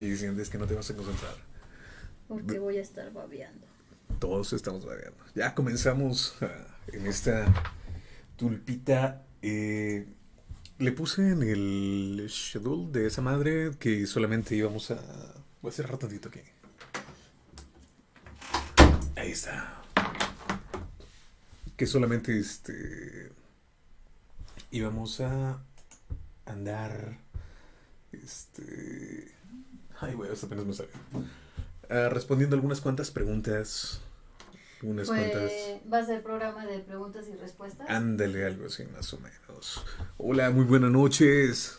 y sientes que no te vas a concentrar. Porque voy a estar babeando. Todos estamos babeando. Ya comenzamos ah, en esta tulpita. eh, le puse en el schedule de esa madre que solamente íbamos a... Voy a cerrar tantito aquí. Ahí está. Que solamente este... Íbamos a andar... Este... Ay, güey, hasta apenas me salió. Ah, respondiendo algunas cuantas preguntas. Unas cuantas. Pues, ¿Va a ser programa de preguntas y respuestas? Ándale, algo así más o menos. Hola, muy buenas noches.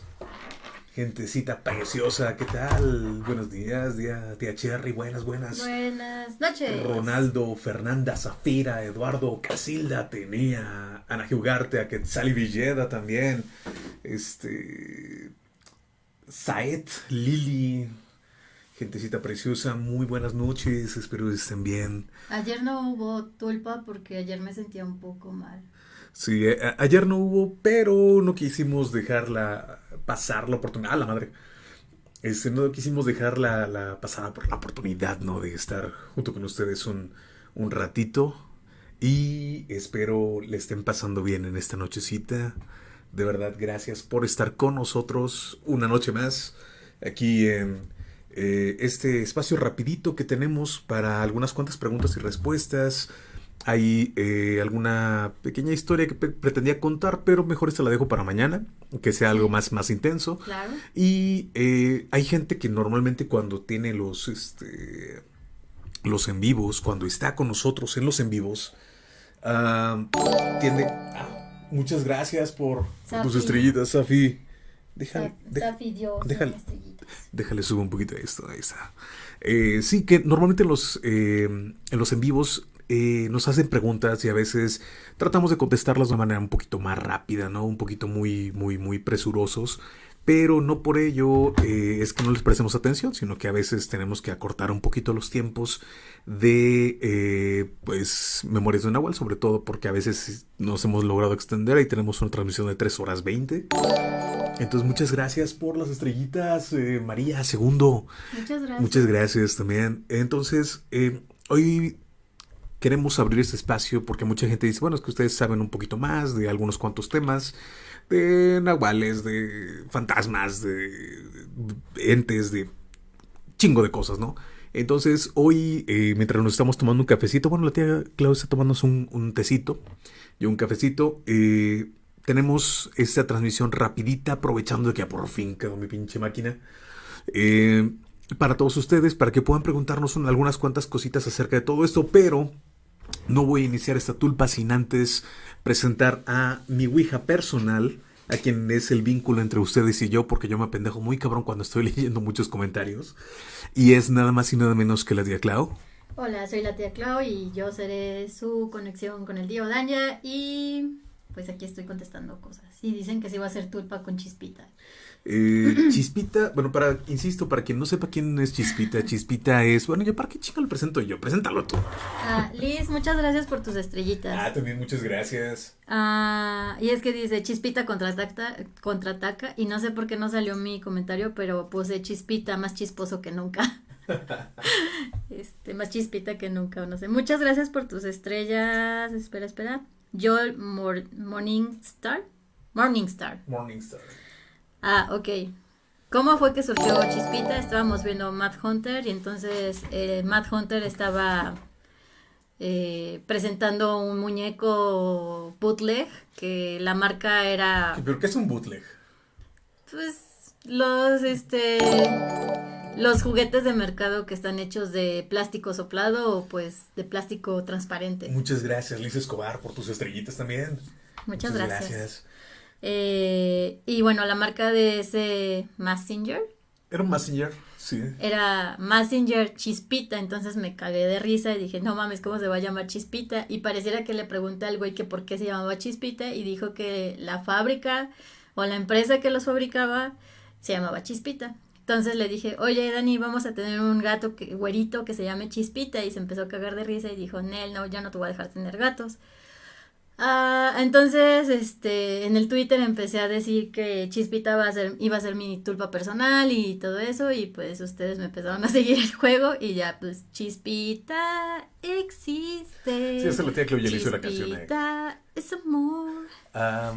Gentecita preciosa, ¿qué tal? Buenos días, día, tía Cherry, buenas, buenas. Buenas noches. Ronaldo, Fernanda, Zafira, Eduardo, Casilda, Tenía, Ana Jugarte, a Quetzali Villeda también. Este. Saet, Lili, gentecita preciosa, muy buenas noches, espero que estén bien. Ayer no hubo tulpa porque ayer me sentía un poco mal. Sí, eh, ayer no hubo, pero no quisimos dejarla pasar la oportunidad. ¡Ah, la madre! Este, no quisimos dejarla la pasada por la oportunidad, ¿no? De estar junto con ustedes un, un ratito. Y espero le estén pasando bien en esta nochecita. De verdad, gracias por estar con nosotros una noche más aquí en eh, este espacio rapidito que tenemos para algunas cuantas preguntas y respuestas. Hay eh, alguna pequeña historia que pretendía contar, pero mejor esta la dejo para mañana, que sea algo más, más intenso. Claro. Y eh, hay gente que normalmente cuando tiene los, este, los en vivos, cuando está con nosotros en los en vivos, ah, tiende... ah, muchas gracias por, tus estrellitas, Safi. Deja, déjale. subo un poquito de esto, ahí está. Eh, sí, que normalmente en los, eh, en los en vivos eh, nos hacen preguntas y a veces tratamos de contestarlas de una manera un poquito más rápida, ¿no? Un poquito muy, muy, muy presurosos. Pero no por ello eh, es que no les prestemos atención, sino que a veces tenemos que acortar un poquito los tiempos de, eh, pues, Memorias de Nahual, sobre todo porque a veces nos hemos logrado extender y tenemos una transmisión de 3 horas 20. Entonces, muchas gracias por las estrellitas, eh, María, segundo. Muchas gracias. Muchas gracias también. Entonces, eh, hoy queremos abrir este espacio porque mucha gente dice, bueno, es que ustedes saben un poquito más de algunos cuantos temas, de nahuales, de fantasmas, de entes, de chingo de cosas, ¿no? Entonces, hoy, eh, mientras nos estamos tomando un cafecito, bueno, la tía Claudia está tomándose un, un tecito y un cafecito, eh, tenemos esta transmisión rapidita, aprovechando que ya por fin quedó mi pinche máquina. Eh, para todos ustedes, para que puedan preguntarnos un- algunas cuantas cositas acerca de todo esto, pero no voy a iniciar esta tulpa sin antes presentar a mi Ouija personal, a quien es el vínculo entre ustedes y yo, porque yo me apendejo muy cabrón cuando estoy leyendo muchos comentarios. Y es nada más y nada menos que la tía Clau. Hola, soy la tía Clau y yo seré su conexión con el tío Daña y pues aquí estoy contestando cosas. Y dicen que sí va a ser tulpa con chispita. Eh, Chispita, bueno, para, insisto, para quien no sepa quién es Chispita, Chispita es, bueno, yo para qué chica lo presento yo, preséntalo tú. Ah, Liz, muchas gracias por tus estrellitas. Ah, también muchas gracias. Ah, y es que dice Chispita contraataca, contraataca y no sé por qué no salió mi comentario, pero puse Chispita más chisposo que nunca. Este, más chispita que nunca, no sé. Muchas gracias por tus estrellas. Espera, espera. Joel Mor- Morningstar. Morningstar. Morningstar. Ah, ok. ¿Cómo fue que surgió Chispita? Estábamos viendo Mad Hunter y entonces eh, Mad Hunter estaba eh, presentando un muñeco bootleg que la marca era ¿Pero qué es un bootleg? pues los este los juguetes de mercado que están hechos de plástico soplado o pues de plástico transparente. Muchas gracias, Liz Escobar, por tus estrellitas también. Muchas gracias. Eh, y bueno, la marca de ese Messenger Era un Messenger, sí. era Messenger Chispita, entonces me cagué de risa y dije, no mames, ¿cómo se va a llamar Chispita? Y pareciera que le pregunté al güey que por qué se llamaba Chispita y dijo que la fábrica o la empresa que los fabricaba se llamaba Chispita. Entonces le dije, oye Dani, vamos a tener un gato que, güerito que se llame Chispita y se empezó a cagar de risa y dijo, Nel, no, ya no te voy a dejar tener gatos. Ah, entonces, este, en el Twitter empecé a decir que Chispita iba a ser, iba a ser mi tulpa personal y todo eso, y pues ustedes me empezaron a seguir el juego y ya, pues, Chispita existe. Sí, esa es la tía le hizo la canción. Chispita es amor. Ah,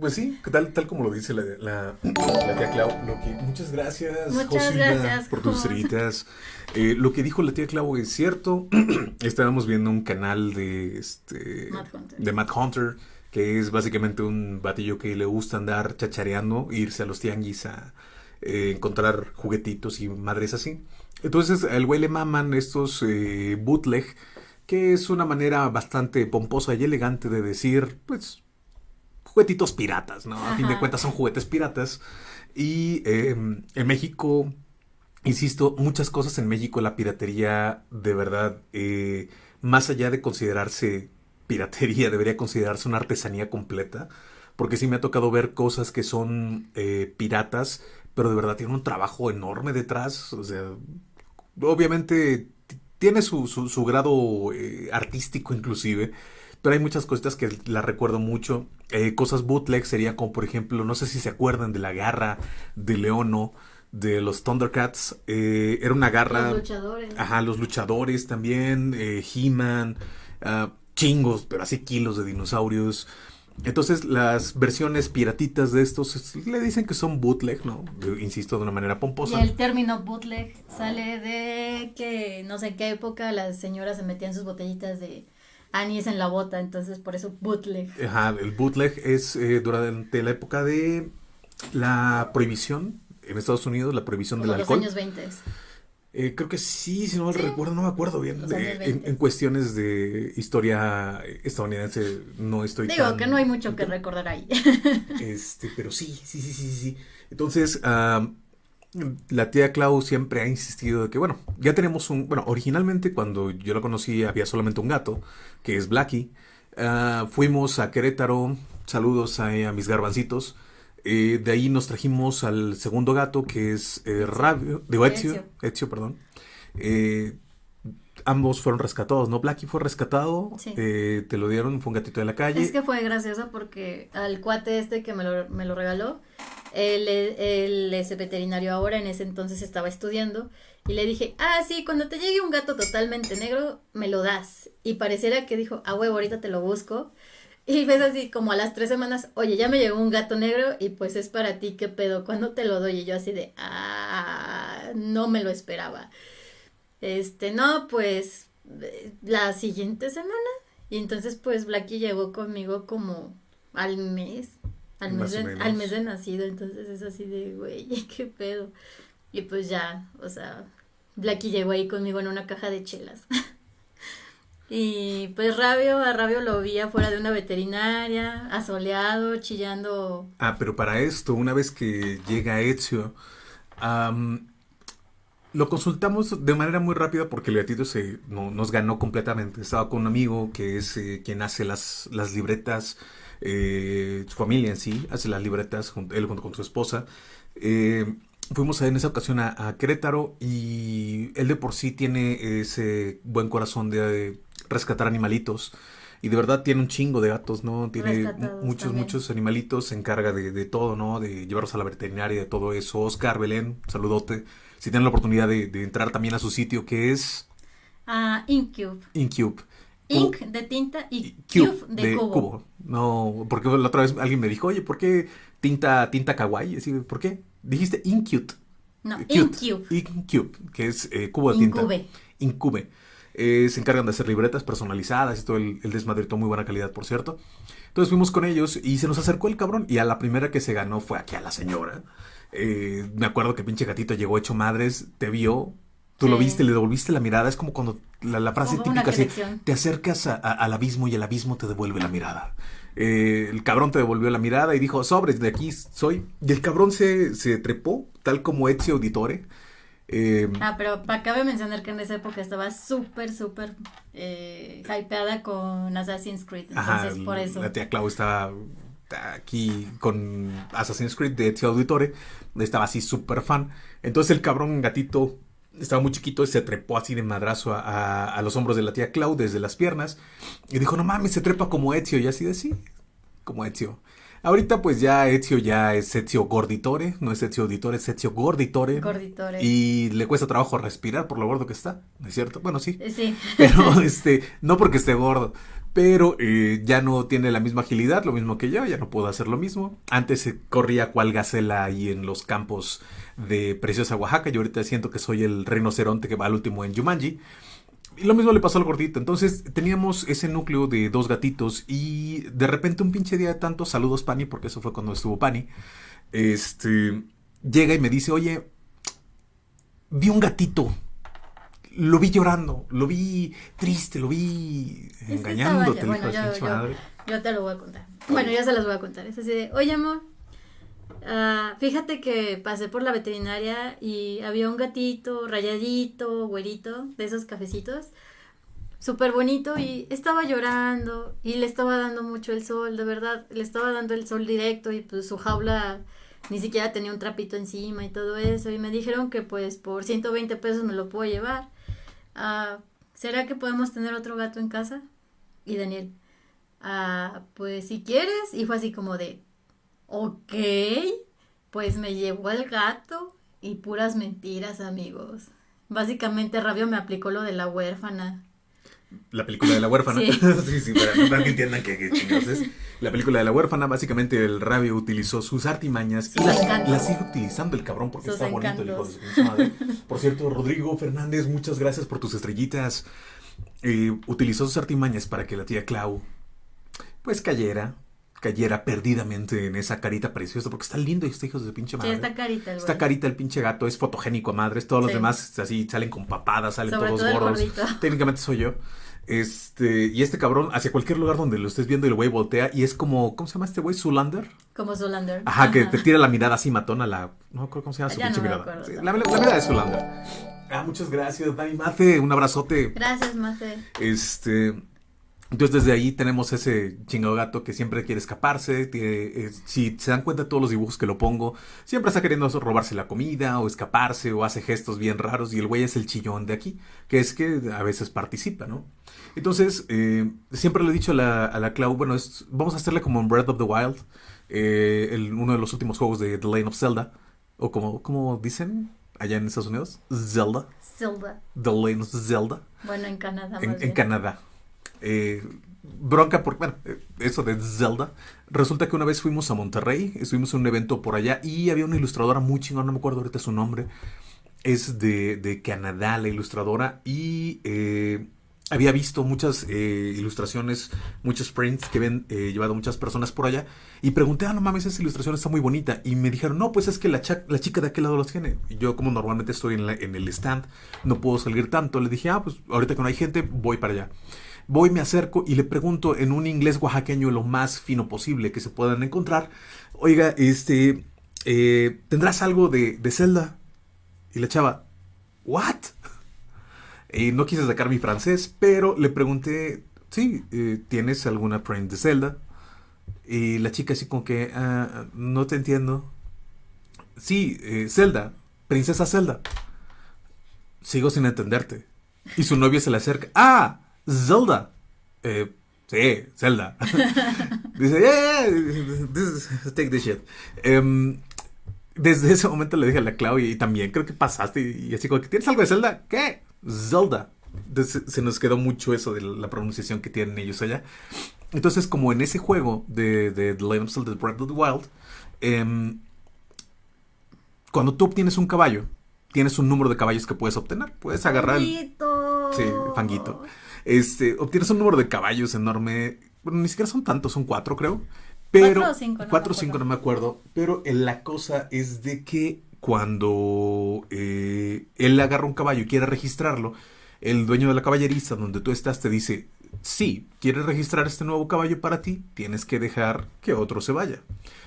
pues sí, tal, tal como lo dice la, la, la tía Clau. Lo que, muchas gracias, Muchas Josina, gracias, por tus estrellitas. Eh, lo que dijo la tía Clau es cierto. Estábamos viendo un canal de este Matt Hunter. de Matt Hunter, que es básicamente un batillo que le gusta andar chachareando, irse a los tianguis a eh, encontrar juguetitos y madres así. Entonces al güey le maman estos eh, bootleg, que es una manera bastante pomposa y elegante de decir, pues, juguetitos piratas, ¿no? A fin de cuentas son juguetes piratas. Y eh, en México, insisto, muchas cosas en México, la piratería, de verdad, eh, más allá de considerarse piratería, debería considerarse una artesanía completa. Porque sí me ha tocado ver cosas que son eh, piratas, pero de verdad tienen un trabajo enorme detrás. O sea, obviamente tiene su, su, su grado eh, artístico inclusive, pero hay muchas cositas que la recuerdo mucho. Eh, cosas bootleg sería como por ejemplo, no sé si se acuerdan de la garra de Leono, de los Thundercats. Eh, era una garra... Los luchadores. Ajá, los luchadores también, eh, He-Man, ah, chingos, pero así kilos de dinosaurios. Entonces las versiones piratitas de estos es- le dicen que son bootleg, ¿no? Insisto, de una manera Y pomposa. el término bootleg sale de que no sé en qué época las señoras se metían sus botellitas de anís en la bota, entonces por eso bootleg. Ajá, el bootleg es eh, durante la época de la prohibición en Estados Unidos, la prohibición Como del los alcohol. años 20. Eh, creo que sí, si no mal Sí. recuerdo, no me acuerdo bien. Los de- años en, 20. en cuestiones de historia estadounidense no estoy Digo tan- que no hay mucho que recordar ahí. Este, pero sí, sí, sí, sí, sí. Entonces, ah, la tía Clau siempre ha insistido de que, bueno, ya tenemos un, bueno, originalmente cuando yo la conocí había solamente un gato, que es Blackie. Ah, fuimos a Querétaro, saludos a, a mis garbancitos. Eh, de ahí nos trajimos al segundo gato, que es eh, Rabio, digo Ezio, Ezio. Ezio, perdón. Eh, ambos fueron rescatados, ¿no? Blackie fue rescatado, Sí. eh, te lo dieron, fue un gatito de la calle. Es que fue gracioso porque al cuate este que me lo, me lo regaló, él, es veterinario ahora, en ese entonces estaba estudiando, y le dije, ah, sí, cuando te llegue un gato totalmente negro, me lo das. Y pareciera que dijo, ah, huevo, ahorita te lo busco. Y ves así como a las tres semanas, oye, ya me llegó un gato negro y pues es para ti, ¿qué pedo? ¿Cuándo te lo doy? Y yo así de, ah, no me lo esperaba. Este, no, pues la siguiente semana. Y entonces pues Blackie llegó conmigo como al mes, al mes, de, al mes de nacido, entonces es así de, güey, qué pedo. Y pues ya, o sea, Blackie llegó ahí conmigo en una caja de chelas. Y pues Rabio, a Rabio lo vi afuera de una veterinaria, asoleado, chillando. Ah, pero para esto, una vez que llega Ezio, am, lo consultamos de manera muy rápida porque el gatito se no- nos ganó completamente. Estaba con un amigo que es eh, quien hace las, las libretas, eh, su familia en sí, hace las libretas, él junto con su esposa. Eh, fuimos en esa ocasión a, a Querétaro y él de por sí tiene ese buen corazón de rescatar animalitos. Y de verdad tiene un chingo de gatos, ¿no? Tiene muchos, también. muchos animalitos, se encarga de, de todo, ¿no? De llevarlos a la veterinaria, de todo eso. Oscar, Belén, saludote. Si tienen la oportunidad de, de entrar también a su sitio, que es a Incube. Incube. Ink de tinta y Y Cube de, cubo. No, porque la otra vez alguien me dijo, oye, ¿por qué tinta, tinta kawaii? Así, ¿por qué? Dijiste Incute. No, Cute. Incube. Incube, que es eh, cubo de tinta. Incube. Incube. Eh, se encargan de hacer libretas personalizadas y todo el, el desmadre, todo muy buena calidad, por cierto. Entonces fuimos con ellos y se nos acercó el cabrón. Y a la primera que se ganó fue aquí a la señora. Eh, me acuerdo que pinche gatito llegó hecho madres, te vio, tú lo viste, le devolviste la mirada. Es como cuando la, la frase Como típica así, te acercas a- a- al abismo y el abismo te devuelve la mirada. Eh, el cabrón te devolvió la mirada y dijo, sobres, de aquí soy. Y el cabrón se, se trepó, tal como Ezio Auditore. Eh, Ah, pero cabe mencionar que en esa época estaba súper, súper eh, hypeada con Assassin's Creed. Entonces, Ajá, por eso. la tía Clau está aquí con Assassin's Creed de Ezio Auditore, estaba así súper fan. Entonces el cabrón gatito estaba muy chiquito y se trepó así de madrazo a, a- a los hombros de la tía Clau desde las piernas. Y dijo, no mames, se trepa como Ezio. Y así de sí, como Ezio. Ahorita pues ya Ezio ya es Ezio Gorditore, no es Ezio Auditore, es Ezio Gorditore. Gorditore. Y le cuesta trabajo respirar por lo gordo que está, ¿no es cierto? Bueno, sí. Eh, Sí. Pero este, no porque esté gordo, pero eh, ya no tiene la misma agilidad, lo mismo que yo, ya no puedo hacer lo mismo. Antes corría cual gacela ahí en los campos de Preciosa Oaxaca, y ahorita siento que soy el rinoceronte que va al último en Jumanji. Y lo mismo le pasó al gordito. Entonces teníamos ese núcleo de dos gatitos y de repente un pinche día de tanto, saludos Pani, porque eso fue cuando estuvo Pani, este, llega y me dice, oye, vi un gatito. Lo vi llorando, lo vi triste, lo vi que engañándote, estaba- bueno. Yo te lo voy a contar. Bueno, ya se las voy a contar. Es así de, oye amor, ah, fíjate que pasé por la veterinaria y había un gatito rayadito, güerito, de esos cafecitos, súper bonito y estaba llorando y le estaba dando mucho el sol, de verdad, le estaba dando el sol directo y pues su jaula ni siquiera tenía un trapito encima y todo eso y me dijeron que pues por 120 pesos me lo puedo llevar. Ah, ¿Será que podemos tener otro gato en casa? Y Daniel, ah, pues si quieres, y fue así como de, ok, pues me llevó el gato y puras mentiras, amigos. Básicamente Rabio me aplicó lo de la huérfana. La película de la huérfana. Sí. Sí, sí, para, para que entiendan que, que chingados es. La película de la huérfana, básicamente el rabio utilizó sus artimañas y las, sigue utilizando el cabrón porque Sus está bonito el hijo de su madre. Por cierto, Rodrigo Fernández, muchas gracias por tus estrellitas. Eh, utilizó sus artimañas para que la tía Clau pues cayera, cayera perdidamente en esa carita preciosa porque está lindo este hijo de su pinche Sí, madre. está carita el güey. carita el pinche gato es fotogénico a madres, todos los Sí. demás así salen con papadas, salen Sobre todos todo gordos. Técnicamente soy yo. Este, y este cabrón, hacia cualquier lugar donde lo estés viendo, el güey voltea y es como, ¿cómo se llama este güey? Zulander. Como Zolander. Ajá, que te tira la mirada así matona, la. No me acuerdo cómo se llama su Ya no pinche me mirada. acuerdo Sí, la, la mirada de Zulander. Ah, muchas gracias, Dani Mace, un abrazote. Gracias, Mace. Este. Entonces desde ahí tenemos ese chingado gato que siempre quiere escaparse. eh, si se dan cuenta de todos los dibujos que lo pongo, siempre está queriendo robarse la comida o escaparse o hace gestos bien raros y el güey es el chillón de aquí, que es que a veces participa, ¿no? Entonces, eh, siempre le he dicho a la, a la Clau, bueno, es- vamos a hacerle como en Breath of the Wild, eh, el- uno de los últimos juegos de The Lane of Zelda, o como, como dicen allá en Estados Unidos, Zelda, Zelda. The Lane of Zelda Bueno, en Canadá. en, más en bien. Canadá. Eh, bronca por, bueno, eh, eso de Zelda. Resulta que una vez fuimos a Monterrey, estuvimos en un evento por allá y había una ilustradora muy chingona, no me acuerdo ahorita su nombre. Es de, Canadá la ilustradora y eh, había visto muchas ilustraciones, muchos prints que habían llevado muchas personas por allá y pregunté, ah, no mames, esa ilustración está muy bonita. Y me dijeron, no, pues es que la, chica de aquel lado los tiene. Yo, como normalmente estoy en, en el stand, no puedo salir tanto. Le dije, ah, pues ahorita que no hay gente, voy para allá. Voy, me acerco y le pregunto en un inglés oaxaqueño lo más fino posible que se puedan encontrar. Oiga, este, eh, ¿tendrás algo de, de Zelda? Y la chava, ¿what? Y no quise sacar mi francés, pero le pregunté, sí, eh, ¿tienes alguna print de Zelda? Y la chica así como que, "Ah, no te entiendo. Sí, eh, Zelda, princesa Zelda. Sigo sin entenderte. Y su novia se le acerca, ah, Zelda. Eh, sí, Zelda. Dice, yeah, yeah, this is- take this shit. Em, desde ese momento le dije a la Clau y, también creo que pasaste y, y así como que tienes algo de Zelda, ¿qué? Zelda. Entonces, se nos quedó mucho eso de la pronunciación que tienen ellos allá. Entonces, como en ese juego de, de The Legend of Zelda Breath of the Wild, em, cuando tú obtienes un caballo, tienes un número de caballos que puedes obtener. Puedes agarrar... el- Fanguito. Sí, fanguito. Este, obtienes un número de caballos enorme. Bueno, ni siquiera son tantos, son cuatro, creo. Pero. Cuatro o cinco, no cuatro me o cinco, acuerdo. no me acuerdo. Pero eh, la cosa es de que cuando eh, él agarra un caballo y quiere registrarlo, el dueño de la caballeriza donde tú estás te dice: Si quieres registrar este nuevo caballo para ti, tienes que dejar que otro se vaya.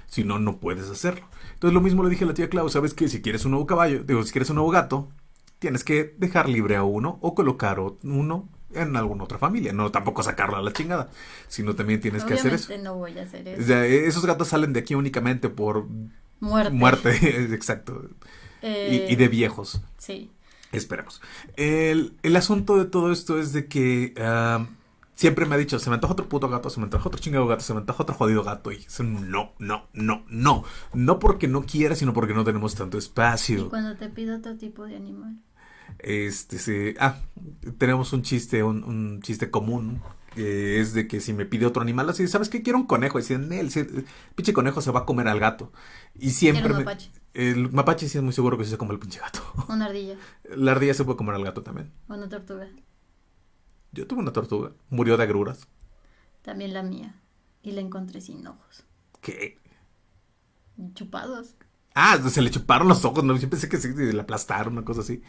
Si no, no puedes hacerlo. Entonces, lo mismo le dije a la tía Clau: ¿Sabes que Si quieres un nuevo caballo, digo, si quieres un nuevo gato, tienes que dejar libre a uno o colocar uno en alguna otra familia. No tampoco sacarlo a la chingada, sino también tienes que hacer eso. No voy a hacer O eso. sea, esos gatos salen de aquí únicamente por Muerte. muerte, exacto. Eh, Y, y de viejos. Sí. Esperemos. El, el asunto de todo esto es de que ah, siempre me ha dicho, se me antoja otro puto gato, se me antoja otro chingado gato, se me antoja otro jodido gato. Y dice, no, no, no, no. No porque no quiera, sino porque no tenemos tanto Y espacio. cuando te pido otro tipo de animal. Este, sí. Ah, tenemos un chiste, un, un chiste común. Que es de que si me pide otro animal, así, ¿sabes qué? Quiero un conejo. Y dicen, el, el pinche conejo se va a comer al gato. Y siempre. Me- mapache. el mapache sí es muy seguro que se come el pinche gato. Una ardilla. La ardilla se puede comer al gato también. Una tortuga. Yo tuve una tortuga. Murió de agruras. También la mía. Y la encontré sin ojos. ¿Qué? Chupados. Ah, se le chuparon los ojos, no, yo pensé que sí, le aplastaron, una cosa así.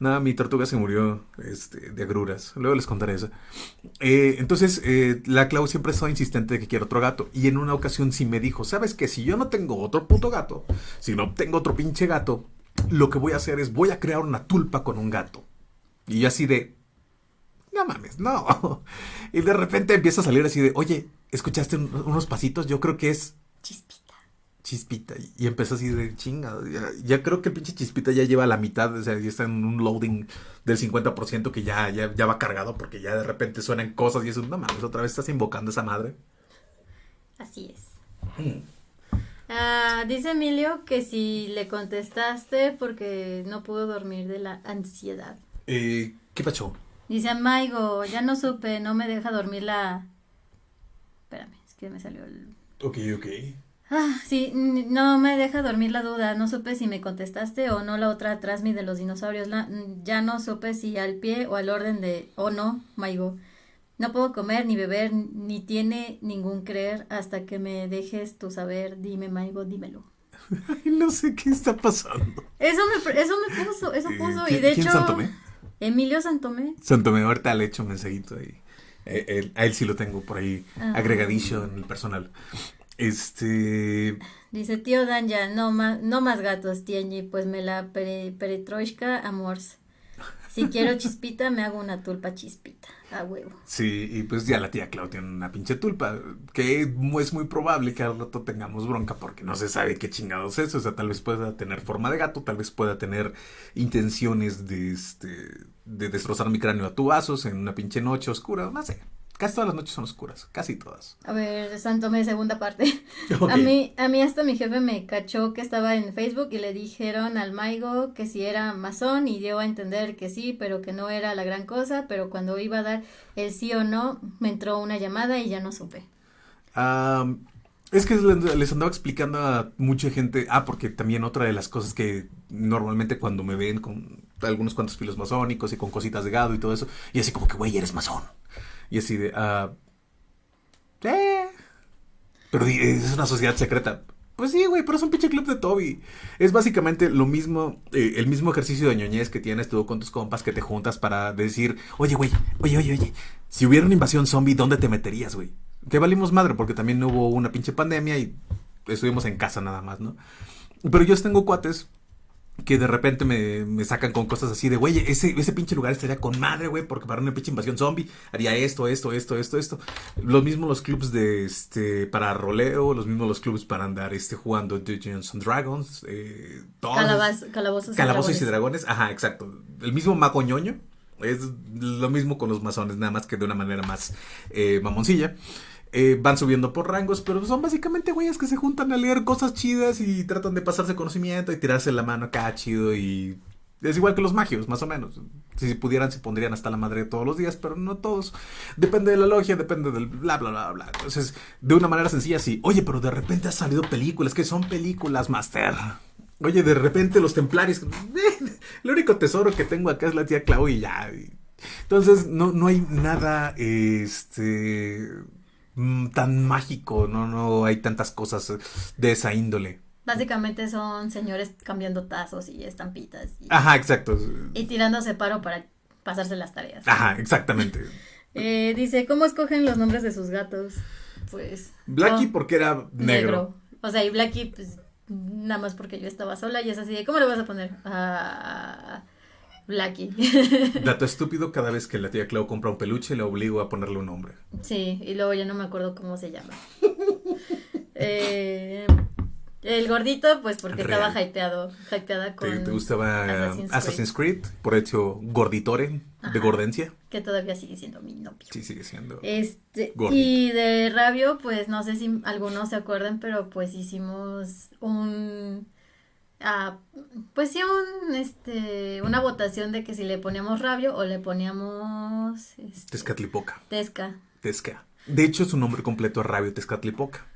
Nada, mi tortuga se murió este, de agruras. Luego les contaré eso. Eh, entonces, eh, la Clau siempre estaba insistente de que quiere otro gato. Y en una ocasión sí me dijo, ¿sabes qué? Si yo no tengo otro puto gato, si no tengo otro pinche gato, lo que voy a hacer es voy a crear una tulpa con un gato. Y yo así de... No mames, no. Y de repente empieza a salir así de, oye, ¿escuchaste un- unos pasitos? Yo creo que es. Chispita. Y empezó así de chinga. Ya, ya creo que el pinche Chispita ya lleva la mitad. O sea, ya está en un loading del 50% que ya, ya, ya va cargado porque ya de repente suenan cosas y eso. No mames, otra vez estás invocando a esa madre. Así es. Ah, dice Emilio que si le contestaste porque no pudo dormir de la ansiedad. Eh, ¿Qué pasó? Dice Maigo, ya no supe, no me deja dormir la... Espérame, es que me salió el... Ok, ok. Ah, sí, no me deja dormir la duda, no supe si me contestaste o no la otra transmi de los dinosaurios, la- ya no supe si al pie o al orden de... o no, Maigo. No puedo comer ni beber ni tiene ningún creer hasta que me dejes tu saber, dime Maigo, dímelo. Ay, no sé qué está pasando. Eso me, eso me puso, eso Eh, puso, y ¿quién- de quién hecho... Santomé? Emilio Santomé. Santomé, ahorita le echo un mensajito ahí. Eh, él- a él sí lo tengo por ahí Ah. agregadillo en el personal. Este. Dice, tío Danja, no más, no más gatos, Tienji, pues me la pere, peretroishka amors. Si quiero chispita, me hago una tulpa chispita, a huevo. Sí, y pues ya la tía Clau tiene una pinche tulpa, que es muy probable que al rato tengamos bronca porque no se sabe qué chingados es, o sea, tal vez pueda tener forma de gato, tal vez pueda tener intenciones de, este, de destrozar mi cráneo a tubazos en una pinche noche oscura, no sé, casi todas las noches son oscuras, casi todas. A ver, Santomé, segunda parte. A mí, a mí hasta mi jefe me cachó que estaba en Facebook y le dijeron al Maigo que si era masón y dio a entender que sí, pero que no era la gran cosa, pero cuando iba a dar el sí o no, me entró una llamada y ya no supe. Am, es que les andaba explicando a mucha gente. Ah, porque también otra de las cosas que normalmente cuando me ven con algunos cuantos filos masónicos y con cositas de gado y todo eso, y así como que, güey, eres masón. Y así de, eh. Pero es una sociedad secreta. Pues sí, güey, pero es un pinche club de Toby. Es básicamente lo mismo, eh, el mismo ejercicio de ñoñez que tienes tú con tus compas que te juntas para decir, oye, güey, oye, oye, oye, si hubiera una invasión zombie, ¿dónde te meterías, güey? Que valimos madre porque también hubo una pinche pandemia y estuvimos en casa nada más, ¿no? Pero yo tengo cuates que de repente me, me sacan con cosas así de, güey, ese, ese pinche lugar estaría con madre, güey, porque para una pinche invasión zombie haría esto, esto, esto, esto, esto. Lo mismo los clubs de, este, para roleo, los mismos los clubs para andar, este, jugando Dungeons and Dragons, eh, todos- Calabaz, calabozos y Calabozos y dragones. dragones, ajá, exacto. El mismo mago ñoño. Es lo mismo con los masones, nada más que de una manera más eh, mamoncilla. Eh, van subiendo por rangos, pero son básicamente güeyes que se juntan a leer cosas chidas y tratan de pasarse conocimiento y tirarse la mano acá chido y... Es igual que los magios, más o menos. Si pudieran, se pondrían hasta la madre todos los días, pero no todos. Depende de la logia, depende del bla, bla, bla, bla. Entonces, de una manera sencilla, sí. Oye, pero de repente han salido películas, que son películas, Master. Oye, de repente los templarios. El único tesoro que tengo acá es la tía Clau y ya. Entonces, no, no hay nada este tan mágico, no, no hay tantas cosas de esa índole. Básicamente son señores cambiando tazos y estampitas y, Ajá, exacto. y tirándose paro para pasarse las tareas. Ajá, exactamente. Eh, dice, ¿cómo escogen los nombres de sus gatos? Pues... Blackie porque era negro. O sea, y Blackie, pues, nada más porque yo estaba sola y es así de, ¿cómo le vas a poner? Ah, Blackie. Dato estúpido, cada vez que la tía Clau compra un peluche le obligo a ponerle un nombre. sí, y luego ya no me acuerdo cómo se llama. Eh, El gordito, pues porque Real. estaba hypeado, hypeada con ¿Te, te gustaba Assassin's Assassin's, Creed. Por hecho, Gorditore, de. Gordencia. que todavía sigue siendo mi novio. Sí, sigue siendo. Este, Gordito. y de Rabio, pues no sé si algunos se acuerdan, pero pues hicimos un, ah, pues sí, un, este, una votación de que si le poníamos Rabio o le poníamos, este, Tezcatlipoca. Tesca, Tezca. De hecho, su nombre completo es Rabio Tezcatlipoca.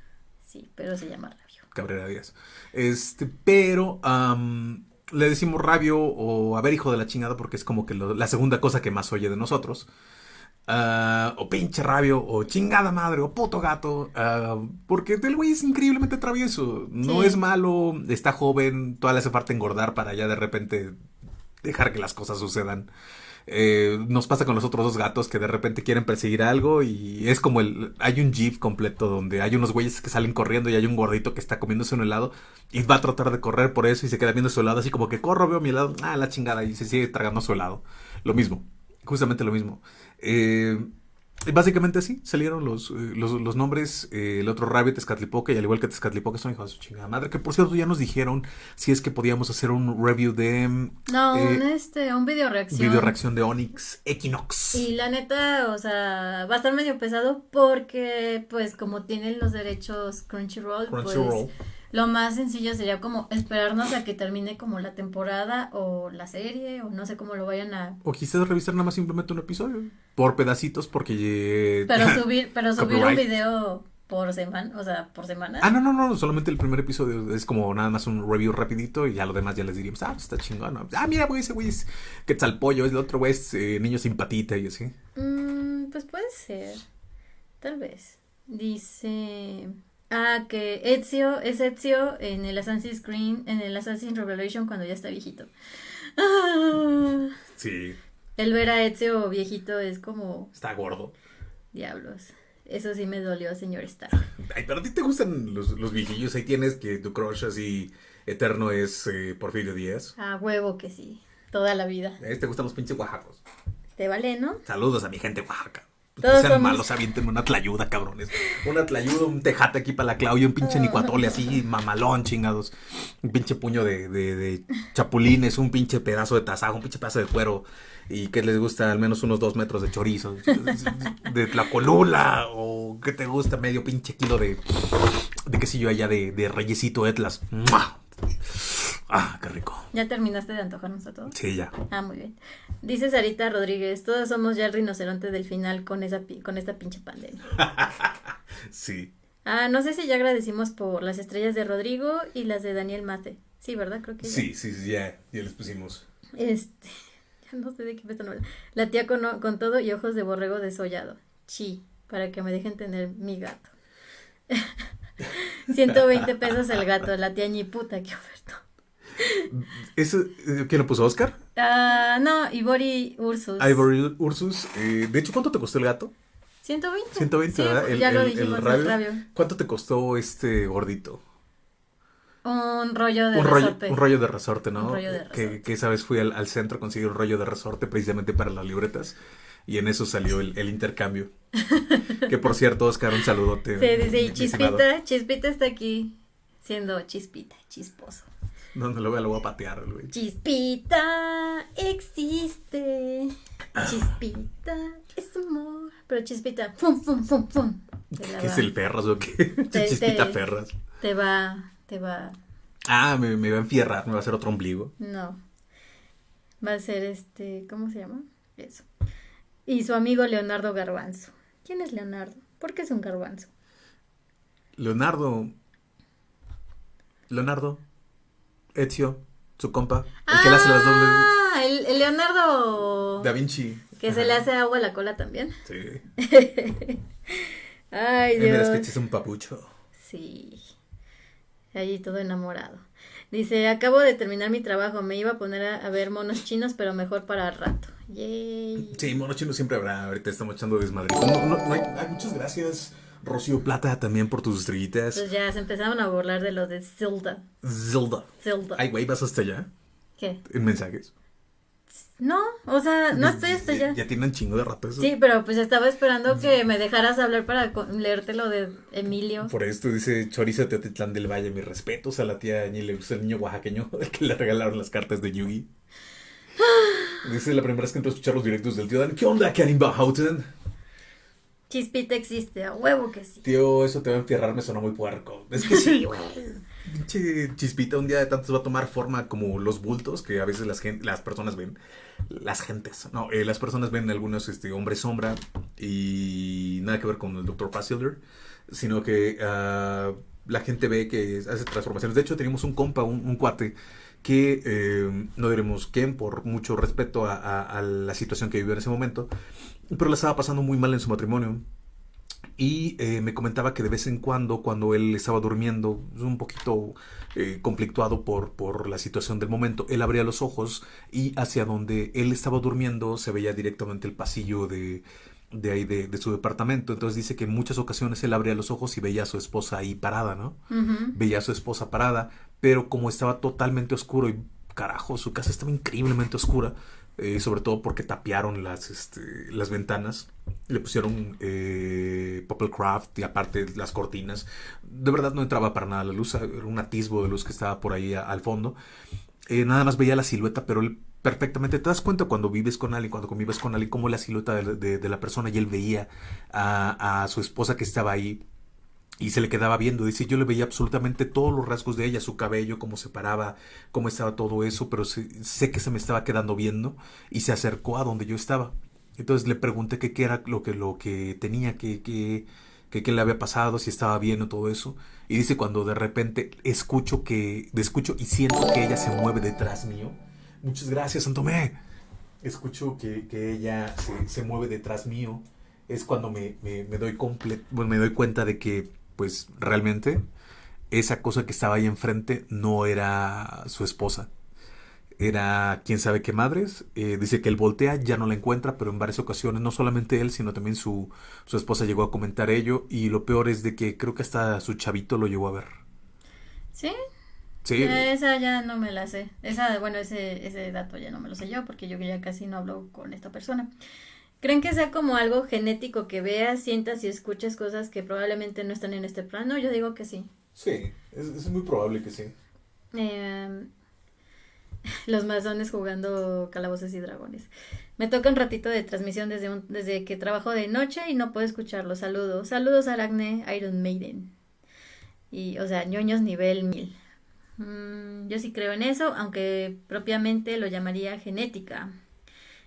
sí, pero se llama Rabio. Cabrera Díaz. Este, pero le decimos rabio o a ver, hijo de la chingada, porque es como que lo- la segunda cosa que más oye de nosotros. Ah, o pinche rabio, o chingada madre, o puto gato. ah, porque el güey es increíblemente travieso. No Sí. es malo, está joven, todavía le hace falta engordar para ya de repente dejar que las cosas sucedan. Eh, nos pasa con los otros dos gatos que de repente quieren perseguir algo y es como el... Hay un GIF completo donde hay unos güeyes que salen corriendo y hay un gordito que está comiéndose un helado y va a tratar de correr por eso y se queda viendo su helado así como que corro, veo mi helado, ah, la chingada y se sigue tragando su helado. Lo mismo, justamente lo mismo. Eh, básicamente así salieron los, eh, los, los nombres. eh, el otro Rabbit, Tezcatlipoca, y al igual que Tezcatlipoca, son hijos de su chingada madre. Que por cierto ya nos dijeron si es que podíamos hacer un review de No, Eh, un, este, un video reacción. video reacción de Onyx Equinox. Y la neta, o sea, va a estar medio pesado porque, pues, como tienen los derechos Crunchyroll, Crunchyroll. pues, lo más sencillo sería como esperarnos a que termine como la temporada o la serie, o no sé cómo lo vayan a... O quizás revisar nada más simplemente un episodio. Por pedacitos, porque. Pero subir, pero subir un video por semana, o sea, por semana. Ah, no, no, no, solamente el primer episodio es como nada más un review rapidito y ya lo demás ya les diríamos, ah, pues está chingón. ¿no? Ah, mira, güey, ese güey es Quetzalpollo, es el otro güey es eh, niño simpatita y así. Mm, pues puede ser, tal vez. Dice... Ah, que Ezio es Ezio en el Assassin's Creed, en el Assassin's Revelation cuando ya está viejito. Ah, Sí, el ver a Ezio viejito es como está gordo. diablos. Eso sí me dolió, señor Stark. Ay, pero a ti te gustan los, los viejillos. Ahí tienes que tu crush así eterno es eh, Porfirio Díaz. A huevo que sí, toda la vida. Eh, te gustan los pinches oaxacos. ¿Te vale, no? Saludos a mi gente oaxaca. No Todos sean somos- malos, avienten una tlayuda, cabrones. Una tlayuda, un tejate aquí para la Claudia, un pinche nicuatole así, mamalón, chingados. Un pinche puño de, de, de chapulines, un pinche pedazo de tasajo, un pinche pedazo de cuero. Y que les gusta al menos unos dos metros de chorizo. De tlacolula. O que te gusta medio pinche kilo de, de quesillo allá de, de reyesito Etlas. ¡Mua! Ah, qué rico. ¿Ya terminaste de antojarnos a todos? Sí, ya. Ah, muy bien. Dice Sarita Rodríguez, todos somos ya el rinoceronte del final con esa con esta pinche pandemia. Sí. Ah, no sé si ya agradecimos por las estrellas de Rodrigo y las de Daniel Mate. Sí, ¿verdad? Creo que ya. Sí, sí, sí, ya, ya les pusimos. Este, ya no sé de qué me están hablando. La tía con, con todo y ojos de borrego desollado. Chi, para que me dejen tener mi gato. 120 pesos el gato, la tía ñi puta, qué oferta. ¿Ese, eh, ¿Quién lo puso, Oscar? Ah, no, Ibori Ursus. Ivory Ursus. eh, de hecho, ¿cuánto te costó el gato? 120. 120, Sí, ¿verdad? El, ya lo dijimos, el rabio. rabio. ¿Cuánto te costó este gordito? Un rollo de Un rollo, resorte. un rollo de resorte, ¿no? Un rollo de Que, resorte. que esa vez fui al, al centro a conseguir un rollo de resorte precisamente para las libretas. Y en eso salió el, el intercambio. que por cierto, Oscar, un saludote. Sí, dice, y mi estimado. Chispita, Chispita está aquí siendo chispita, chisposo. No, no lo vea, lo voy a patear, güey. Chispita existe. Chispita es amor. Pero Chispita, fum, fum. Te la ¿Qué es el Ferras o qué? Te- Chispita te- Ferras. Te va, te va. Ah, me, me va a enfierrar, me va a hacer otro ombligo. No. Va a ser este, ¿cómo se llama? Eso. Y su amigo Leonardo Garbanzo. ¿Quién es Leonardo? ¿Por qué es un garbanzo? Leonardo. Leonardo. Ezio, su compa. El que le hace las dobles. Ah, el, el Leonardo. Da Vinci. Que se le hace agua a la cola también. Sí. Ay, mira, es que Dios. este es un papucho. Sí. Allí todo enamorado. Dice, acabo de terminar mi trabajo. Me iba a poner a, a ver monos chinos, pero mejor para el rato. Yay. Sí, mono chino siempre habrá. Ahorita estamos echando desmadre. No, no, no hay- ay, muchas gracias, Rocío Plata, también por tus estrellitas. Pues ya se empezaron a burlar de lo de Zelda. Zelda. Zelda. Ay, güey, ¿vas hasta allá? ¿Qué? En mensajes. No, o sea, no estoy hasta ya. Ya tienen chingo de rato eso. Sí, pero pues estaba esperando que me dejaras hablar para leerte lo de Emilio. Por esto dice Chorizo Teotitlán del Valle, mis respetos a la tía Ñi, le gusta el niño oaxaqueño que le regalaron las cartas de Yugi. Dice la primera vez que entró a escuchar los directos del tío Dan. ¿Qué onda, Karimba Houghton? Chispita existe, a huevo que sí. Tío, eso te va a enfierrar, me sonó muy puerco. Es que sí, güey. Pinche chispita un día de tantos va a tomar forma como los bultos que a veces las, las personas ven. Las gentes, no, eh, las personas ven algunos este, hombres sombra y nada que ver con el Dr. Passilder, sino que uh, la gente ve que hace transformaciones. De hecho, teníamos un compa, un, un cuate, que eh, no diremos quién, por mucho respeto a, a, a, la situación que vivió en ese momento, pero la estaba pasando muy mal en su matrimonio. Y eh, me comentaba que de vez en cuando, cuando él estaba durmiendo, un poquito eh, conflictuado por, por la situación del momento, él abría los ojos y hacia donde él estaba durmiendo se veía directamente el pasillo de, de ahí de, de, su departamento. Entonces dice que en muchas ocasiones él abría los ojos y veía a su esposa ahí parada, ¿no? Uh -huh. Veía a su esposa parada, pero como estaba totalmente oscuro y carajo, su casa estaba increíblemente oscura, eh, sobre todo porque tapiaron las, este, las ventanas, le pusieron eh, papel craft y aparte las cortinas. De verdad no entraba para nada la luz, era un atisbo de luz que estaba por ahí al fondo. Eh, nada más veía la silueta, pero él perfectamente te das cuenta cuando vives con alguien, cuando convives con alguien, cómo la silueta de la persona y él veía a, a su esposa que estaba ahí y se le quedaba viendo. Dice, yo le veía absolutamente todos los rasgos de ella, su cabello, cómo se paraba, cómo estaba todo eso, pero sé, que se me estaba quedando viendo y se acercó a donde yo estaba. Entonces le pregunté qué era lo que, lo que tenía, qué que, que, que, le había pasado, si estaba bien o todo eso. Y dice, cuando de repente escucho que, escucho y siento que ella se mueve detrás mío. Muchas gracias, Santomé. Escucho que, que ella se, se, mueve detrás mío. Es cuando me, me, me doy bueno, me doy cuenta de que pues realmente esa cosa que estaba ahí enfrente no era su esposa. Era quién sabe qué madres. Eh, dice que él voltea, ya no la encuentra, pero en varias ocasiones, no solamente él, sino también su, su esposa llegó a comentar ello. Y lo peor es de que creo que hasta su chavito lo llegó a ver. ¿Sí? Sí. Esa ya no me la sé. Esa, bueno, ese, ese dato ya no me lo sé yo, porque yo ya casi no hablo con esta persona. ¿Creen que sea como algo genético que veas, sientas y escuches cosas que probablemente no están en este plano? Yo digo que sí. Sí, es, es muy probable que sí. Eh, los masones jugando calabozos y dragones. Me toca un ratito de transmisión desde, un, desde que trabajo de noche y no puedo escucharlo. Saludos. Saludos a Aracne Iron Maiden. Y, o sea, ñoños nivel 1000. Mm, yo sí creo en eso, aunque propiamente lo llamaría genética.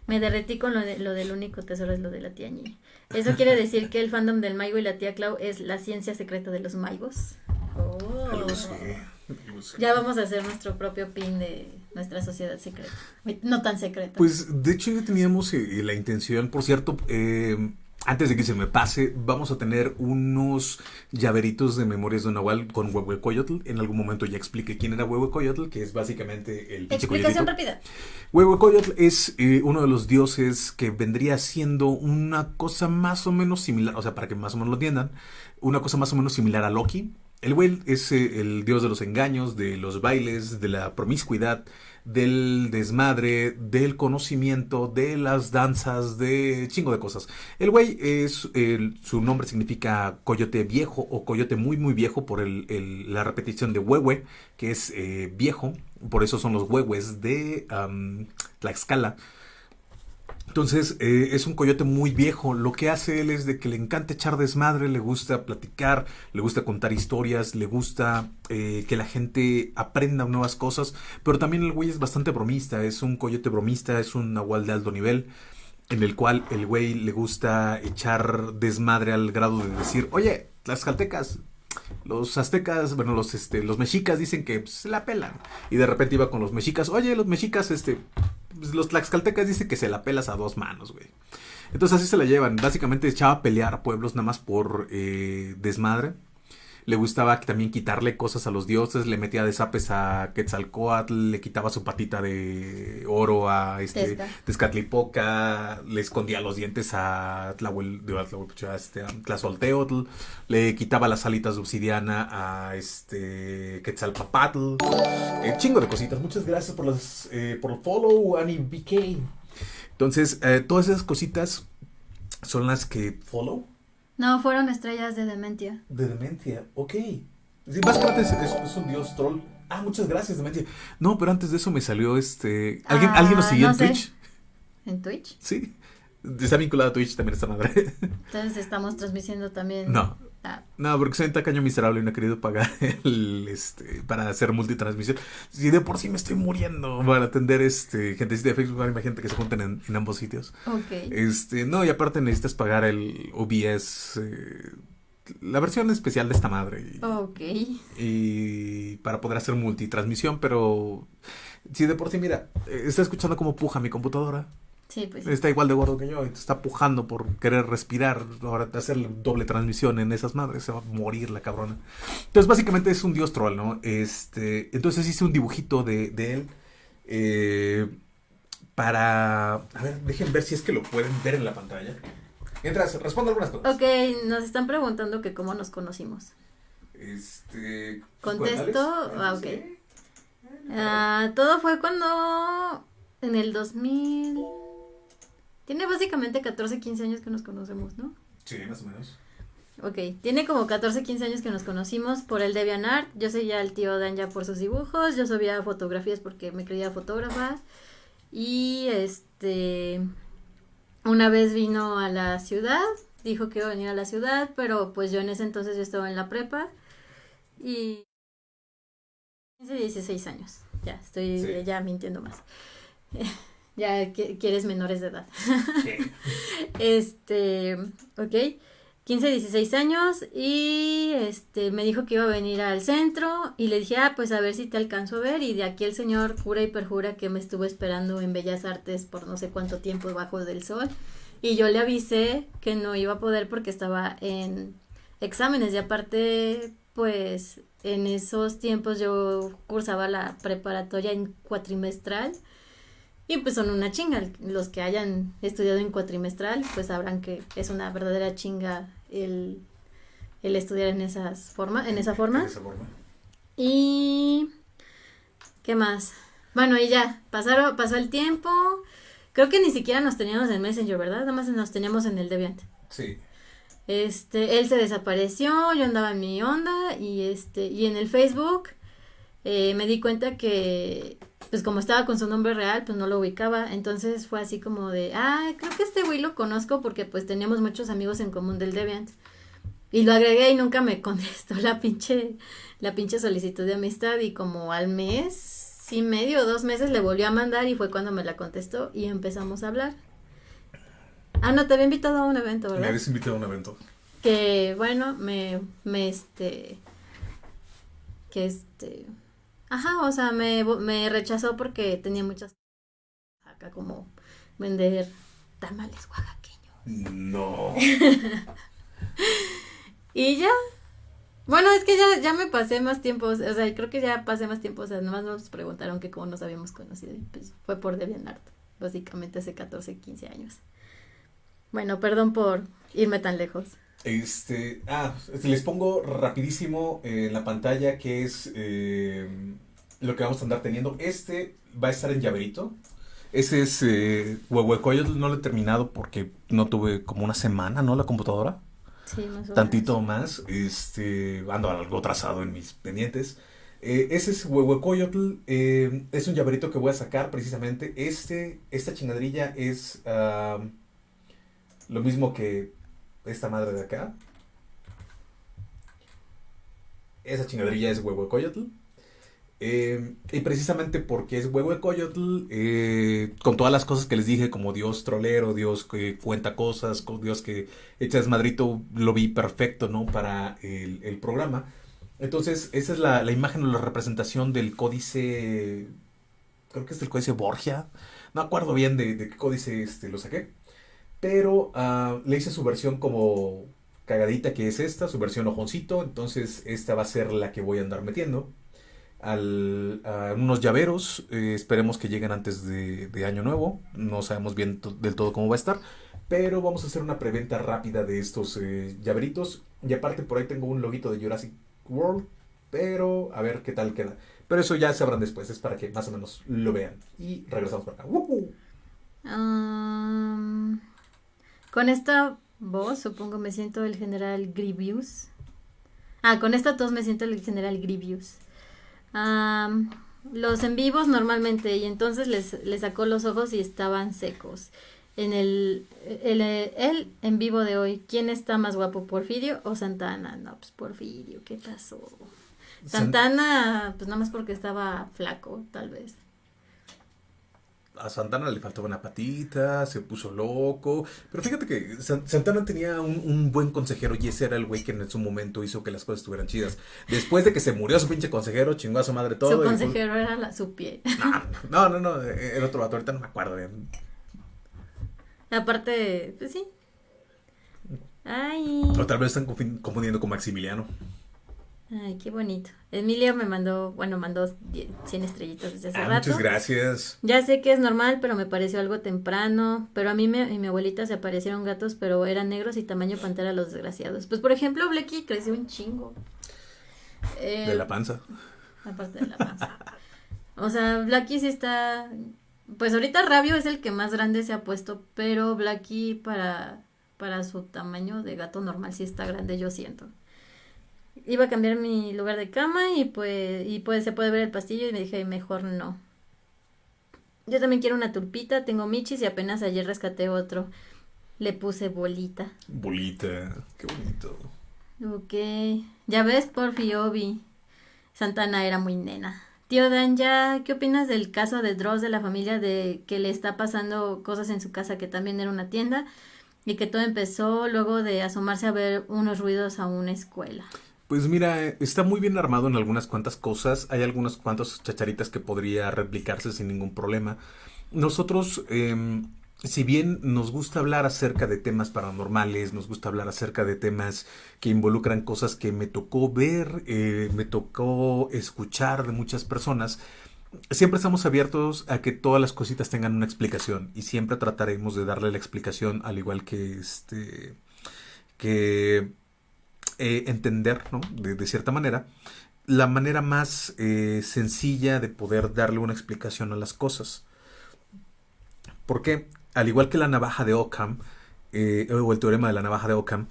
Me derretí con lo, de, lo del único tesoro es lo de la tía Ñi. Eso quiere decir que el fandom del Maigo y la tía Clau es la ciencia secreta de los Maigos. Oh. Ya vamos a hacer nuestro propio pin de nuestra sociedad secreta. No tan secreta. Pues de hecho ya teníamos eh, la intención, por cierto, eh, antes de que se me pase, vamos a tener unos llaveritos de memorias de Nahual con Huehuecoyotl. En algún momento ya expliqué quién era Huehuecoyotl, que es básicamente el Explicación rápida. Huehuecoyotl es eh, uno de los dioses que vendría siendo una cosa más o menos similar, o sea, para que más o menos lo entiendan, una cosa más o menos similar a Loki. El güey es eh, el dios de los engaños, de los bailes, de la promiscuidad, del desmadre, del conocimiento, de las danzas, de chingo de cosas. El güey es, su nombre significa coyote viejo o coyote muy muy viejo por el, el, la repetición de huehue, que es eh, viejo, por eso son los huehues de um, Tlaxcala. Entonces eh, es un coyote muy viejo. Lo que hace él es de que le encanta echar desmadre, le gusta platicar, le gusta contar historias, le gusta eh, que la gente aprenda nuevas cosas. Pero también el güey es bastante bromista, es un coyote bromista, es un nahual de alto nivel. En el cual el güey le gusta echar desmadre al grado de decir, oye, las caltecas, los aztecas, bueno, los, este, los mexicas dicen que pues, se la pelan. Y de repente iba con los mexicas, oye, los mexicas, este, los tlaxcaltecas dicen que se la pelas a dos manos, güey. Entonces así se la llevan. Básicamente echaba a pelear pueblos nada más por eh, desmadre. Le gustaba también quitarle cosas a los dioses, le metía desapes a Quetzalcoatl, le quitaba su patita de oro a este Tezcatlipoca, le escondía los dientes a Tlahuel, este, Tlazolteotl, le quitaba las alitas de obsidiana a este Quetzalpapatl, eh, chingo de cositas. Muchas gracias por los eh, por el follow, Annie BK. Entonces, eh, todas esas cositas son las que follow. No, fueron estrellas de Dementia. De Dementia, ok. Sí, básicamente es, un dios troll. Ah, muchas gracias, Dementia. No, pero antes de eso me salió este. ¿Alguien, ¿alguien nos siguió en Twitch? ¿En Twitch? Sí. Está vinculado a Twitch también esta madre. Entonces estamos transmitiendo también. No, no, porque soy un tacaño miserable y no he querido pagar el, este, para hacer multitransmisión. Si de por sí me estoy muriendo para atender este, gente de Facebook, imagínate que se junten en, ambos sitios. Ok. Este, no, y aparte necesitas pagar el OBS, eh, la versión especial de esta madre. Y, ok. Y para poder hacer multitransmisión, pero si de por sí, mira, eh, está escuchando cómo puja mi computadora. Pues está igual de gordo que yo y te está pujando por querer respirar. Ahora hacer doble transmisión en esas madres, se va a morir la cabrona. Entonces, básicamente es un dios troll, ¿no? Este, entonces hice un dibujito de, él. Eh, para. A ver, dejen ver si es que lo pueden ver en la pantalla. Mientras, respondo algunas cosas. Ok, nos están preguntando que cómo nos conocimos. Este. Contesto. Ah, ok. Ah, todo fue cuando. En el 2000. Tiene básicamente 14, 15 años que nos conocemos, ¿no? Sí, más o menos. Ok, tiene como 14, 15 años que nos conocimos por el DeviantArt. Yo seguía al tío Dan ya por sus dibujos. Yo subía fotografías porque me creía fotógrafa. Y este. Una vez vino a la ciudad. Dijo que iba a venir a la ciudad. Pero pues yo en ese entonces yo estaba en la prepa. Y. 15, 16 años. Ya, estoy ya mintiendo más. ya quieres menores de edad. este, ok. 15, 16 años y este me dijo que iba a venir al centro y le dije, ah, pues a ver si te alcanzo a ver y de aquí el señor jura y perjura que me estuvo esperando en Bellas Artes por no sé cuánto tiempo bajo del sol. Y yo le avisé que no iba a poder porque estaba en exámenes. Y aparte pues en esos tiempos yo cursaba la preparatoria en cuatrimestral y pues son una chinga. Los que hayan estudiado en cuatrimestral, pues sabrán que es una verdadera chinga el, estudiar en esas forma, en esa forma. En esa forma. Y ¿qué más? Bueno, y ya, pasaron, pasó el tiempo. Creo que ni siquiera nos teníamos en Messenger, ¿verdad? Nada más nos teníamos en el Deviant. Sí. Este, él se desapareció, yo andaba en mi onda y este, y en el Facebook eh, me di cuenta que pues como estaba con su nombre real, pues no lo ubicaba. Entonces fue así como de, ah, creo que este güey lo conozco porque pues teníamos muchos amigos en común del Deviant. Y lo agregué y nunca me contestó la pinche, la pinche solicitud de amistad y como al mes, sí medio, dos meses le volvió a mandar y fue cuando me la contestó y empezamos a hablar. Ah, no, te había invitado a un evento, ¿verdad? Me habías invitado a un evento. Que bueno, me, me este, que este, Ajá, o sea, me, me rechazó porque tenía muchas acá como vender tamales oaxaqueños. No. y ya. Bueno, es que ya, ya me pasé más tiempo, o sea, creo que ya pasé más tiempo, o sea, nomás nos preguntaron que cómo nos habíamos conocido y pues fue por DeviantArt, básicamente hace 14, 15 años. Bueno, perdón por irme tan lejos. Este, ah, les pongo rapidísimo en la pantalla que es eh, lo que vamos a andar teniendo. Este va a estar en llaverito. Ese es eh, Huehuecoyotl, no lo he terminado porque no tuve como una semana, ¿no? La computadora. Sí, más o Tantito más. Este, ando algo trazado en mis pendientes. Eh, ese es Huehuecoyotl. Eh, es un llaverito que voy a sacar precisamente. Este, esta chingadrilla es lo mismo que esta madre de acá. Esa chingadrilla es Huehuecoyotl. Eh, y precisamente porque es Huehuecoyotl, eh, con todas las cosas que les dije, como Dios trolero, Dios que cuenta cosas, Dios que echa desmadrito, lo vi perfecto, ¿no? Para el, programa. Entonces, esa es la, imagen o la representación del códice, creo que es el códice Borgia, no acuerdo bien de, qué códice este, lo saqué, pero ah, le hice su versión como cagadita que es esta, su versión ojoncito. Entonces esta va a ser la que voy a andar metiendo. Al, unos llaveros, eh, esperemos que lleguen antes de, de, año nuevo. No sabemos bien del todo cómo va a estar. Pero vamos a hacer una preventa rápida de estos eh, llaveritos. Y aparte por ahí tengo un loguito de Jurassic World. Pero a ver qué tal queda. Pero eso ya sabrán después. Es para que más o menos lo vean. Y regresamos para acá. Um, con esta voz supongo me siento el general Grievous. Ah, con esta tos me siento el general Grievous. Um, los en vivos normalmente y entonces les, les sacó los ojos y estaban secos en el, el, en vivo de hoy, ¿quién está más guapo, Porfirio o Santana? No, pues Porfirio, ¿qué pasó? Santana, pues nada más porque estaba flaco, tal vez. A Santana le faltaba una patita, se puso loco. Pero fíjate que Santana tenía un, buen consejero y ese era el güey que en su momento hizo que las cosas estuvieran chidas. Después de que se murió su pinche consejero, chingó a su madre todo. Su consejero era la, su pie. No, no, no, era otro vato, ahorita no me acuerdo. Aparte, pues sí. Ay. O tal vez están confundiendo con Maximiliano. Ay, qué bonito. Emilio me mandó, bueno, mandó 100 estrellitas desde hace ah, rato. Muchas gracias. Ya sé que es normal, pero me pareció algo temprano. Pero a mí me, y mi abuelita se aparecieron gatos, pero eran negros y tamaño pantera los desgraciados. Pues por ejemplo, Blecky creció un chingo. de la panza. Aparte de la panza. o sea, Blacky sí está pues ahorita Rabio es el que más grande se ha puesto, pero Blacky para, para su tamaño de gato normal sí está grande, yo siento. Iba a cambiar mi lugar de cama y pues, y pues se puede ver el pastillo y me dije, mejor no. Yo también quiero una tulpita, tengo michis y apenas ayer rescaté otro. Le puse bolita. Bolita, qué bonito. Ok, ya ves, Porfi, Obi. Santana era muy nena. Tío Dan, ¿ya qué opinas del caso de Dross de la familia de que le está pasando cosas en su casa que también era una tienda y que todo empezó luego de asomarse a ver unos ruidos a una escuela? Pues mira, está muy bien armado en algunas cuantas cosas. Hay algunas cuantas chacharitas que podría replicarse sin ningún problema. Nosotros eh, si bien nos gusta hablar acerca de temas paranormales, nos gusta hablar acerca de temas que involucran cosas que me tocó ver, eh, me tocó escuchar de muchas personas, siempre estamos abiertos a que todas las cositas tengan una explicación y siempre trataremos de darle la explicación al igual que este que eh, entender, ¿no? De, cierta manera, la manera más eh, sencilla de poder darle una explicación a las cosas. ¿Por qué? al igual que la navaja de Ockham, eh, o el teorema de la navaja de Ockham,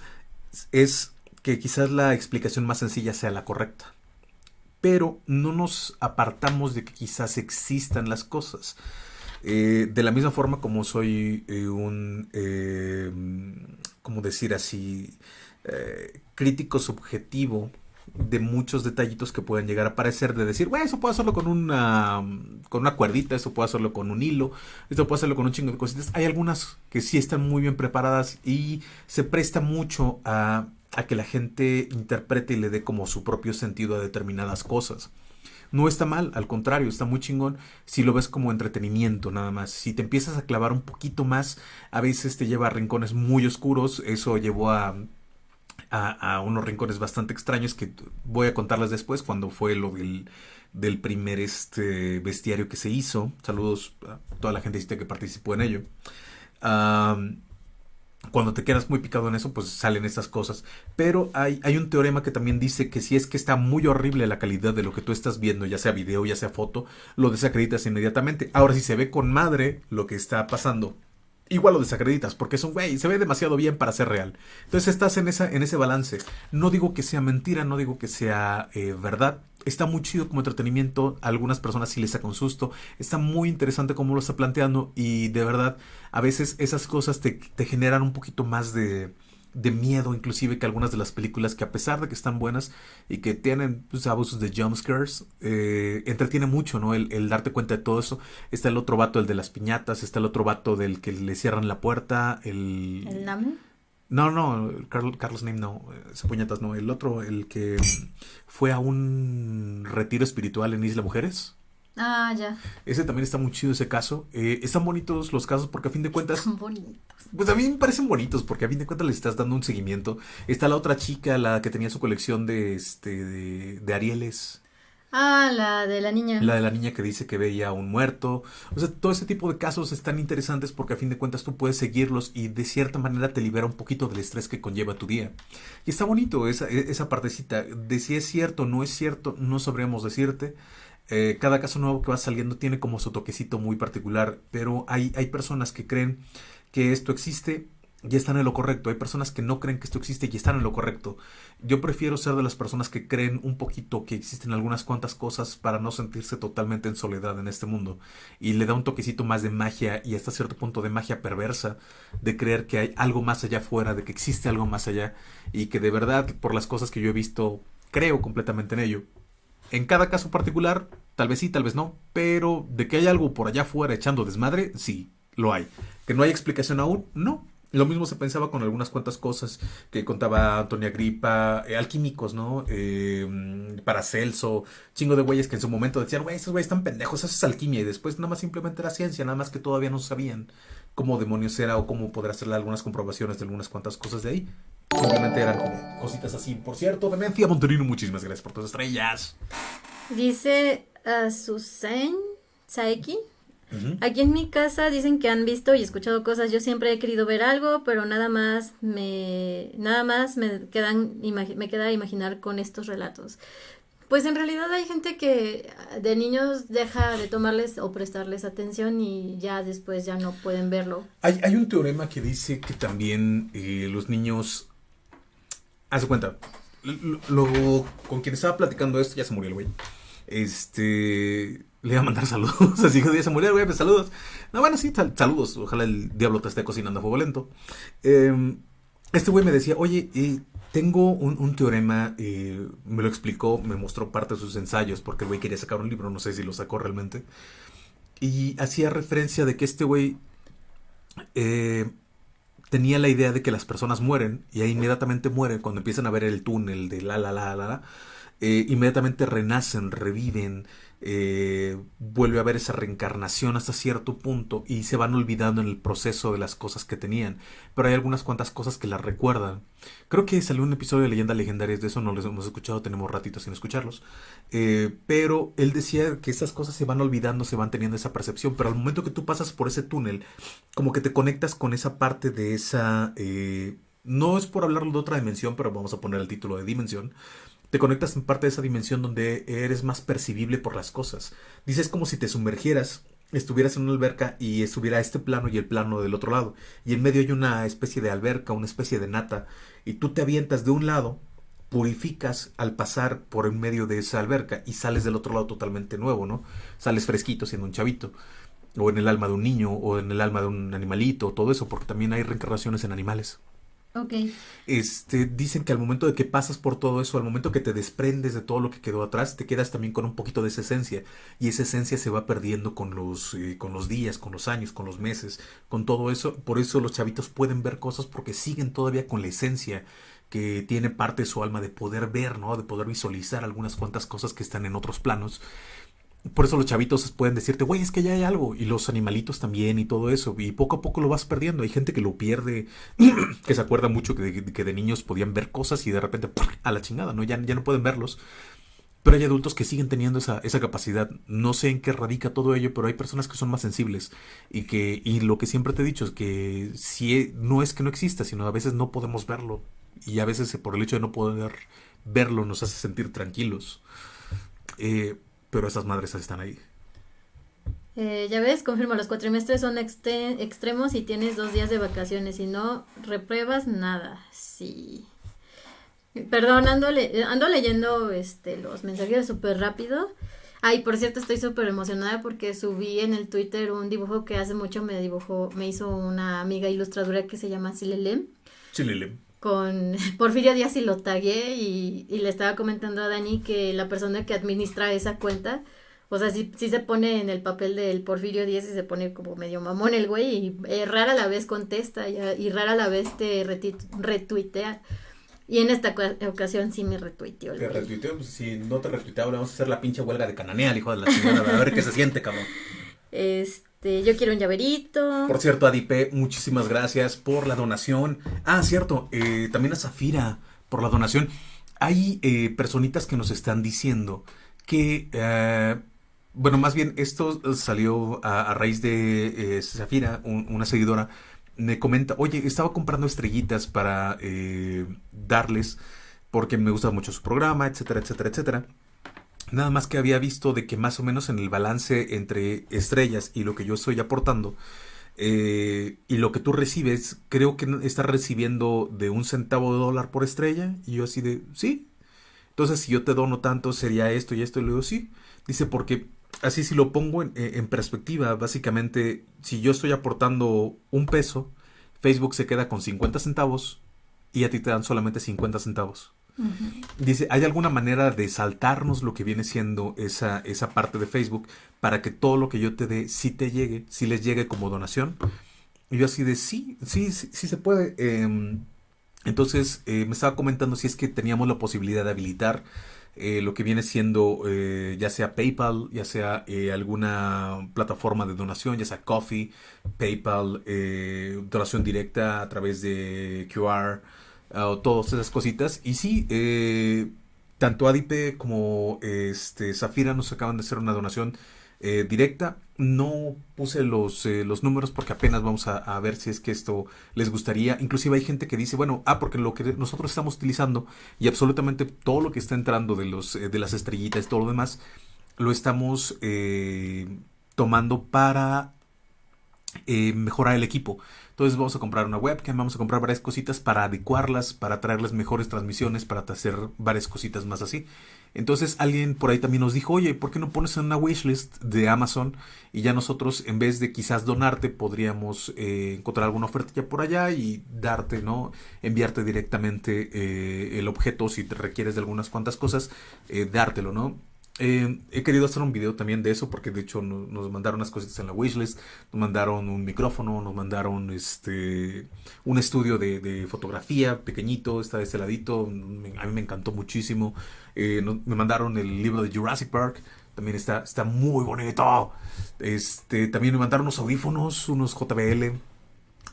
es que quizás la explicación más sencilla sea la correcta. Pero no nos apartamos de que quizás existan las cosas. Eh, de la misma forma como soy eh, un, ¿cómo decir así? Crítico subjetivo de muchos detallitos que pueden llegar a aparecer, de decir, bueno, eso puedo hacerlo con una, con una cuerdita, eso puedo hacerlo con un hilo, esto puedo hacerlo con un chingo de cositas. Hay algunas que sí están muy bien preparadas y se presta mucho a, a que la gente interprete y le dé como su propio sentido a determinadas cosas. No está mal, al contrario, está muy chingón si lo ves como entretenimiento nada más. Si te empiezas a clavar un poquito más, a veces te lleva a rincones muy oscuros. Eso llevó a a, unos rincones bastante extraños que voy a contarles después cuando fue lo del, del primer este bestiario que se hizo. Saludos a toda la gente que participó en ello. cuando te quedas muy picado en eso, pues salen estas cosas. Pero hay, hay, un teorema que también dice que si es que está muy horrible la calidad de lo que tú estás viendo, ya sea video, ya sea foto, lo desacreditas inmediatamente. Ahora, si se ve con madre lo que está pasando igual lo desacreditas porque es un güey, se ve demasiado bien para ser real. Entonces estás en, esa, en ese balance. No digo que sea mentira, no digo que sea eh, verdad. Está muy chido como entretenimiento. A algunas personas sí les saca un susto. Está muy interesante cómo lo está planteando. Y de verdad, a veces esas cosas te, te generan un poquito más de, de miedo, inclusive que algunas de las películas que a pesar de que están buenas y que tienen pues, abusos de jumpscares, eh, entretiene mucho, ¿no? El, darte cuenta de todo eso. Está el otro vato, el de las piñatas, está el otro vato del que le cierran la puerta, el... ¿El? No, no, Carlos, Carlos Name no, ese puñetas no, el otro, el que fue a un retiro espiritual en Isla Mujeres. Ah, ya. Ese también está muy chido ese caso. Eh, están bonitos los casos porque a fin de cuentas... Están bonitos. Pues a mí me parecen bonitos porque a fin de cuentas le estás dando un seguimiento. Está la otra chica, la que tenía su colección de, este, de, de Arieles. Ah, la de la niña. La de la niña que dice que veía a un muerto. O sea, todo ese tipo de casos están interesantes porque a fin de cuentas tú puedes seguirlos y de cierta manera te libera un poquito del estrés que conlleva tu día. Y está bonito esa, esa partecita. De si es cierto, no es cierto, no sabremos decirte. Eh, cada caso nuevo que va saliendo tiene como su toquecito muy particular, pero hay, hay personas que creen que esto existe y están en lo correcto. Hay personas que no creen que esto existe y están en lo correcto. Yo prefiero ser de las personas que creen un poquito que existen algunas cuantas cosas para no sentirse totalmente en soledad en este mundo. Y le da un toquecito más de magia y hasta cierto punto de magia perversa, de creer que hay algo más allá afuera, de que existe algo más allá y que de verdad, por las cosas que yo he visto, creo completamente en ello. En cada caso particular, tal vez sí, tal vez no, pero de que hay algo por allá afuera echando desmadre, sí, lo hay. Que no hay explicación aún, no, lo mismo se pensaba con algunas cuantas cosas que contaba Antonia Gripa, eh, alquímicos, ¿no? Eh, Paracelso, chingo de güeyes que en su momento decían, güey, esos güeyes están pendejos, eso es alquimia. Y después nada más simplemente era ciencia, nada más que todavía no sabían cómo demonios era o cómo poder hacerle algunas comprobaciones de algunas cuantas cosas de ahí. Simplemente eran como cositas así. Por cierto, Demencia Monterino, muchísimas gracias por tus estrellas. Dice a Susan Saeki Aquí en mi casa dicen que han visto y escuchado cosas. Yo siempre he querido ver algo, pero nada más me, nada más me quedan, me queda imaginar con estos relatos. Pues en realidad hay gente que de niños deja de tomarles o prestarles atención y ya después ya no pueden verlo. Hay, hay un teorema que dice que también eh, los niños... Haz cuenta, lo, con quien estaba platicando esto ya se murió el güey. Este le iba a mandar saludos. Así que se murió, güey, pues saludos. No, bueno, sí, saludos. Ojalá el diablo te esté cocinando a fuego lento. Em, este güey me decía, oye, tengo un, teorema, me lo explicó, me mostró parte de sus ensayos, porque el güey quería sacar un libro, no sé si lo sacó realmente. Y hacía referencia de que este güey eh, tenía la idea de que las personas mueren y ahí inmediatamente mueren cuando empiezan a ver el túnel de la la la la la. Eh, inmediatamente renacen, reviven, eh, vuelve a haber esa reencarnación hasta cierto punto y se van olvidando en el proceso de las cosas que tenían. Pero hay algunas cuantas cosas que las recuerdan. Creo que salió un episodio de Leyendas Legendarias de eso, no los hemos escuchado, tenemos ratitos sin escucharlos. Eh, pero él decía que esas cosas se van olvidando, se van teniendo esa percepción, pero al momento que tú pasas por ese túnel, como que te conectas con esa parte de esa... Eh, no es por hablarlo de otra dimensión, pero vamos a poner el título de dimensión te conectas en parte de esa dimensión donde eres más percibible por las cosas. Dices como si te sumergieras, estuvieras en una alberca y estuviera este plano y el plano del otro lado. Y en medio hay una especie de alberca, una especie de nata. Y tú te avientas de un lado, purificas al pasar por en medio de esa alberca y sales del otro lado totalmente nuevo, ¿no? Sales fresquito siendo un chavito. O en el alma de un niño, o en el alma de un animalito, todo eso, porque también hay reencarnaciones en animales. Ok. Este, dicen que al momento de que pasas por todo eso, al momento que te desprendes de todo lo que quedó atrás, te quedas también con un poquito de esa esencia. Y esa esencia se va perdiendo con los, eh, con los días, con los años, con los meses, con todo eso. Por eso los chavitos pueden ver cosas porque siguen todavía con la esencia que tiene parte de su alma de poder ver, ¿no? De poder visualizar algunas cuantas cosas que están en otros planos. Por eso los chavitos pueden decirte, güey, es que ya hay algo. Y los animalitos también y todo eso. Y poco a poco lo vas perdiendo. Hay gente que lo pierde, que se acuerda mucho que de, niños podían ver cosas y de repente a la chingada, ¿no? Ya, ya no pueden verlos. Pero hay adultos que siguen teniendo esa, esa, capacidad. No sé en qué radica todo ello, pero hay personas que son más sensibles. Y que, y lo que siempre te he dicho es que si e, no es que no exista, sino a veces no podemos verlo. Y a veces por el hecho de no poder verlo nos hace sentir tranquilos. Eh, pero esas madres están ahí. Eh, ya ves, confirmo, los cuatrimestres son extremos y tienes dos días de vacaciones. y no, repruebas nada. Sí. Perdón, ando, ando leyendo este, los mensajes súper rápido. Ay, por cierto, estoy súper emocionada porque subí en el Twitter un dibujo que hace mucho me dibujó, me hizo una amiga ilustradora que se llama Silelem. Silelem con Porfirio Díaz y lo tagué y, le estaba comentando a Dani que la persona que administra esa cuenta, o sea, sí, sí se pone en el papel del Porfirio Díaz y se pone como medio mamón el güey y eh, rara la vez contesta y, rara la vez te retuitea. Y en esta ocasión sí me retuiteó. Te retuiteó, pues si no te retuiteaba, vamos a hacer la pinche huelga de cananea, hijo de la señora, a ver qué se siente, cabrón. Este, yo quiero un llaverito. Por cierto, Adipe, muchísimas gracias por la donación. Ah, cierto, eh, también a Zafira por la donación. Hay eh, personitas que nos están diciendo que, eh, bueno, más bien esto salió a, raíz de Zafira, una seguidora, me comenta, oye, estaba comprando estrellitas para darles porque me gusta mucho su programa, etcétera, etcétera, etcétera. Nada más que había visto de que más o menos en el balance entre estrellas y lo que yo estoy aportando eh, y lo que tú recibes, creo que estás recibiendo de un centavo de dólar por estrella. Y yo así de, sí. Entonces si yo te dono tanto sería esto y esto. Y luego sí. Dice porque así si lo pongo en, en perspectiva, básicamente si yo estoy aportando un peso, Facebook se queda con 50 centavos y a ti te dan solamente 50 centavos. Dice, ¿hay alguna manera de saltarnos lo que viene siendo esa, esa parte de Facebook para que todo lo que yo te dé sí te llegue, sí les llegue como donación? Y yo así de, sí, sí, sí, se puede. Em, entonces eh, me estaba comentando si es que teníamos la posibilidad de habilitar eh, lo que viene siendo eh, ya sea PayPal, ya sea alguna plataforma de donación, ya sea Coffee, PayPal, donación directa a través de QR o todas esas cositas. Y sí, eh, tanto Adipe como este, Zafira nos acaban de hacer una donación eh, directa. No puse los, eh, los números porque apenas vamos a, ver si es que esto les gustaría. Inclusive hay gente que dice, bueno, ah, porque lo que nosotros estamos utilizando y absolutamente todo lo que está entrando de, los, de las estrellitas, todo lo demás, lo estamos tomando para mejorar el equipo. Entonces vamos a comprar una webcam, vamos a comprar varias cositas para adecuarlas, para traerles mejores transmisiones, para hacer varias cositas más así. Entonces alguien por ahí también nos dijo, oye, ¿por qué no pones en una wishlist de Amazon? Y ya nosotros, en vez de quizás donarte, podríamos eh, encontrar alguna oferta ya por allá y darte, ¿no? Enviarte directamente eh, el objeto si te requieres de algunas cuantas cosas, eh, dártelo, ¿no? Eh, he querido hacer un video también de eso porque de hecho nos, mandaron unas cositas en la wishlist, nos mandaron un micrófono, nos mandaron este un estudio de, fotografía pequeñito, está de este ladito, a mí me encantó muchísimo. Eh, me mandaron el libro de Jurassic Park, también está, está muy bonito. Este, también me mandaron unos audífonos, unos JBL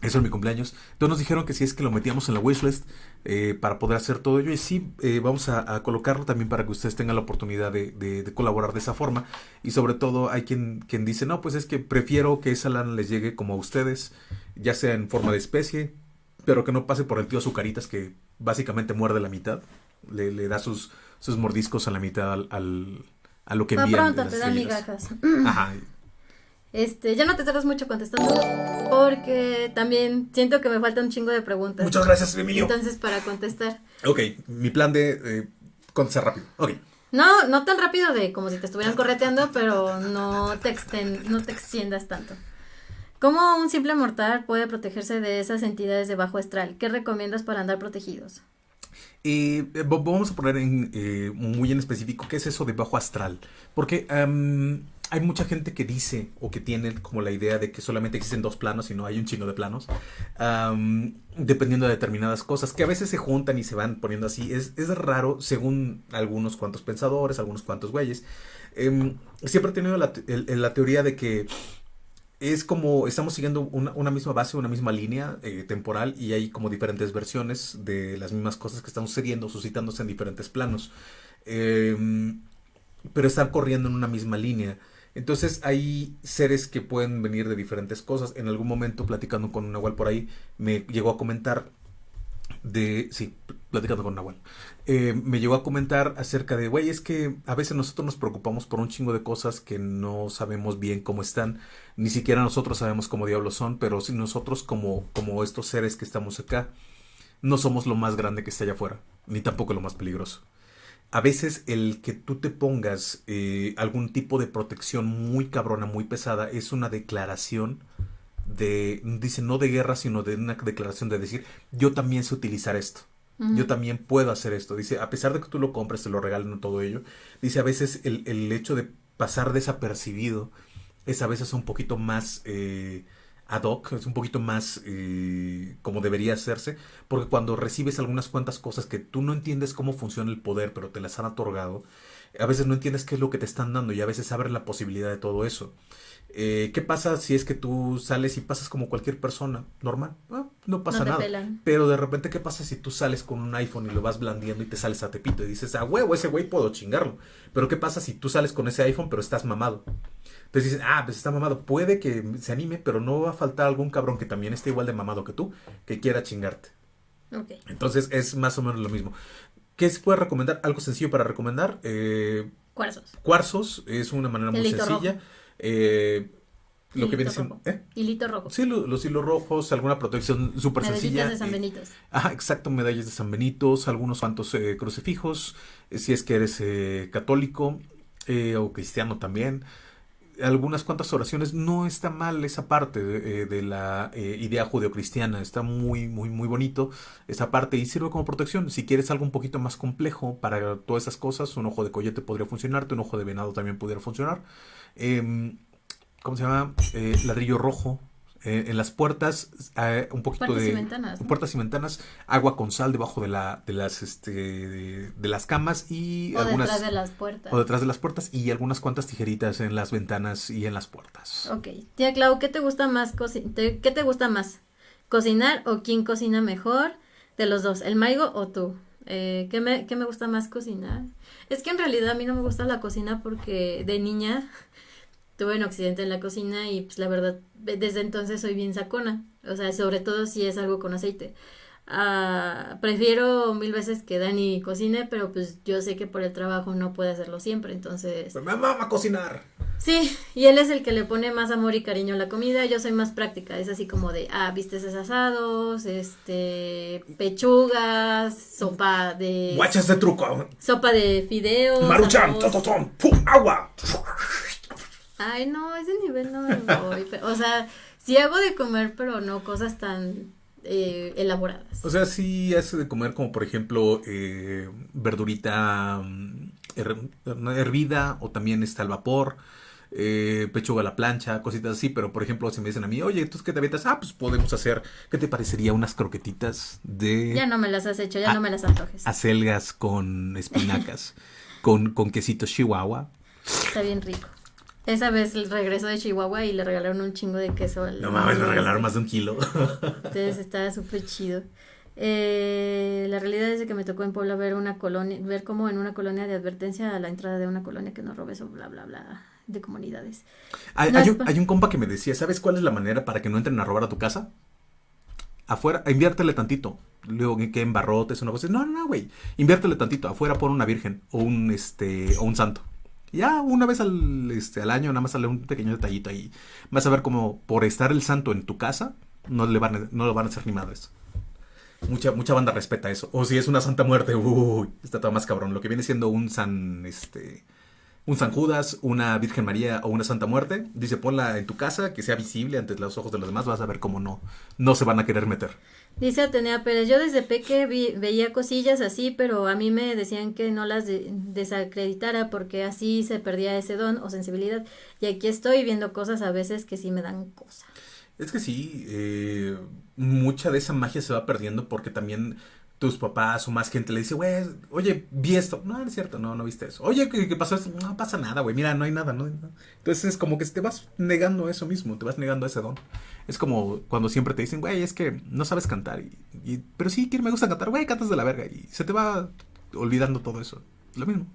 eso es mi cumpleaños. Entonces nos dijeron que si es que lo metíamos en la wishlist eh, para poder hacer todo ello. Y sí, eh, vamos a, colocarlo también para que ustedes tengan la oportunidad de, colaborar de esa forma. Y sobre todo hay quien, quien dice, no, pues es que prefiero que esa lana les llegue como a ustedes, ya sea en forma de especie, pero que no pase por el tío Azucaritas que básicamente muerde la mitad. Le, da sus, sus mordiscos a la mitad al, a lo que envían. pronto te da migajas. Ajá. Este, ya no te tardas mucho contestando porque también siento que me falta un chingo de preguntas. Muchas gracias, Emilio. Entonces, para contestar. Ok, mi plan de eh, contestar rápido. Ok. No, no tan rápido de como si te estuvieran correteando, pero no te, no te extiendas tanto. ¿Cómo un simple mortal puede protegerse de esas entidades de bajo astral? ¿Qué recomiendas para andar protegidos? Eh, vamos a poner en, eh, muy en específico qué es eso de bajo astral. Porque hay mucha gente que dice o que tiene como la idea de que solamente existen dos planos y no hay un chingo de planos, dependiendo de determinadas cosas, que a veces se juntan y se van poniendo así. Es, es raro según algunos cuantos pensadores, algunos cuantos güeyes. Em, siempre he tenido la, la, teoría de que es como estamos siguiendo una, misma base, una misma línea eh, temporal y hay como diferentes versiones de las mismas cosas que están sucediendo, suscitándose en diferentes planos. Em, pero están corriendo en una misma línea. Entonces hay seres que pueden venir de diferentes cosas. En algún momento platicando con Nahual por ahí, me llegó a comentar de... Sí, platicando con Nahual. Eh, me llegó a comentar acerca de, güey, es que a veces nosotros nos preocupamos por un chingo de cosas que no sabemos bien cómo están. Ni siquiera nosotros sabemos cómo diablos son, pero si nosotros como, como estos seres que estamos acá, no somos lo más grande que está allá afuera, ni tampoco lo más peligroso a veces el que tú te pongas eh, algún tipo de protección muy cabrona, muy pesada, es una declaración de, dice, no de guerra, sino de una declaración de decir, yo también sé utilizar esto. Yo también puedo hacer esto. Dice, a pesar de que tú lo compres, te lo regalen todo ello. Dice, a veces el, el hecho de pasar desapercibido es a veces un poquito más eh, ad hoc, es un poquito más eh, como debería hacerse, porque cuando recibes algunas cuantas cosas que tú no entiendes cómo funciona el poder, pero te las han otorgado, a veces no entiendes qué es lo que te están dando y a veces abre la posibilidad de todo eso. Eh, ¿Qué pasa si es que tú sales y pasas como cualquier persona normal? Ah, no pasa No nada. pelan. Pero de repente, ¿qué pasa si tú sales con un iPhone y lo vas blandiendo y te sales a tepito y dices, ah, huevo, ese güey puedo chingarlo? Pero ¿qué pasa si tú sales con ese iPhone pero estás mamado? Entonces dicen, ah, pues está mamado. Puede que se anime, pero no va a faltar algún cabrón que también esté igual de mamado que tú, que quiera chingarte. Ok. Entonces es más o menos lo mismo. ¿Qué se puede recomendar? Algo sencillo para recomendar. Eh, Cuarzos. cuarzos es una manera muy sencilla. Eh, lo que viene siendo... rojo. ¿eh? Hilito rojo. Sí, lo- los hilos rojos, alguna protección súper Medallitas sencilla. de San eh, Benitos. Ajá, exacto, medallas de San Benitos, algunos cuantos eh, crucifijos, eh, si es que eres eh, católico eh, o cristiano también. Algunas cuantas oraciones, no está mal esa parte de, eh, la eh, idea judeocristiana, está muy, muy, muy bonito esa parte y sirve como protección. Si quieres algo un poquito más complejo para todas esas cosas, un ojo de coyote podría funcionarte, un ojo de venado también pudiera funcionar. Em, ¿Cómo se llama? Eh, ladrillo rojo. Eh, en las puertas, eh, un poquito Puertas de y ventanas. ¿no? puertas y ventanas, agua con sal debajo de la, de las, este, de, de las camas y O algunas, detrás de las puertas. o detrás de las puertas y algunas cuantas tijeritas en las ventanas y en las puertas. Ok. Tía Clau, ¿qué te gusta más te- ¿Qué te gusta más? ¿Cocinar o quién cocina mejor de los dos? ¿El Maigo o tú? Eh, ¿qué me, qué me gusta más cocinar? Es que en realidad a mí no me gusta la cocina porque de niña tuve un accidente en la cocina y pues la verdad desde entonces soy bien sacona. O sea, sobre todo si es algo con aceite. Ah, prefiero mil veces que Dani cocine, pero pues yo sé que por el trabajo no puede hacerlo siempre, entonces... ¡Me mama cocinar! Sí, y él es el que le pone más amor y cariño a la comida, yo soy más práctica, es así como de, ah, vistes asados, este, pechugas, sopa de... ¡Guachas de truco! Sopa de fideos. ¡Maruchan! arroz. ¡Tototón! ¡Pum! ¡Agua! Ay, no, ese nivel no me voy, pero, o sea, sí hago de comer, pero no cosas tan eh, elaboradas. O sea, sí hace de comer como por ejemplo eh, verdurita mm, her- hervida o también está al vapor, eh, pechuga a la plancha, cositas así, pero por ejemplo si me dicen a mí, oye, ¿entonces qué te avientas? Ah, pues podemos hacer, ¿qué te parecería unas croquetitas de Ya no me las has hecho, ya no me las antojes. acelgas con espinacas, con, con quesito chihuahua? Está bien rico. Esa vez regresó de Chihuahua y le regalaron un chingo de queso. al- No mames, me al- regalaron más de un kilo. Entonces estaba súper chido. Eh, la realidad es que me tocó en Puebla ver una colonia, ver como en una colonia de advertencia a la entrada de una colonia que no robes o bla bla bla de comunidades. Hay, No hay es un, hay un compa que me decía, ¿sabes cuál es la manera para que no entren a robar a tu casa? Afuera, inviértele tantito. Luego que en barrotes, una cosa. No, no, no, güey. Inviértele tantito. Afuera pon una virgen o un este o un santo. Ya una vez al, este, al año nada más sale un pequeño detallito ahí. Vas a ver como por estar el santo en tu casa, no le van a, no lo van a hacer ni madres. Mucha, mucha banda respeta eso. O si es una santa muerte, uy, está todo más cabrón. Lo que viene siendo un san, este, un San Judas, una Virgen María o una Santa Muerte, dice ponla en tu casa, que sea visible ante los ojos de los demás, vas a ver cómo no, no se van a querer meter. Dice Atenea Pérez, yo desde peque vi- veía cosillas así, pero a mí me decían que no las de- desacreditara porque así se perdía ese don o sensibilidad. Y aquí estoy viendo cosas a veces que sí me dan cosa. Es que sí, eh, mucha de esa magia se va perdiendo porque también tus papás o más gente le dice, güey, oye, vi esto. No, no es cierto, no, no viste eso. Oye, ¿qué, qué pasó esto? No pasa nada, güey, mira, no hay nada, no nada. Entonces es como que te vas negando eso mismo, te vas negando ese don. Es como cuando siempre te dicen, güey, es que no sabes cantar. Y, y- pero sí, que me gusta cantar, güey, cantas de la verga. Y se te va olvidando todo eso. Lo mismo.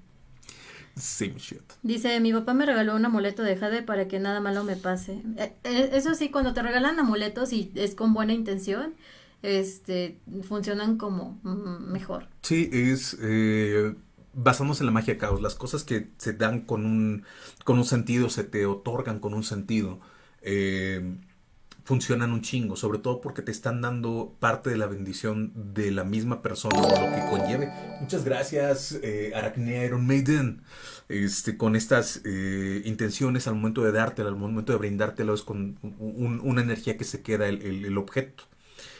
Same shit. Dice, mi papá me regaló un amuleto de jade para que nada malo me pase. Eh, eh, eso sí, cuando te regalan amuletos y es con buena intención, este, funcionan como mm, mejor. Sí, es eh, en la magia caos. Las cosas que se dan con un, con un sentido, se te otorgan con un sentido, eh, funcionan un chingo. Sobre todo porque te están dando parte de la bendición de la misma persona lo que conlleve. Muchas gracias, eh, Aracnea Iron Maiden. Este, con estas eh, intenciones al momento de dártelo, al momento de brindártelo, es con un- una energía que se queda el- el objeto.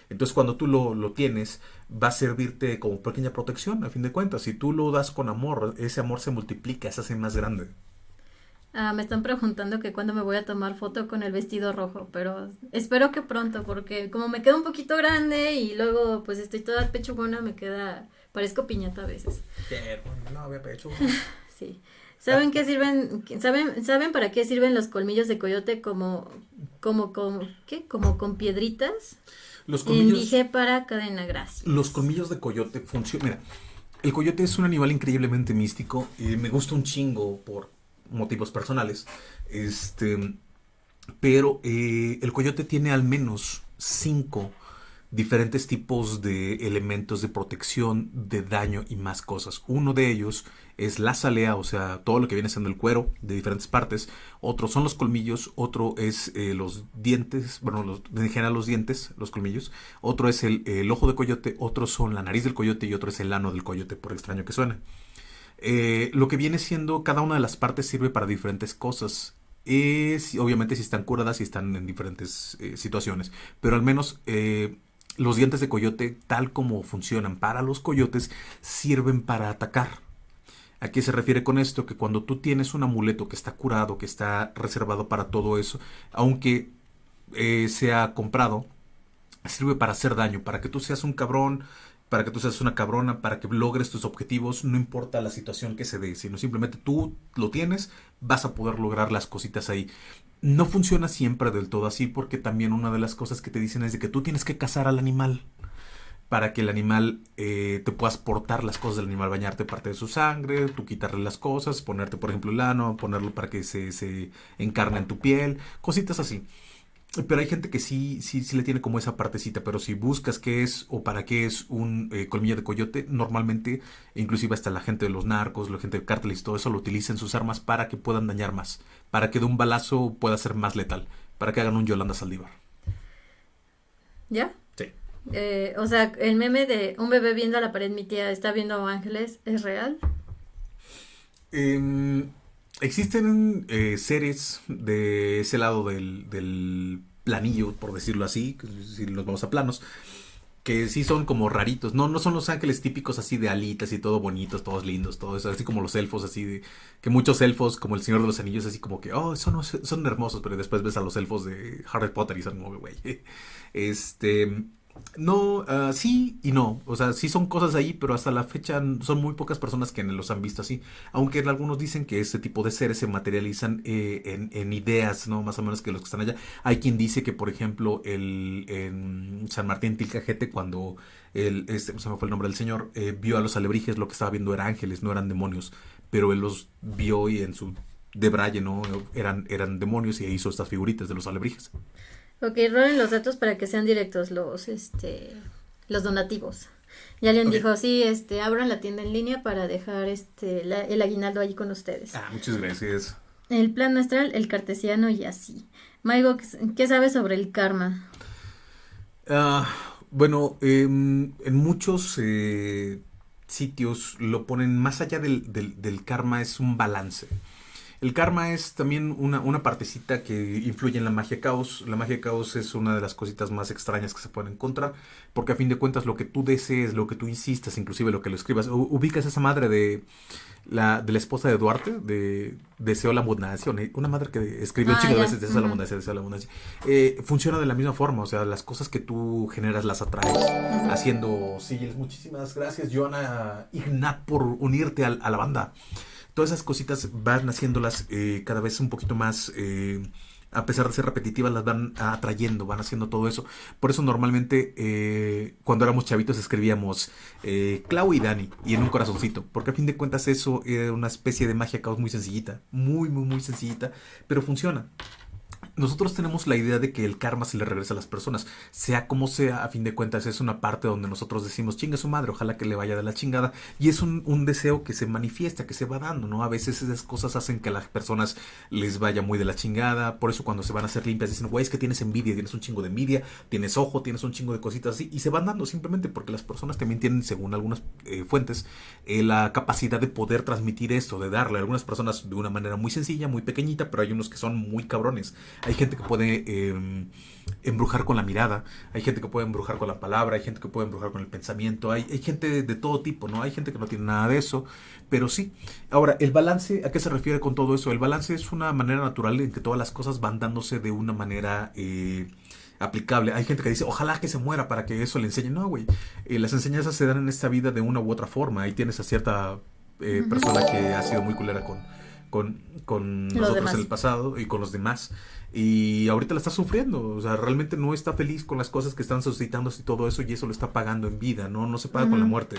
Entonces cuando tú lo, lo tienes, va a servirte como pequeña protección, a fin de cuentas. Si tú lo das con amor, ese amor se multiplica, se hace más grande. Ah, me están preguntando que cuándo me voy a tomar foto con el vestido rojo, pero espero que pronto, porque como me queda un poquito grande y luego pues estoy toda pechugona, me queda, parezco piñata a veces. no había pecho. sí. ¿Saben qué sirven, saben, saben para qué sirven los colmillos de coyote como, como, como, qué? Como con piedritas? Los colmillos. Dije para cadena gracia. Los colmillos de coyote funcionan. Mira, el coyote es un animal increíblemente místico y me gusta un chingo por motivos personales. Este, pero eh, el coyote tiene al menos cinco diferentes tipos de elementos de protección, de daño y más cosas. Uno de ellos es la salea, o sea, todo lo que viene siendo el cuero de diferentes partes. Otro son los colmillos, otro es eh, los dientes, bueno, los, en general los dientes, los colmillos. Otro es el, ojo de coyote, otro son la nariz del coyote y otro es el ano del coyote, por extraño que suene. Eh, lo que viene siendo, cada una de las partes sirve para diferentes cosas. Es, obviamente si están curadas y están en diferentes eh, situaciones, pero al menos los dientes de coyote, tal como funcionan para los coyotes, sirven para atacar. ¿A qué se refiere con esto? Que cuando tú tienes un amuleto que está curado, que está reservado para todo eso, aunque eh, sea comprado, sirve para hacer daño, para que tú seas un cabrón, para que tú seas una cabrona, para que logres tus objetivos, no importa la situación que se dé, sino simplemente tú lo tienes, vas a poder lograr las cositas ahí. No funciona siempre del todo así porque también una de las cosas que te dicen es de que tú tienes que cazar al animal para que el animal eh, te puedas portar las cosas del animal, bañarte parte de su sangre, tú quitarle las cosas, ponerte por ejemplo el ano, ponerlo para que se, se encarne en tu piel, cositas así. Pero hay gente que sí, sí, sí le tiene como esa partecita, pero si buscas qué es o para qué es un eh, colmillo de coyote, normalmente, inclusive hasta la gente de los narcos, la gente de cárteles todo eso, lo utilizan sus armas para que puedan dañar más, para que de un balazo pueda ser más letal, para que hagan un Yolanda Saldívar. ¿Ya? Eh, o sea, el meme de un bebé viendo a la pared, mi tía está viendo ángeles, ¿es real? Em, existen eh, seres de ese lado del, del, planillo, por decirlo así, si nos vamos a planos, que sí son como raritos. No, no son los ángeles típicos así de alitas y todo bonitos, todos lindos, todo eso, así como los elfos, así de que muchos elfos, como el Señor de los Anillos, así como que, oh, son, son hermosos, pero después ves a los elfos de Harry Potter y son como, güey. Este, no, uh, sí y no. O sea, sí son cosas ahí, pero hasta la fecha son muy pocas personas que los han visto así. Aunque algunos dicen que este tipo de seres se materializan eh, en, en, ideas, ¿no? Más o menos que los que están allá. Hay quien dice que, por ejemplo, el, en San Martín Tilcajete, cuando el, este, se me fue el nombre del señor, eh, vio a los alebrijes, lo que estaba viendo eran ángeles, no eran demonios. Pero él los vio y en su de ¿no? Eran, eran demonios y hizo estas figuritas de los alebrijes. Ok, rolen los datos para que sean directos los, este, los donativos. Y alguien dijo, sí, este, abran la tienda en línea para dejar este, el aguinaldo allí con ustedes. Ah, muchas gracias. El plan astral, el cartesiano y así. Maigo, ¿qué sabes sobre el karma? Ah, bueno, em, en muchos eh, sitios lo ponen más allá del, del, del karma, es un balance. El karma es también una, una, partecita que influye en la magia caos. La magia caos es una de las cositas más extrañas que se pueden encontrar, porque a fin de cuentas lo que tú desees, lo que tú insistas, inclusive lo que lo escribas, ubicas esa madre de la, de la esposa de Duarte, de Deseo la abundancia, una madre que escribió un ah, de veces Deseo la abundancia, Deseo la abundancia. Eh, funciona de la misma forma, o sea, las cosas que tú generas las atraes, haciendo sigils. Muchísimas gracias, Joana Ignat, por unirte a, a la banda todas esas cositas van haciéndolas eh, cada vez un poquito más, eh, a pesar de ser repetitivas, las van atrayendo, van haciendo todo eso. Por eso normalmente eh, cuando éramos chavitos escribíamos Clau y Dani y en un corazoncito, porque a fin de cuentas eso era una especie de magia caos muy sencillita, muy, muy, muy sencillita, pero funciona nosotros tenemos la idea de que el karma se le regresa a las personas, sea como sea, a fin de cuentas es una parte donde nosotros decimos, chinga su madre, ojalá que le vaya de la chingada, y es un, un, deseo que se manifiesta, que se va dando, ¿no? A veces esas cosas hacen que a las personas les vaya muy de la chingada, por eso cuando se van a hacer limpias dicen, güey, es que tienes envidia, tienes un chingo de envidia, tienes ojo, tienes un chingo de cositas así, y se van dando simplemente porque las personas también tienen, según algunas eh, fuentes, eh, la capacidad de poder transmitir esto, de darle a algunas personas de una manera muy sencilla, muy pequeñita, pero hay unos que son muy cabrones hay gente que puede em, embrujar con la mirada, hay gente que puede embrujar con la palabra, hay gente que puede embrujar con el pensamiento, hay, hay gente de, todo tipo, ¿no? Hay gente que no tiene nada de eso, pero sí. Ahora, el balance, ¿a qué se refiere con todo eso? El balance es una manera natural en que todas las cosas van dándose de una manera... Eh, aplicable. Hay gente que dice, ojalá que se muera para que eso le enseñe. No, güey. Eh, las enseñanzas se dan en esta vida de una u otra forma. Ahí tienes a cierta eh, persona que ha sido muy culera con, con, con nosotros en el pasado y con los demás. Y ahorita la está sufriendo. O sea, realmente no está feliz con las cosas que están suscitándose y todo eso. Y eso lo está pagando en vida, ¿no? No se paga con la muerte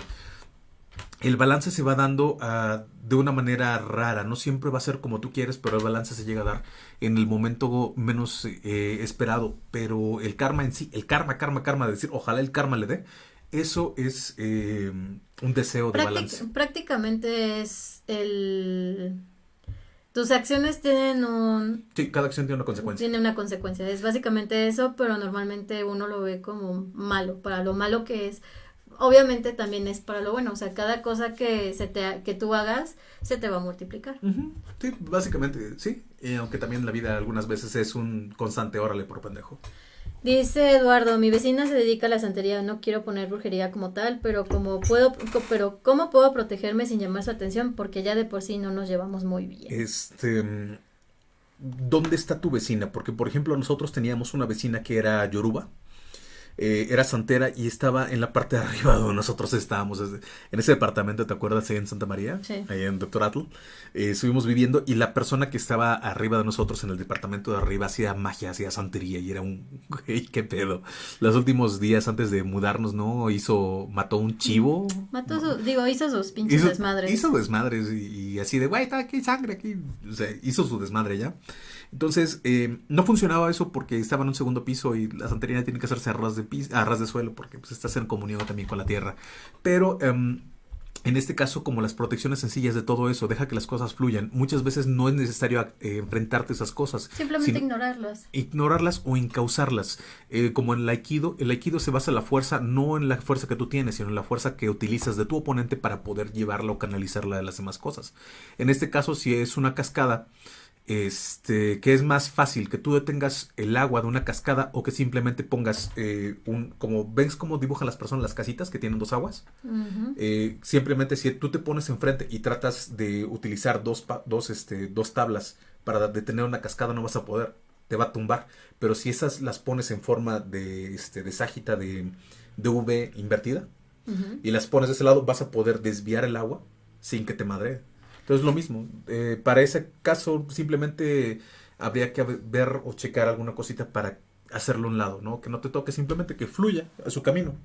el balance se va dando uh, de una manera rara. No siempre va a ser como tú quieres, pero el balance se llega a dar en el momento menos eh, esperado. Pero el karma en sí, el karma, karma, karma, de decir ojalá el karma le dé, eso es eh, un deseo de balance. Prácticamente es el... Tus acciones tienen un... Sí, cada acción tiene una consecuencia. Tiene una consecuencia. Es básicamente eso, pero normalmente uno lo ve como malo, para lo malo que es obviamente también es para lo bueno, o sea, cada cosa que se te que tú hagas se te va a multiplicar. Sí, básicamente sí, y aunque también la vida algunas veces es un constante órale por pendejo. Dice Eduardo, mi vecina se dedica a la santería, no quiero poner brujería como tal, pero como puedo pero cómo puedo protegerme sin llamar su atención porque ya de por sí no nos llevamos muy bien. Este ¿Dónde está tu vecina? Porque por ejemplo nosotros teníamos una vecina que era yoruba eh, era santera y estaba en la parte de arriba donde nosotros estábamos, en ese departamento, ¿te acuerdas? Ahí en Santa María, sí. ahí en Doctor Atl. Eh, estuvimos viviendo y la persona que estaba arriba de nosotros en el departamento de arriba hacía magia, hacía santería y era un, güey, qué pedo. Los últimos días antes de mudarnos, ¿no? Hizo, mató un chivo. Mató su, digo, hizo sus pinches desmadres. Hizo desmadres y, así de, güey, está aquí sangre aquí. O sea, hizo su desmadre ya. Entonces, eh, no funcionaba eso porque estaba en un segundo piso y la santería tiene que hacerse a ras de, piso, a ras de suelo porque pues, estás en comunión también con la tierra. Pero em, en este caso, como las protecciones sencillas de todo eso, deja que las cosas fluyan. Muchas veces no es necesario eh, enfrentarte a esas cosas. Simplemente ignorarlas. Ignorarlas o encauzarlas. Eh, como en el aikido, el aikido se basa en la fuerza, no en la fuerza que tú tienes, sino en la fuerza que utilizas de tu oponente para poder llevarla o canalizarla de las demás cosas. En este caso, si es una cascada, este, que es más fácil que tú detengas el agua de una cascada o que simplemente pongas eh, un, como ves cómo dibujan las personas las casitas que tienen dos aguas, eh, simplemente si tú te pones enfrente y tratas de utilizar dos, dos, este, dos tablas para detener una cascada no vas a poder, te va a tumbar, pero si esas las pones en forma de, este, de ságita de, de V invertida y las pones de ese lado vas a poder desviar el agua sin que te madre. Entonces lo mismo, eh, para ese caso simplemente habría que ver o checar alguna cosita para hacerlo a un lado, ¿no? Que no te toque, simplemente que fluya a su camino.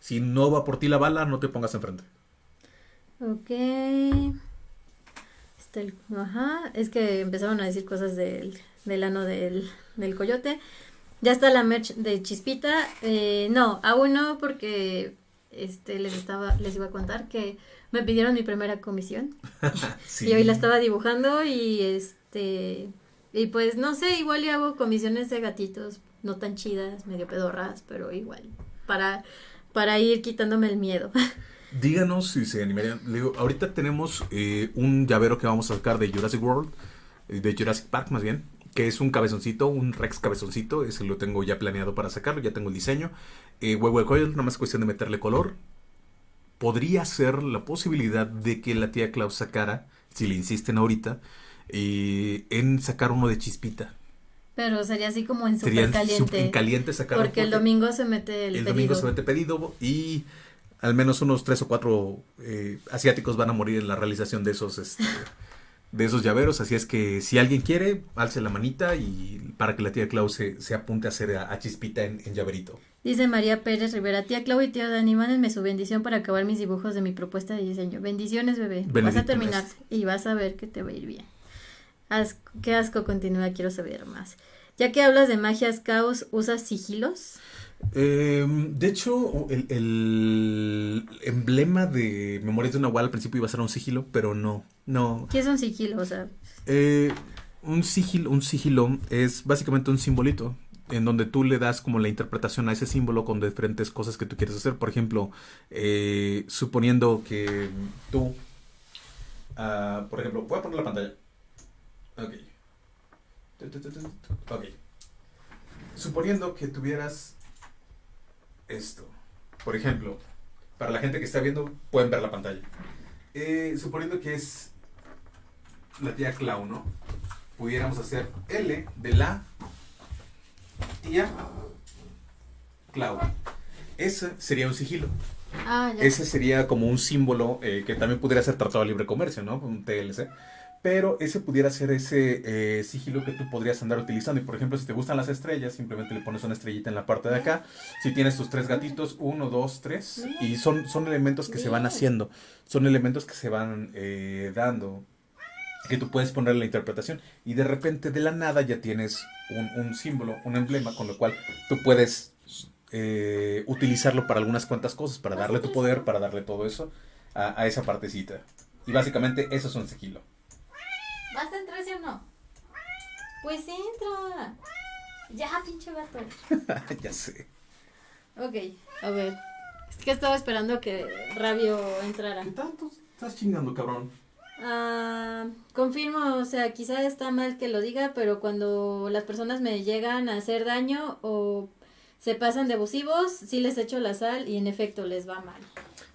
Si no va por ti la bala, no te pongas enfrente. Ok. Está el, ajá, es que empezaron a decir cosas del, del ano del, del coyote. Ya está la merch de Chispita. Eh, no, aún no, porque este les estaba, les iba a contar que me pidieron mi primera comisión. Y hoy la estaba dibujando y este y pues no sé, igual y hago comisiones de gatitos no tan chidas, medio pedorras, pero igual para para ir quitándome el miedo. Díganos si se animarían. digo, ahorita tenemos eh, un llavero que vamos a sacar de Jurassic World, eh, de Jurassic Park más bien, que es un cabezoncito, un Rex cabezoncito. Ese lo tengo ya planeado para sacarlo, ya tengo el diseño. Eh, Huevo Coil, nada más cuestión de meterle color podría ser la posibilidad de que la tía Klaus sacara, si le insisten ahorita, eh, en sacar uno de chispita. Pero sería así como en super caliente. en caliente sacar Porque el domingo se mete el, el domingo se mete pedido y al menos unos tres o cuatro eh, asiáticos van a morir en la realización de esos este, de esos llaveros. Así es que si alguien quiere, alce la manita y para que la tía Klaus se, apunte a hacer a, chispita en, en llaverito. Dice María Pérez Rivera, tía Clau y tía Dani, mándenme su bendición para acabar mis dibujos de mi propuesta de diseño. Bendiciones, bebé. vas a terminar y vas a ver que te va a ir bien. qué asco continúa, quiero saber más. Ya que hablas de magias caos, ¿usas sigilos? Em, de hecho, el, emblema de Memorias de una Nahual al principio iba a ser un sigilo, pero no, no. ¿Qué es un sigilo? O sea... Eh, un sigilo, un sigilo es básicamente un simbolito en donde tú le das como la interpretación a ese símbolo con diferentes cosas que tú quieres hacer. Por ejemplo, eh, suponiendo que tú, uh, por ejemplo, voy a poner la pantalla. Ok. Ok. Suponiendo que tuvieras esto. Por ejemplo, para la gente que está viendo, pueden ver la pantalla. Eh, suponiendo que es la tía Clau, ¿no? Pudiéramos hacer L de la tía Clau. Ese sería un sigilo. Ah, ya. Ese sería como un símbolo eh, que también pudiera ser tratado de libre comercio, ¿no? Un TLC. Pero ese pudiera ser ese eh, sigilo que tú podrías andar utilizando. Y por ejemplo, si te gustan las estrellas, simplemente le pones una estrellita en la parte de acá. Si tienes tus tres gatitos, uno, dos, tres. Y son, son elementos que se van haciendo. Son elementos que se van eh, dando. Que tú puedes poner la interpretación. Y de repente, de la nada, ya tienes un, un símbolo, un emblema, con lo cual tú puedes eh, utilizarlo para algunas cuantas cosas. Para darle tu poder, para darle todo eso a, a esa partecita. Y básicamente, eso es un sigilo. ¿Vas a entrar sí o no? Pues entra. Ya, pinche gato. ya sé. Ok, a ver. Es que estaba esperando que Rabio entrara. ¿Qué tanto estás chingando, cabrón? Ah, confirmo, o sea, quizá está mal que lo diga, pero cuando las personas me llegan a hacer daño o se pasan de abusivos, sí les echo la sal y en efecto les va mal.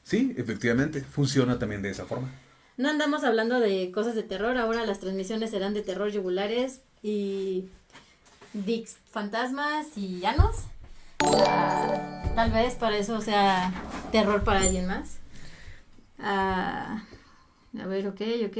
Sí, efectivamente, funciona también de esa forma. No andamos hablando de cosas de terror, ahora las transmisiones serán de terror yugulares y dicks fantasmas y llanos. Ah, tal vez para eso sea terror para alguien más. Ah, a ver, ok, ok,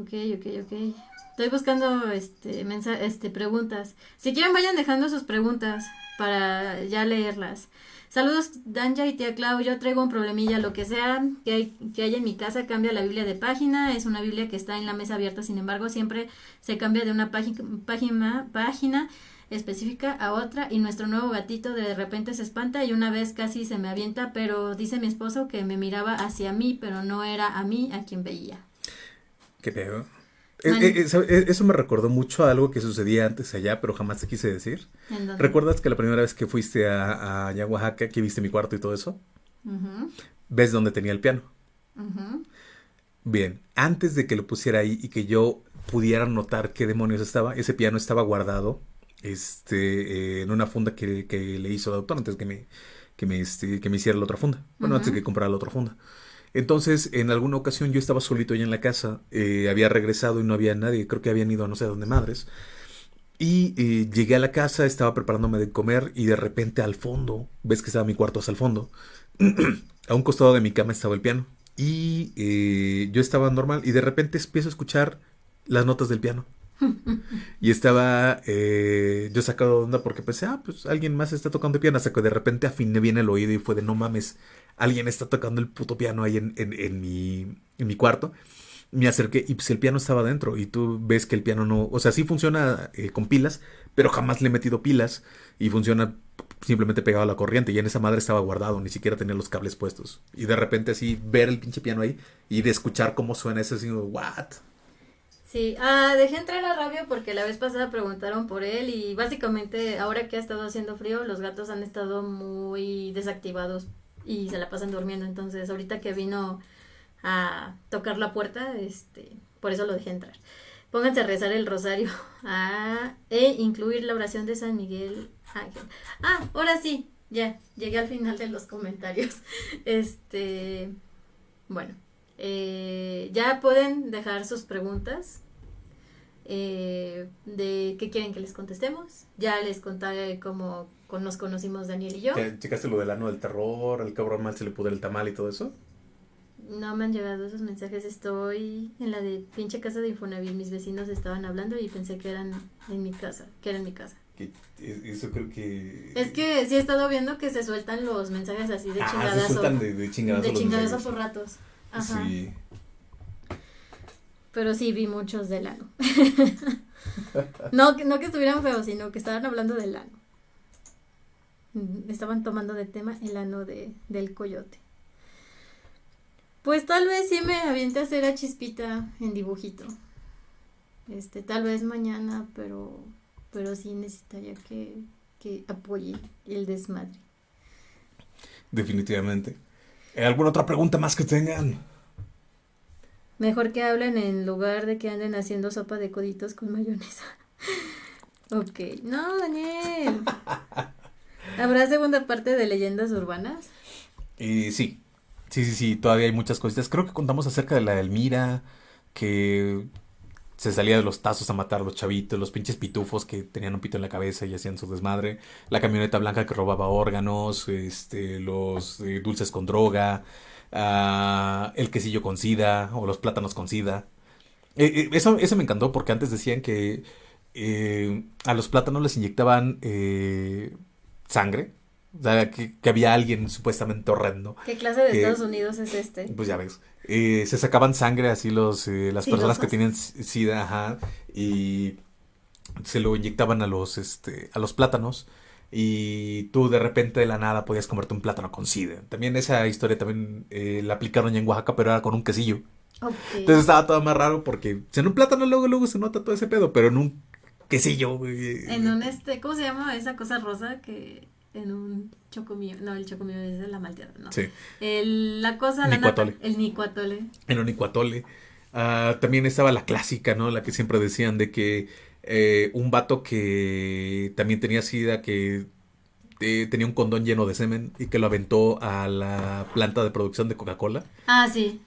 ok, ok, ok. Estoy buscando este, este preguntas. Si quieren vayan dejando sus preguntas para ya leerlas. Saludos Danja y tía Clau, yo traigo un problemilla, lo que sea que, hay, que haya en mi casa, cambia la Biblia de página, es una Biblia que está en la mesa abierta, sin embargo siempre se cambia de una página, página específica a otra y nuestro nuevo gatito de repente se espanta y una vez casi se me avienta, pero dice mi esposo que me miraba hacia mí, pero no era a mí a quien veía. ¿Qué pedo? Eh, eh. Eh, Eso me recordó mucho a algo que sucedía antes allá, pero jamás te quise decir. ¿Recuerdas que la primera vez que fuiste a, a Oaxaca, que viste mi cuarto y todo eso? ¿Ves dónde tenía el piano? Bien, antes de que lo pusiera ahí y que yo pudiera notar qué demonios estaba, ese piano estaba guardado este, eh, en una funda que, que le hizo el autor antes que me, que me, este, que me hiciera la otra funda. Bueno, antes de Ujú. que comprara la otra funda. Entonces, en alguna ocasión yo estaba solito allá en la casa, eh, había regresado y no había nadie, creo que habían ido a no sé dónde madres. Y eh, llegué a la casa, estaba preparándome de comer y de repente al fondo, ves que estaba mi cuarto hasta el fondo, a un costado de mi cama estaba el piano. Y eh, yo estaba normal y de repente empiezo a escuchar las notas del piano. Y estaba eh, yo sacado de onda porque pensé, ah, pues alguien más está tocando el piano. Hasta que de repente afiné bien el oído y fue de no mames, alguien está tocando el puto piano ahí en, en, en mi, en mi cuarto. Me acerqué y pues el piano estaba dentro y tú ves que el piano no, o sea, sí funciona eh, con pilas, pero jamás le he metido pilas y funciona simplemente pegado a la corriente y en esa madre estaba guardado, ni siquiera tenía los cables puestos. Y de repente así ver el pinche piano ahí y de escuchar cómo suena eso así, what? Sí, ah, dejé entrar a Rabio porque la vez pasada preguntaron por él y básicamente ahora que ha estado haciendo frío, los gatos han estado muy desactivados y se la pasan durmiendo. Entonces, ahorita que vino a tocar la puerta, este, por eso lo dejé entrar. Pónganse a rezar el rosario e incluir la oración de San Miguel Ángel. Ah, ahora sí, ya, llegué al final de los comentarios. Este, bueno, eh, ya pueden dejar sus preguntas eh, de qué quieren que les contestemos. Ya les contaré cómo nos conocimos Daniel y yo. ¿Ya ¿Checaste lo del ano del terror? ¿Al cabrón mal se le pudre el tamal y todo eso? No me han llegado esos mensajes. Estoy en la de pinche casa de Infonavit. Mis vecinos estaban hablando y pensé que eran en mi casa, que era en mi casa. Que, eso creo que... Es que sí he estado viendo que se sueltan los mensajes así de Ah, se chingadazo. sueltan de, de chingadazo de los chingadazo mensajes. por ratos. Ajá. Sí. Pero sí vi muchos del ano. no, no que estuvieran feos, sino que estaban hablando del ano. Mm, Estaban tomando de tema el ano de, del coyote. Pues tal vez sí me aviente a hacer a Chispita en dibujito. Este, tal vez mañana, pero, pero sí necesitaría que, que apoye el desmadre. Definitivamente. ¿Alguna otra pregunta más que tengan? Mejor que hablen en lugar de que anden haciendo sopa de coditos con mayonesa. Ok. No, Daniel. ¿Habrá segunda parte de leyendas urbanas? Y sí, sí, sí, sí, todavía hay muchas cositas. Creo que contamos acerca de la Elmira, que se salía de los tazos a matar a los chavitos, los pinches pitufos que tenían un pito en la cabeza y hacían su desmadre, la camioneta blanca que robaba órganos, este, los eh, dulces con droga, ah, el quesillo con sida o los plátanos con sida. Eh, eh, eso, eso me encantó porque antes decían que eh, a los plátanos les inyectaban sangre. O sea, que, que había alguien supuestamente horrendo. ¿Qué clase de Que, Estados Unidos es este? pues ya ves. se sacaban sangre así los, las personas que tienen sida, ajá, y se lo inyectaban a los, este, a los plátanos. Y tú de repente de la nada podías comerte un plátano con sida. También esa historia también eh, la aplicaron ya en Oaxaca, pero era con un quesillo. Entonces estaba todo más raro porque en un plátano luego luego se nota todo ese pedo, pero en un quesillo, En un este, ¿cómo se llama esa cosa rosa que en un chocomillo, no, el chocomillo es de la malteada, no. Sí, El, la cosa, la nata, Nicuatole. el nicuatole. en un icuatole. Ah, también estaba la clásica, ¿no? La que siempre decían de que eh, un vato que también tenía sida, que eh, tenía un condón lleno de semen y que lo aventó a la planta de producción de Coca-Cola, Ah, sí.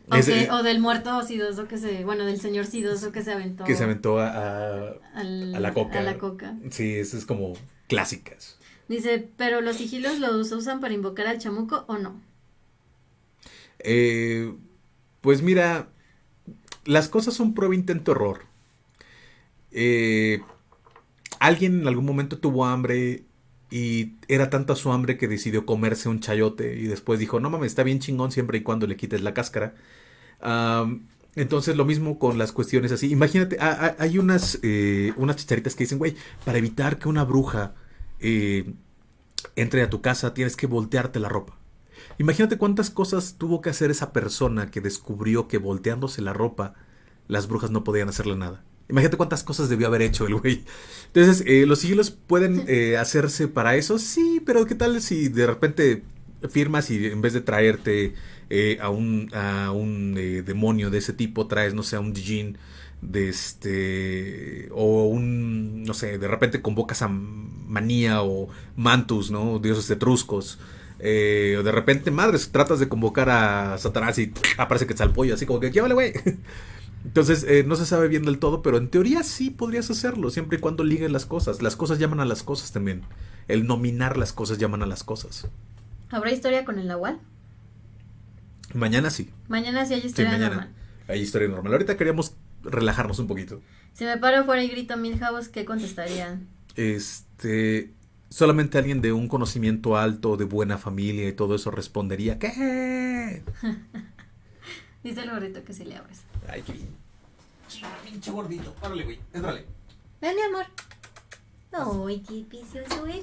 O, del muerto sidoso que se, bueno, del señor sidoso que se aventó que se aventó a, a- al- a la coca. a la coca. Sí, eso es como clásicas. Dice, pero los sigilos los usan para invocar al chamuco o no. Eh, pues mira, las cosas son prueba, intento, error. Eh, alguien en algún momento tuvo hambre y era tanta su hambre que decidió comerse un chayote y después dijo, no mames, está bien chingón siempre y cuando le quites la cáscara. Entonces lo mismo con las cuestiones así. Imagínate, ha- ha- hay unas, eh, unas chicharitas que dicen, güey, para evitar que una bruja eh, entre a tu casa tienes que voltearte la ropa. Imagínate cuántas cosas tuvo que hacer esa persona que descubrió que volteándose la ropa las brujas no podían hacerle nada. Imagínate cuántas cosas debió haber hecho el güey. Entonces, eh, los sigilos pueden eh, hacerse para eso, sí, pero ¿qué tal si de repente firmas y en vez de traerte eh, a un, a un eh, demonio de ese tipo, traes, no sé, a un Dijin de este o un no sé de repente convocas a Manía o Mantus no dioses etruscos. Eh, o de repente madres tratas de convocar a Satanás y aparece que está el pollo así como que ¿qué vale güey? entonces eh, no se sabe bien del todo pero en teoría sí podrías hacerlo siempre y cuando liguen las cosas las cosas llaman a las cosas también el nominar las cosas llaman a las cosas ¿Habrá historia con el nahual? mañana sí Mañana sí hay sí historia mañana normal. hay historia normal ahorita queríamos relajarnos un poquito Si me paro afuera y grito Milhouse, ¿qué contestarían? este solamente alguien de un conocimiento alto, de buena familia y todo eso respondería, ¿qué? Dice el gorrito que sí le abres. Ay, qué bien. Pinche gordito. Párale, güey. Entrale. Ven, mi amor. Ay, qué precioso eres.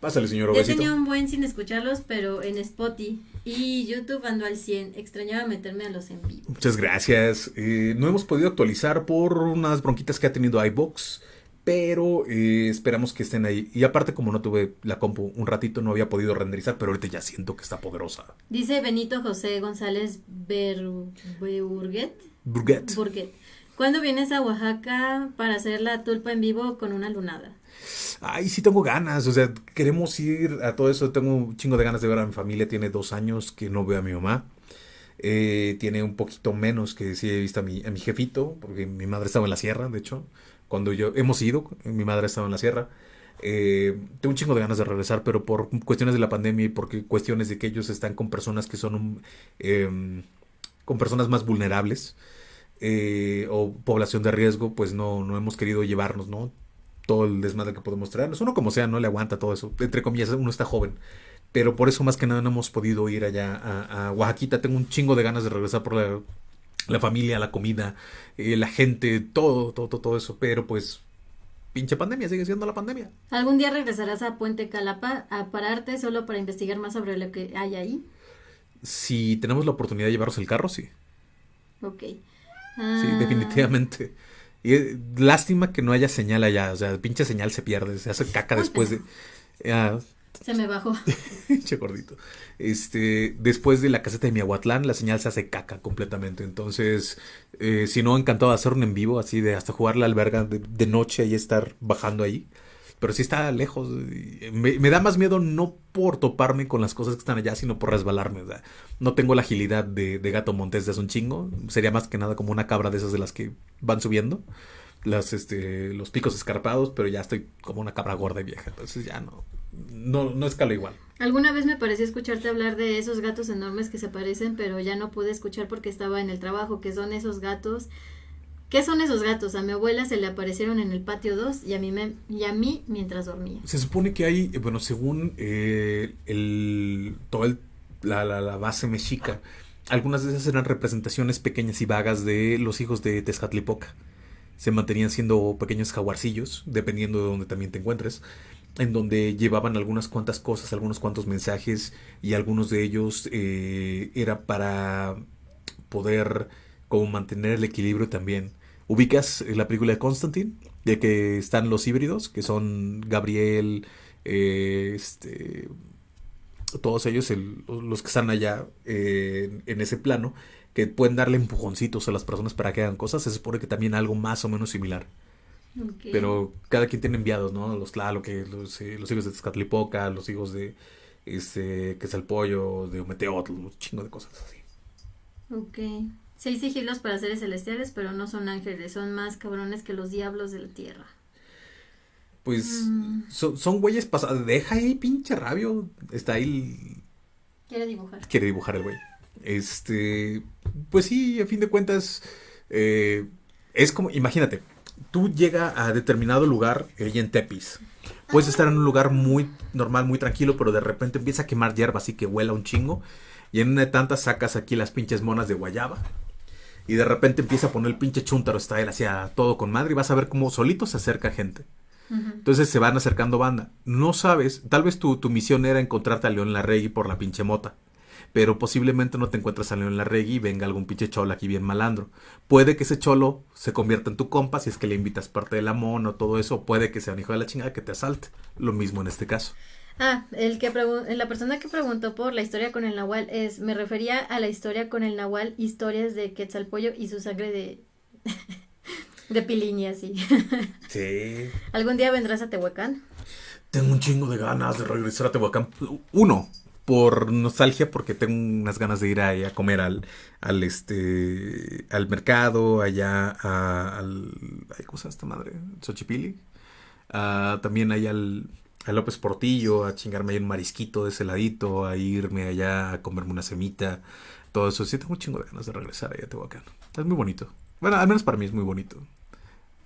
Pásale, señor Ya obesito. tenía un buen sin escucharlos, pero en Spotify y YouTube ando al 100. Extrañaba meterme a los en vivo. Muchas gracias. Eh, no hemos podido actualizar por unas bronquitas que ha tenido iBox, pero eh, esperamos que estén ahí. Y aparte, como no tuve la compu un ratito, no había podido renderizar, pero ahorita ya siento que está poderosa. Dice Benito José González Ber- Burguet. Burguet. ¿Cuándo vienes a Oaxaca para hacer la tulpa en vivo con una lunada? Ay, sí tengo ganas, o sea, queremos ir a todo eso. Tengo un chingo de ganas de ver a mi familia. Tiene dos años que no veo a mi mamá. Eh, tiene un poquito menos que sí he visto a mi, a mi jefito, porque mi madre estaba en la sierra, de hecho. Cuando yo hemos ido, mi madre estaba en la sierra. Eh, tengo un chingo de ganas de regresar, pero por cuestiones de la pandemia y por cuestiones de que ellos están con personas que son un, em, con personas más vulnerables eh, o población de riesgo, pues no, no hemos querido llevarnos, ¿no? Todo el desmadre que podemos traernos. Uno como sea, no le aguanta todo eso. Entre comillas, uno está joven. Pero por eso más que nada no hemos podido ir allá a, a Oaxaquita. Tengo un chingo de ganas de regresar por la, la familia, la comida, eh, la gente, todo, todo, todo, todo eso. Pero pues, pinche pandemia, sigue siendo la pandemia. ¿Algún día regresarás a Puente Calapa a pararte solo para investigar más sobre lo que hay ahí? Si tenemos la oportunidad de llevarnos el carro, sí. Ok. Sí, Ah, definitivamente. Y eh, lástima que no haya señal allá. O sea, pinche señal se pierde. Se hace caca después de. Ah, Se me bajó. che gordito. Este, después de la caseta de Miahuatlán, la señal se hace caca completamente. Entonces, eh, si no, encantado de hacer un en vivo, así de hasta jugar la alberga de, de noche y estar bajando ahí. Pero sí está lejos. Me, da más miedo no por toparme con las cosas que están allá, sino por resbalarme. No tengo la agilidad de, de gato montés de hace un chingo. Sería más que nada como una cabra de esas de las que van subiendo. Las, este, los picos escarpados, pero ya estoy como una cabra gorda y vieja. Entonces ya no, no, no escalo igual. Alguna vez me pareció escucharte hablar de esos gatos enormes que se parecen, pero ya no pude escuchar porque estaba en el trabajo, que son esos gatos ¿Qué son esos gatos? A mi abuela se le aparecieron en el patio 2 y a mí, me, y a mí mientras dormía. Se supone que hay, bueno, según eh, el, toda el, la, la, la, base mexica, algunas de esas eran representaciones pequeñas y vagas de los hijos de Tezcatlipoca. Se mantenían siendo pequeños jaguarcillos, dependiendo de donde también te encuentres, en donde llevaban algunas cuantas cosas, algunos cuantos mensajes y algunos de ellos eh, era para poder como mantener el equilibrio también. Ubicas la película de Constantine, de que están los híbridos, que son Gabriel, eh, este, todos ellos, el, los que están allá eh, en ese plano, que pueden darle empujoncitos a las personas para que hagan cosas, se supone que también algo más o menos similar. Okay. Pero cada quien tiene enviados, ¿no? Los claro que los, eh, los hijos de Tezcatlipoca, los hijos de este, que es el pollo, de Ometeotl, un chingo de cosas así. Ok. Seis sigilos para seres celestiales, pero no son ángeles, son más cabrones que los diablos de la tierra. Pues mm. son, son güeyes pasados. Deja ahí, pinche rabio. Está ahí. Quiere dibujar. Quiere dibujar el güey. Este. Pues sí, a fin de cuentas. Eh, es como, imagínate, tú llegas a determinado lugar ahí en Tepis. Puedes estar en un lugar muy normal, muy tranquilo, pero de repente empieza a quemar hierba, así que huela un chingo. Y en una de tantas sacas aquí las pinches monas de guayaba y de repente empieza a poner el pinche chuntaro él hacia todo con madre y vas a ver cómo solito se acerca gente. Uh -huh. Entonces se van acercando banda. No sabes, tal vez tu, tu misión era encontrarte a León Larregui por la pinche mota. Pero posiblemente no te encuentres a León Larregui y venga algún pinche cholo aquí bien malandro. Puede que ese cholo se convierta en tu compa si es que le invitas parte de la mona o todo eso. Puede que sea un hijo de la chingada que te asalte. Lo mismo en este caso. Ah, el que la persona que preguntó por la historia con el Nahual es, me refería a la historia con el Nahual, historias de Quetzalpollo y su sangre de de piliñi así. Sí. ¿Algún día vendrás a Tehuacán? Tengo un chingo de ganas de regresar a Tehuacán. Uno, por nostalgia, porque tengo unas ganas de ir ahí a comer al, al este, al mercado, allá a, al, ¿cómo se llama esta madre? Xochipili. También ahí al, a López Portillo, a chingarme ahí un marisquito de ese ladito, a irme allá a comerme una semita, todo eso. Sí, tengo un chingo de ganas de regresar allá a Tehuacán. Es muy bonito. Bueno, al menos para mí es muy bonito.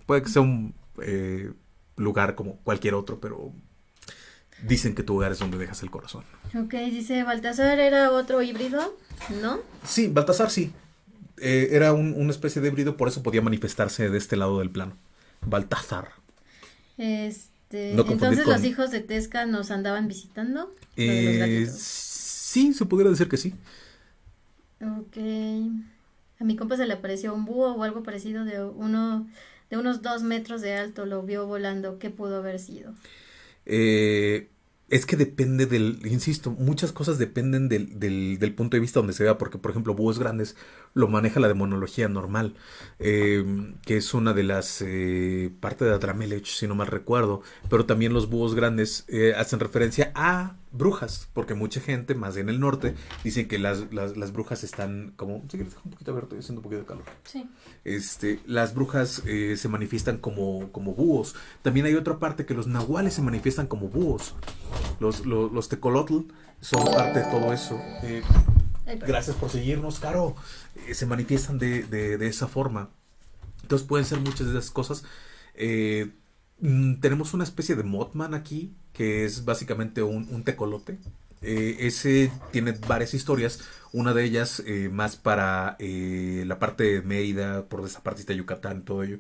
Puede que sea un eh, lugar como cualquier otro, pero dicen que tu hogar es donde dejas el corazón. Ok, dice Baltasar era otro híbrido, ¿no? Sí, Baltasar sí. Eh, era un, una especie de híbrido, por eso podía manifestarse de este lado del plano. Baltasar. Este, no entonces con... los hijos de Tesca nos andaban visitando. Eh, sí, se pudiera decir que sí. Ok. A mi compa se le apareció un búho o algo parecido de uno de unos dos metros de alto, lo vio volando. ¿Qué pudo haber sido? Eh, es que depende del, insisto, muchas cosas dependen del, del, del, punto de vista donde se vea, porque por ejemplo búhos grandes lo maneja la demonología normal, eh, que es una de las eh, parte de Adramelech, si no mal recuerdo, pero también los búhos grandes eh, hacen referencia a brujas, porque mucha gente, más en el norte, dicen que las, las, las brujas están como, quieres un poquito a ver, estoy haciendo un poquito de calor. Sí. Este, las brujas eh, se manifiestan como, como búhos. También hay otra parte que los nahuales se manifiestan como búhos. Los, los, los tecolotl son parte de todo eso. Eh, gracias por seguirnos, Caro. Eh, se manifiestan de, de, de, esa forma. Entonces pueden ser muchas de esas cosas. Eh, tenemos una especie de Mothman aquí, que es básicamente un, un tecolote. Eh, ese tiene varias historias, una de ellas eh, más para eh, la parte de Mérida, por esa partita de Yucatán, todo ello,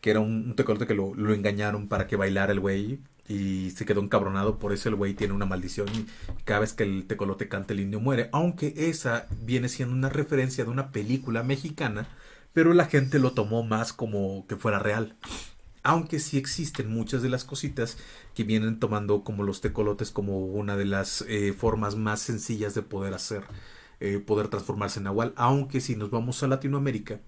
que era un, un tecolote que lo, lo, engañaron para que bailara el güey y se quedó encabronado, por eso el güey tiene una maldición y cada vez que el tecolote canta el indio muere, aunque esa viene siendo una referencia de una película mexicana, pero la gente lo tomó más como que fuera real. Aunque sí existen muchas de las cositas que vienen tomando como los tecolotes como una de las eh, formas más sencillas de poder hacer, eh, poder transformarse en Nahual. Aunque si nos vamos a Latinoamérica,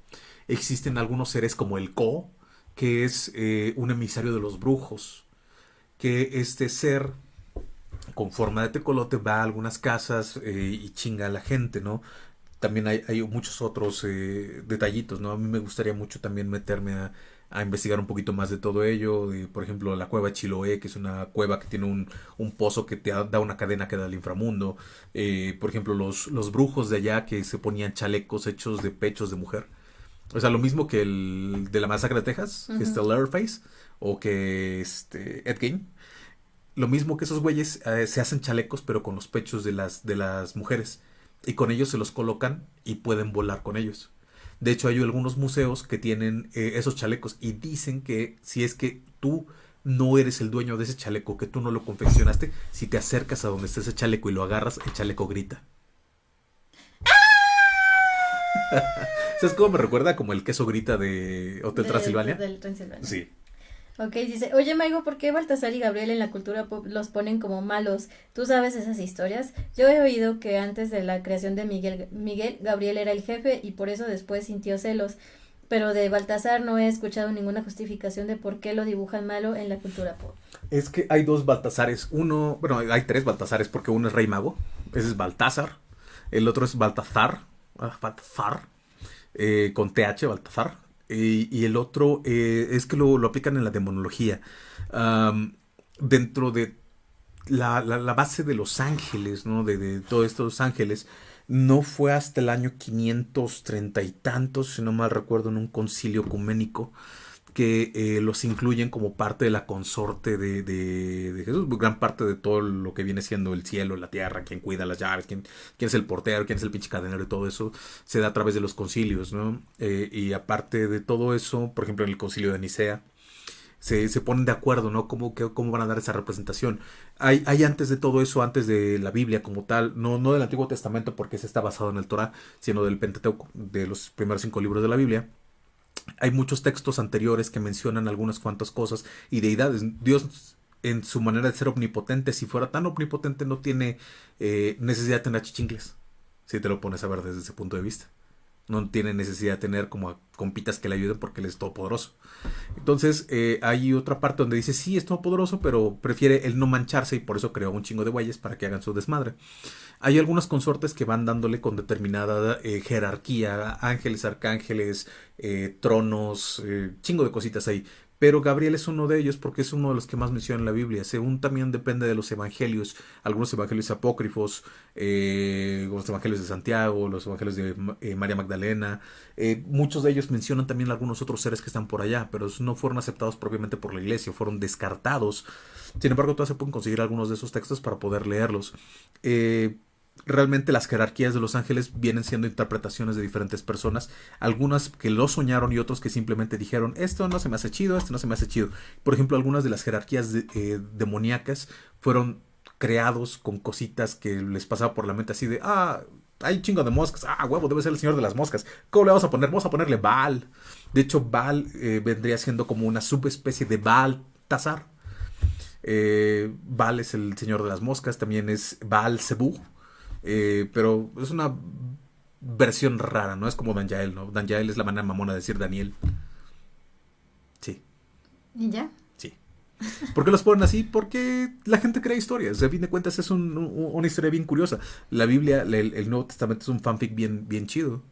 existen algunos seres como el Ko, que es eh, un emisario de los brujos, que este ser con forma de tecolote va a algunas casas y chinga a la gente, ¿no? También hay, hay muchos otros detallitos, ¿no? A mí me gustaría mucho también meterme a a investigar un poquito más de todo ello. por ejemplo, la cueva Chiloé, que es una cueva que tiene un, un pozo que te da una cadena que da al inframundo. Eh, por ejemplo, los, los brujos de allá que se ponían chalecos hechos de pechos de mujer. O sea, lo mismo que el de la masacre de Texas, que es Leatherface, o que este, Ed Gein. Lo mismo que esos güeyes eh, se hacen chalecos, pero con los pechos de las, de las mujeres. Y con ellos se los colocan y pueden volar con ellos. De hecho, hay algunos museos que tienen eh, esos chalecos y dicen que si es que tú no eres el dueño de ese chaleco, que tú no lo confeccionaste, si te acercas a donde está ese chaleco y lo agarras, el chaleco grita. ¿Sabes cómo me recuerda? Como el queso grita de Hotel Transilvania. Del Transilvania. Sí. Ok, dice, oye Maigo, ¿por qué Baltasar y Gabriel en la cultura pop los ponen como malos? ¿Tú sabes esas historias? Yo he oído que antes de la creación de Miguel, Miguel, Gabriel era el jefe y por eso después sintió celos. Pero de Baltasar no he escuchado ninguna justificación de por qué lo dibujan malo en la cultura pop. Es que hay dos Baltasares. Uno, bueno, hay tres Baltasares porque uno es Rey Mago, ese es Baltasar. El otro es Baltazar, ah, Baltazar, eh, con TH, Baltazar y el otro eh, es que lo, aplican en la demonología. dentro de la, base de los ángeles, ¿no? De, de todos estos ángeles, no fue hasta el año 530 y tantos, si no mal recuerdo, en un concilio ecuménico, que eh, los incluyen como parte de la consorte de, Jesús, gran parte de todo lo que viene siendo el cielo, la tierra, quien cuida las llaves, quién, quién es el portero, quién es el pinche cadenero y todo eso, se da a través de los concilios, ¿no? Eh, y aparte de todo eso, por ejemplo, en el concilio de Nicea, se, se ponen de acuerdo, ¿no? ¿Cómo, cómo van a dar esa representación? Hay, hay antes de todo eso, antes de la Biblia como tal, no, no del Antiguo Testamento porque se está basado en el Torah, sino del Pentateuco, de los primeros cinco libros de la Biblia hay muchos textos anteriores que mencionan algunas cuantas cosas y deidades. Dios en su manera de ser omnipotente, si fuera tan omnipotente, no tiene eh, necesidad de tener chichingles, si te lo pones a ver desde ese punto de vista. No tiene necesidad de tener como compitas que le ayuden porque él es todopoderoso. Entonces, eh, hay otra parte donde dice, sí, es todopoderoso, pero prefiere él no mancharse y por eso creó un chingo de güeyes para que hagan su desmadre. Hay algunas consortes que van dándole con determinada eh, jerarquía, ángeles, arcángeles, eh, tronos, chingo de cositas ahí. Pero Gabriel es uno de ellos porque es uno de los que más menciona en la Biblia. Según también depende de los evangelios, algunos evangelios apócrifos, los evangelios de Santiago, los evangelios de María Magdalena. muchos de ellos mencionan también algunos otros seres que están por allá, pero no fueron aceptados propiamente por la iglesia, fueron descartados. Sin embargo, todavía se pueden conseguir algunos de esos textos para poder leerlos realmente las jerarquías de los ángeles vienen siendo interpretaciones de diferentes personas, algunas que lo soñaron y otros que simplemente dijeron, esto no se me hace chido, esto no se me hace chido. Por ejemplo, algunas de las jerarquías eh, demoníacas fueron creados con cositas que les pasaba por la mente así de, ah, hay un chingo de moscas, ah, huevo, debe ser el señor de las moscas. ¿Cómo le vamos a poner? Vamos a ponerle Baal. De hecho, Baal eh, vendría siendo como una subespecie de Baal Tazar. Eh, Baal es el señor de las moscas, también es Baal Zebú, eh, pero es una versión rara, no es como Danjael, ¿no? Danjael es la manera mamona de decir Daniel. Sí. ¿Y ya? Sí. ¿Por qué los ponen así? Porque la gente crea historias. A fin de cuentas es una historia bien curiosa. La Biblia, el, Nuevo Testamento es un fanfic bien, bien chido.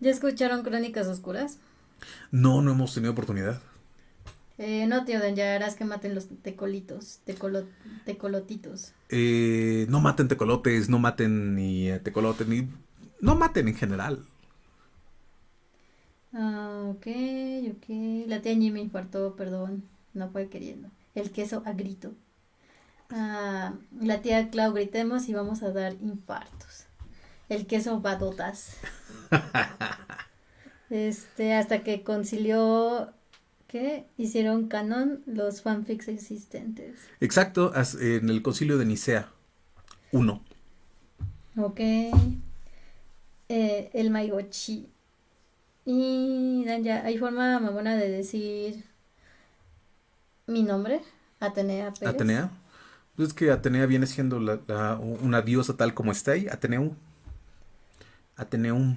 ¿Ya escucharon Crónicas Oscuras? No, no hemos tenido oportunidad. Eh, no, tío, ya harás que maten los tecolitos, tecolotitos. Eh, no maten tecolotes, no maten ni tecolotes, ni... No maten en general. Ah, ok, ok. La tía me infartó, perdón. No fue queriendo. El queso a grito. Ah, la tía Clau, gritemos y vamos a dar infartos. El queso badotas. este, hasta que concilió que hicieron canon los fanfics existentes. Exacto, en el concilio de Nicea. Uno. Ok. Eh, el Maigochi. Y ya, hay forma mamona de decir Mi nombre, Atenea Pérez. Atenea. Pues es que Atenea viene siendo la, la- una diosa tal como está ahí. Ateneu. Ateneum.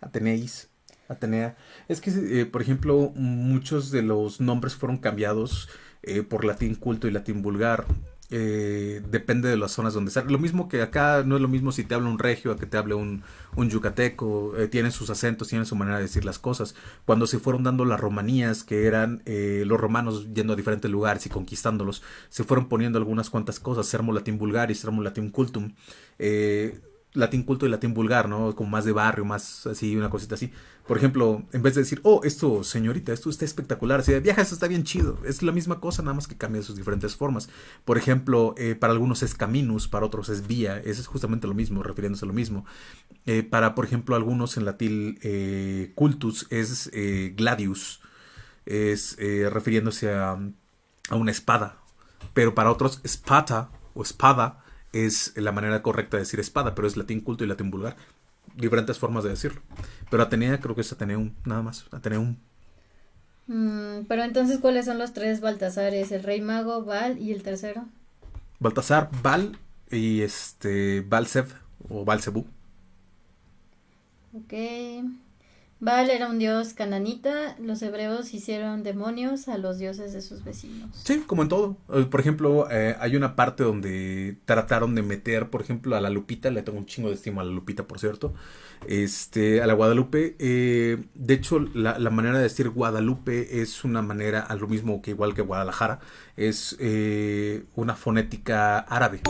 Ateneis. Atenea. Es que, eh, por ejemplo, muchos de los nombres fueron cambiados eh, por latín culto y latín vulgar. Eh, depende de las zonas donde está. Lo mismo que acá no es lo mismo si te habla un regio a que te hable un, yucateco. tienen sus acentos, tienen su manera de decir las cosas. Cuando se fueron dando las romanías, que eran los romanos yendo a diferentes lugares y conquistándolos, se fueron poniendo algunas cuantas cosas. Sermo latín vulgaris, sermo latín cultum. Latín culto y latín vulgar, ¿no? Como más de barrio, más así, una cosita así. Por ejemplo, en vez de decir, oh, esto, señorita, esto está espectacular, así de viaja, esto está bien chido. Es la misma cosa, nada más que cambia sus diferentes formas. Por ejemplo, eh, para algunos es caminus, para otros es vía, eso es justamente lo mismo, refiriéndose a lo mismo. Eh, para, por ejemplo, algunos en latín eh, cultus es gladius, es refiriéndose a, a una espada. Pero para otros, espada o espada es la manera correcta de decir espada, pero es latín culto y latín vulgar. Diferentes formas de decirlo. Pero Atenea creo que es Ateneum, nada más. Ateneum. Mm, pero entonces, ¿cuáles son los tres Baltasares? El Rey Mago, Val y el tercero. Baltasar, Bal y este Balsev o Balsebú. Ok. Baal era un dios cananita. Los hebreos hicieron demonios a los dioses de sus vecinos. Sí, como en todo. Eh, Por ejemplo, eh, hay una parte donde trataron de meter, por ejemplo, a la Lupita, le tengo un chingo de estima a la Lupita, por cierto, este, a la Guadalupe. eh, de hecho, la, la manera de decir Guadalupe es una manera, a lo mismo que igual que Guadalajara, es eh, una fonética árabe.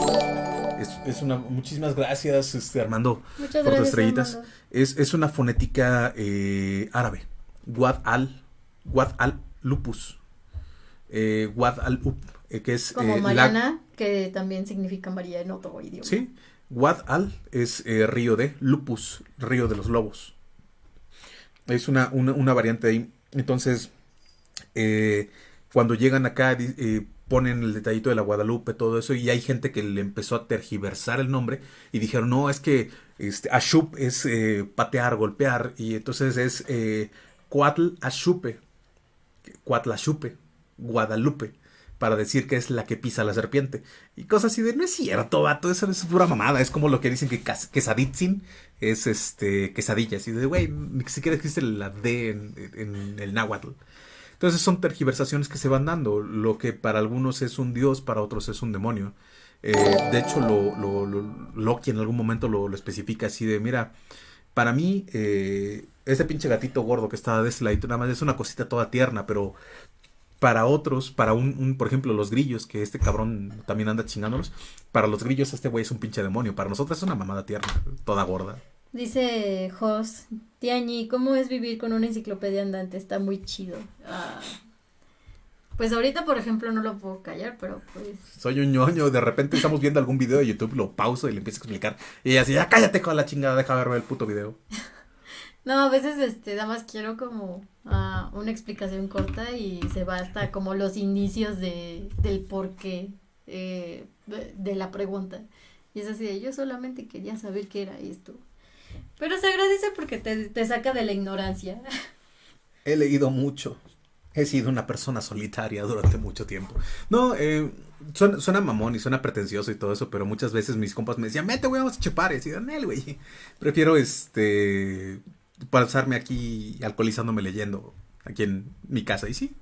Es, es una, muchísimas gracias, este, Armando, Muchas por tus gracias. estrellitas. Armando. Es, es una fonética eh, árabe. Guad al, Guad al lupus. Eh, Guad al up, eh, que es Como eh, la- Mariana, que también significa María en otro idioma. Sí, Guad al es río de lupus, río de los lobos. Es una, una, una variante ahí. Entonces, cuando llegan acá, ponen el detallito de la Guadalupe, todo eso, y hay gente que le empezó a tergiversar el nombre y dijeron, no, es que este, Ashup es eh, patear, golpear, y entonces es eh, Cuatl Ashupe, Cuatl Ashupe, Guadalupe, para decir que es la que pisa la serpiente. Y cosas así de, no es cierto, vato, eso es pura mamada, es como lo que dicen que quesaditzin es este, quesadillas, y de, güey, ni siquiera existe la D en, en el náhuatl. Entonces son tergiversaciones que se van dando. Lo que para algunos es un dios, para otros es un demonio. Eh, de hecho, lo, lo, lo- Loki en algún momento lo, especifica así de, mira, para mí, eh, ese pinche gatito gordo que está de este ladito, nada más es una cosita toda tierna, pero para otros, para un, por ejemplo, los grillos, que este cabrón también anda chingándolos, para los grillos este güey es un pinche demonio, para nosotros es una mamada tierna, toda gorda. Dice Jos, Tiañi, ¿cómo es vivir con una enciclopedia andante? Está muy chido. Ah, Pues ahorita, por ejemplo, no lo puedo callar, pero pues... Soy un ñoño, de repente estamos viendo algún video de YouTube, lo pauso y le empiezo a explicar. Y así, ya cállate con la chingada, deja verme el puto video. No, a veces, este, nada más quiero como ah, una explicación corta y se va hasta como los inicios de, del porqué eh, de, de la pregunta. Y es así de, yo solamente quería saber qué era esto. Pero se agradece porque te, te saca de la ignorancia. He leído mucho. He sido una persona solitaria durante mucho tiempo. No, eh, suena, mamón y suena pretencioso y todo eso, pero muchas veces mis compas me decían, mete, güey, vamos a chupar. Y Daniel, güey. Prefiero, este, pasarme aquí alcoholizándome leyendo aquí en mi casa. Y sí.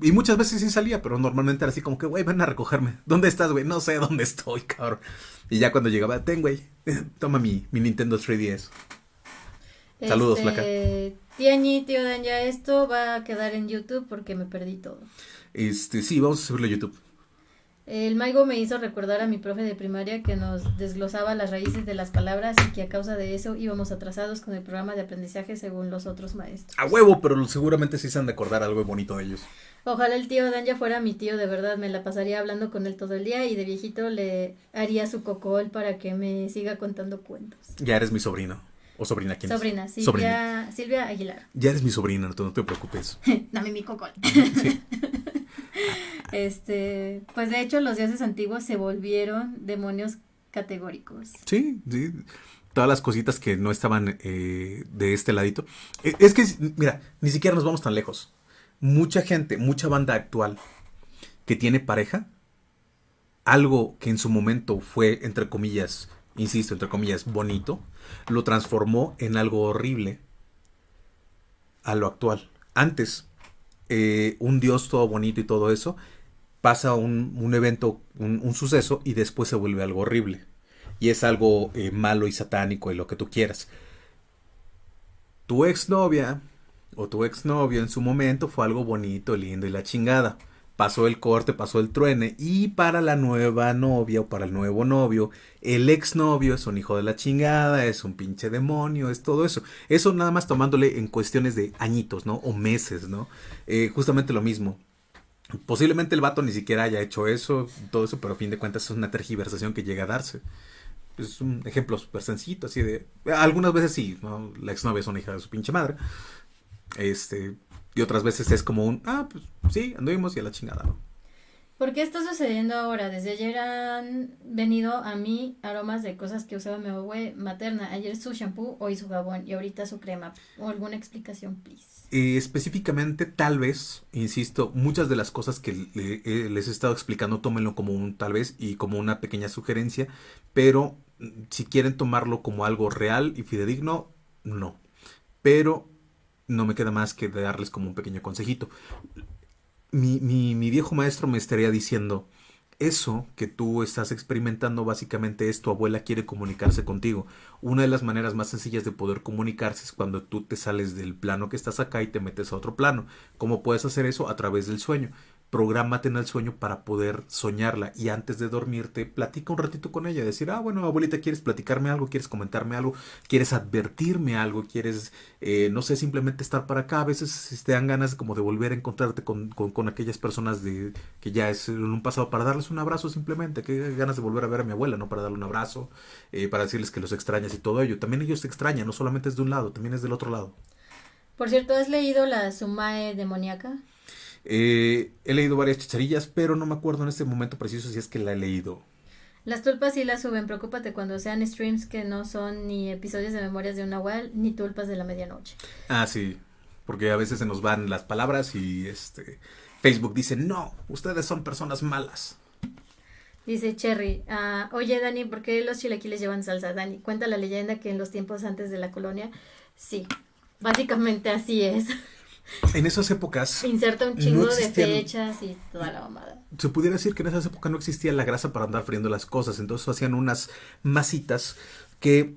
Y muchas veces sí salía, pero normalmente era así como que, güey, ven a recogerme. ¿Dónde estás, güey? No sé dónde estoy, cabrón. Y ya cuando llegaba, ten, güey, toma mi, mi Nintendo 3DS. Saludos, Este, flaca. Tiañi, tío Dan, ya esto va a quedar en YouTube porque me perdí todo. Este, sí, vamos a subirlo a YouTube. El Maigo me hizo recordar a mi profe de primaria que nos desglosaba las raíces de las palabras y que a causa de eso íbamos atrasados con el programa de aprendizaje según los otros maestros. A huevo, pero seguramente sí se han de acordar algo bonito de ellos. Ojalá el tío Dan ya fuera mi tío de verdad, me la pasaría hablando con él todo el día y de viejito le haría su cocol para que me siga contando cuentos. Ya eres mi sobrino. O sobrina, ¿quién es? Sobrina, Silvia, Sobrina. Silvia Aguilar. Ya eres mi sobrina, no te, no te preocupes. Dame mi cocol. Sí. Este, pues de hecho los dioses antiguos se volvieron demonios categóricos. Sí, sí. Todas las cositas que no estaban eh, de este ladito. Eh, Es que, mira, ni siquiera nos vamos tan lejos. Mucha gente, mucha banda actual que tiene pareja, algo que en su momento fue, entre comillas, insisto, entre comillas, bonito, lo transformó en algo horrible a lo actual. Antes, eh, un dios todo bonito y todo eso, pasa un, evento, un, suceso y después se vuelve algo horrible. Y es algo eh, malo y satánico y lo que tú quieras. Tu exnovia o tu exnovio en su momento fue algo bonito, lindo y la chingada pasó el corte, pasó el truene y para la nueva novia o para el nuevo novio, el exnovio es un hijo de la chingada, es un pinche demonio, es todo eso. Eso nada más tomándole en cuestiones de añitos, ¿no? O meses, ¿no? Eh, justamente lo mismo. Posiblemente el vato ni siquiera haya hecho eso, todo eso, pero a fin de cuentas es una tergiversación que llega a darse. Es un ejemplo súper sencillo, así de... Algunas veces sí, ¿no? La exnovia es una hija de su pinche madre. Este, y otras veces es como un, ah, pues sí, anduvimos y a la chingada, ¿no? ¿Por qué está sucediendo ahora? Desde ayer han venido a mí aromas de cosas que usaba mi abuela materna. Ayer su shampoo, hoy su jabón y ahorita su crema. ¿O alguna explicación, please? Eh, específicamente, tal vez, insisto, muchas de las cosas que eh, les he estado explicando, tómenlo como un tal vez y como una pequeña sugerencia, pero mm, si quieren tomarlo como algo real y fidedigno, no. Pero no me queda más que darles como un pequeño consejito. Mi, mi, mi, viejo maestro me estaría diciendo, eso que tú estás experimentando básicamente es tu abuela quiere comunicarse contigo. Una de las maneras más sencillas de poder comunicarse es cuando tú te sales del plano que estás acá y te metes a otro plano. ¿Cómo puedes hacer eso? A través del sueño prográmate en el sueño para poder soñarla y antes de dormirte platica un ratito con ella, decir, ah, bueno, abuelita, ¿quieres platicarme algo? ¿Quieres comentarme algo? ¿Quieres advertirme algo? ¿Quieres, eh, no sé, simplemente estar para acá? A veces si te dan ganas como de volver a encontrarte con, con, aquellas personas de, que ya es en un pasado para darles un abrazo simplemente, que ganas de volver a ver a mi abuela, ¿no? Para darle un abrazo, eh, para decirles que los extrañas y todo ello. También ellos te extrañan, no solamente es de un lado, también es del otro lado. Por cierto, ¿has leído la Sumae demoníaca? Eh, he leído varias chicharillas, pero no me acuerdo en este momento preciso si es que la he leído. Las tulpas sí las suben, preocúpate cuando sean streams que no son ni episodios de Memorias de un Nahual ni tulpas de la medianoche. Ah, sí, porque a veces se nos van las palabras y este Facebook dice, no, ustedes son personas malas. Dice Cherry, ah, oye Dani, ¿por qué los chilaquiles llevan salsa? Dani, cuenta la leyenda que en los tiempos antes de la colonia, sí, básicamente así es. En esas épocas. Inserta un chingo de fechas y toda la mamada. Se pudiera decir que en esas épocas no existía la grasa para andar friendo las cosas. Entonces hacían unas masitas que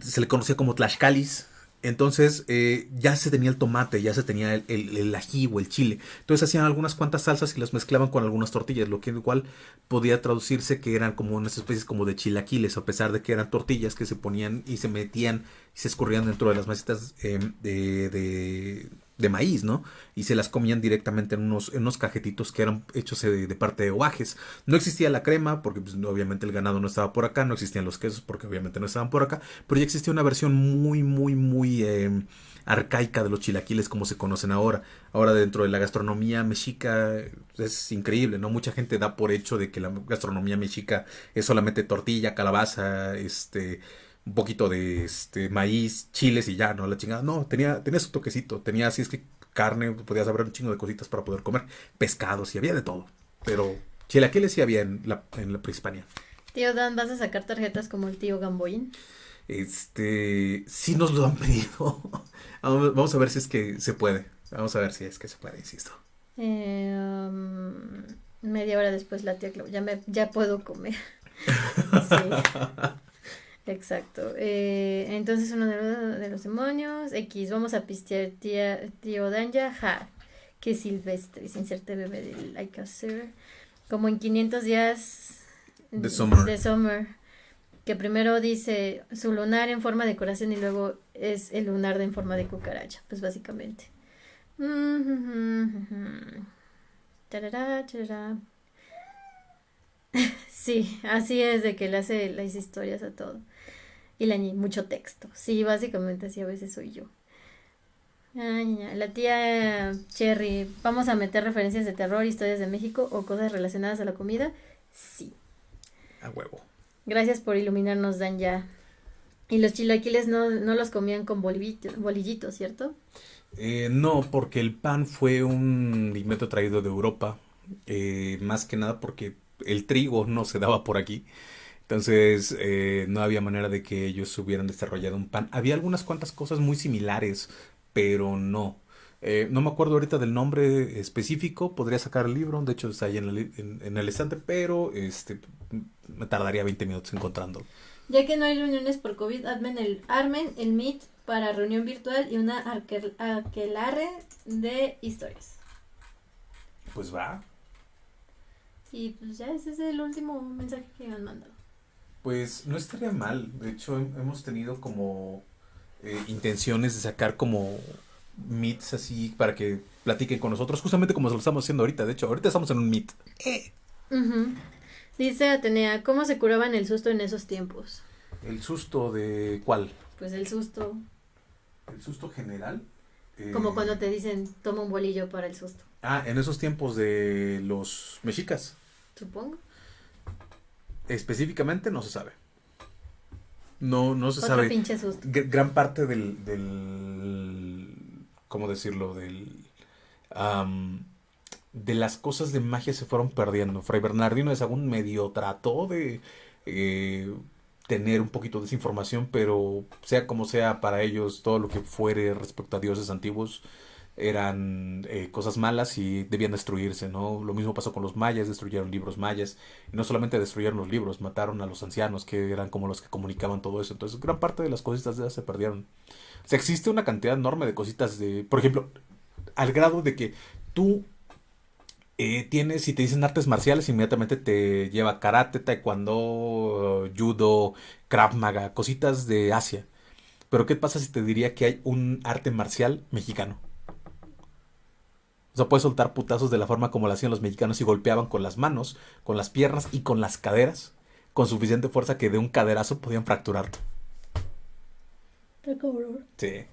se le conocía como tlaxcalis. Entonces eh, ya se tenía el tomate, ya se tenía el, ají o el chile. Entonces hacían algunas cuantas salsas y las mezclaban con algunas tortillas, lo que igual podía traducirse que eran como unas especies como de chilaquiles, a pesar de que eran tortillas que se ponían y se metían y se escurrían dentro de las masitas em, de, de, maíz, ¿no? Y se las comían directamente en unos, en unos cajetitos que eran hechos de, parte de guajes. No existía la crema, porque pues, obviamente el ganado no estaba por acá, no existían los quesos, porque obviamente no estaban por acá, pero ya existía una versión muy, muy, muy... Em, arcaica de los chilaquiles como se conocen ahora. Ahora dentro de la gastronomía mexica es increíble, ¿no? Mucha gente da por hecho de que la gastronomía mexica es solamente tortilla, calabaza, este, un poquito de este, maíz, chiles y ya, ¿no? La chingada. No, tenía, tenía su toquecito, tenía así es que carne, podías haber un chingo de cositas para poder comer, pescados y había de todo. Pero chilaquiles sí había en la, en la prehispania. Tío Dan, ¿vas a sacar tarjetas como el tío Gamboín? Este, sí nos lo han pedido. Vamos a ver si es que se puede. Vamos a ver si es que se puede, insisto. Eh, um, media hora después la tía Clau, ya, me, ya puedo comer. sí. Exacto. Eh, entonces uno de los, demonios. X, vamos a pistear tía, tío Danja. Ja. Que silvestre. Inserte bebé de Like a Como en 500 días de summer. De summer. Que primero dice su lunar en forma de corazón y luego es el lunar en forma de cucaracha. Pues básicamente. Sí, así es de que le hace las historias a todo. Y le añade mucho texto. Sí, básicamente así a veces soy yo. la tía Cherry, ¿vamos a meter referencias de terror, historias de México o cosas relacionadas a la comida? Sí. A huevo. Gracias por iluminarnos, Dan, ya. Y los chilaquiles no, no los comían con bolillitos, ¿cierto? Eh, no, porque el pan fue un invento traído de Europa eh, más que nada porque el trigo no se daba por aquí. Entonces eh, no había manera de que ellos hubieran desarrollado un pan. Había algunas cuantas cosas muy similares, pero no. Eh, no me acuerdo ahorita del nombre específico, podría sacar el libro, de hecho está ahí en el, en, el estante, pero este me tardaría 20 minutos encontrándolo. Ya que no hay reuniones por COVID, armen el, armen el Meet para reunión virtual y una aquelarre de historias. Pues va. Y pues ya ese es el último mensaje que me han mandado. Pues no estaría mal. De hecho, hemos tenido como eh, intenciones de sacar como meets así para que platiquen con nosotros, justamente como lo estamos haciendo ahorita. De hecho, ahorita estamos en un meet. Eh. Dice Atenea, ¿cómo se curaban el susto en esos tiempos? ¿El susto de cuál? Pues el susto. ¿El susto general? Como eh, cuando te dicen, toma un bolillo para el susto. Ah, en esos tiempos de los mexicas. Supongo. Específicamente no se sabe. No, no se sabe. Pinche susto. Gran parte del, del ¿cómo decirlo? Del, de las cosas de magia se fueron perdiendo. Fray Bernardino de Sagún medio trató de eh, tener un poquito de esa información, pero sea como sea para ellos, todo lo que fuere respecto a dioses antiguos eran eh, cosas malas y debían destruirse, ¿no? Lo mismo pasó con los mayas, destruyeron libros mayas, y no solamente destruyeron los libros, mataron a los ancianos, que eran como los que comunicaban todo eso, entonces gran parte de las cositas de se perdieron. O sea, existe una cantidad enorme de cositas de, por ejemplo, al grado de que tú eh, tienes, si te dicen artes marciales, inmediatamente te lleva karate, taekwondo, judo, krav maga, cositas de Asia. Pero ¿qué pasa si te diría que hay un arte marcial mexicano? O sea, puedes soltar putazos de la forma como lo hacían los mexicanos y golpeaban con las manos, con las piernas y con las caderas, con suficiente fuerza que de un caderazo podían fracturarte. Sí.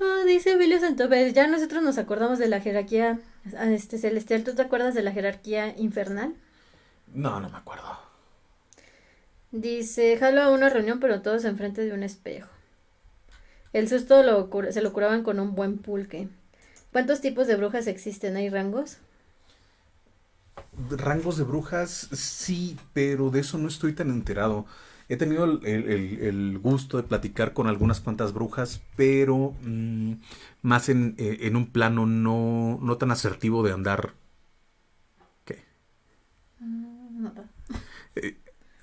Ah, dice Emilio Santopez, ya nosotros nos acordamos de la jerarquía este celestial. ¿Tú te acuerdas de la jerarquía infernal? No, no me acuerdo. Dice, jalo a una reunión, pero todos enfrente de un espejo. El susto lo, se lo curaban con un buen pulque. ¿Cuántos tipos de brujas existen? ¿Hay rangos? Rangos de brujas, sí, pero de eso no estoy tan enterado. He tenido el, gusto de platicar con algunas cuantas brujas, pero mm, más en, eh, en, un plano no, no tan asertivo de andar. ¿Qué? Mm, no. Eh,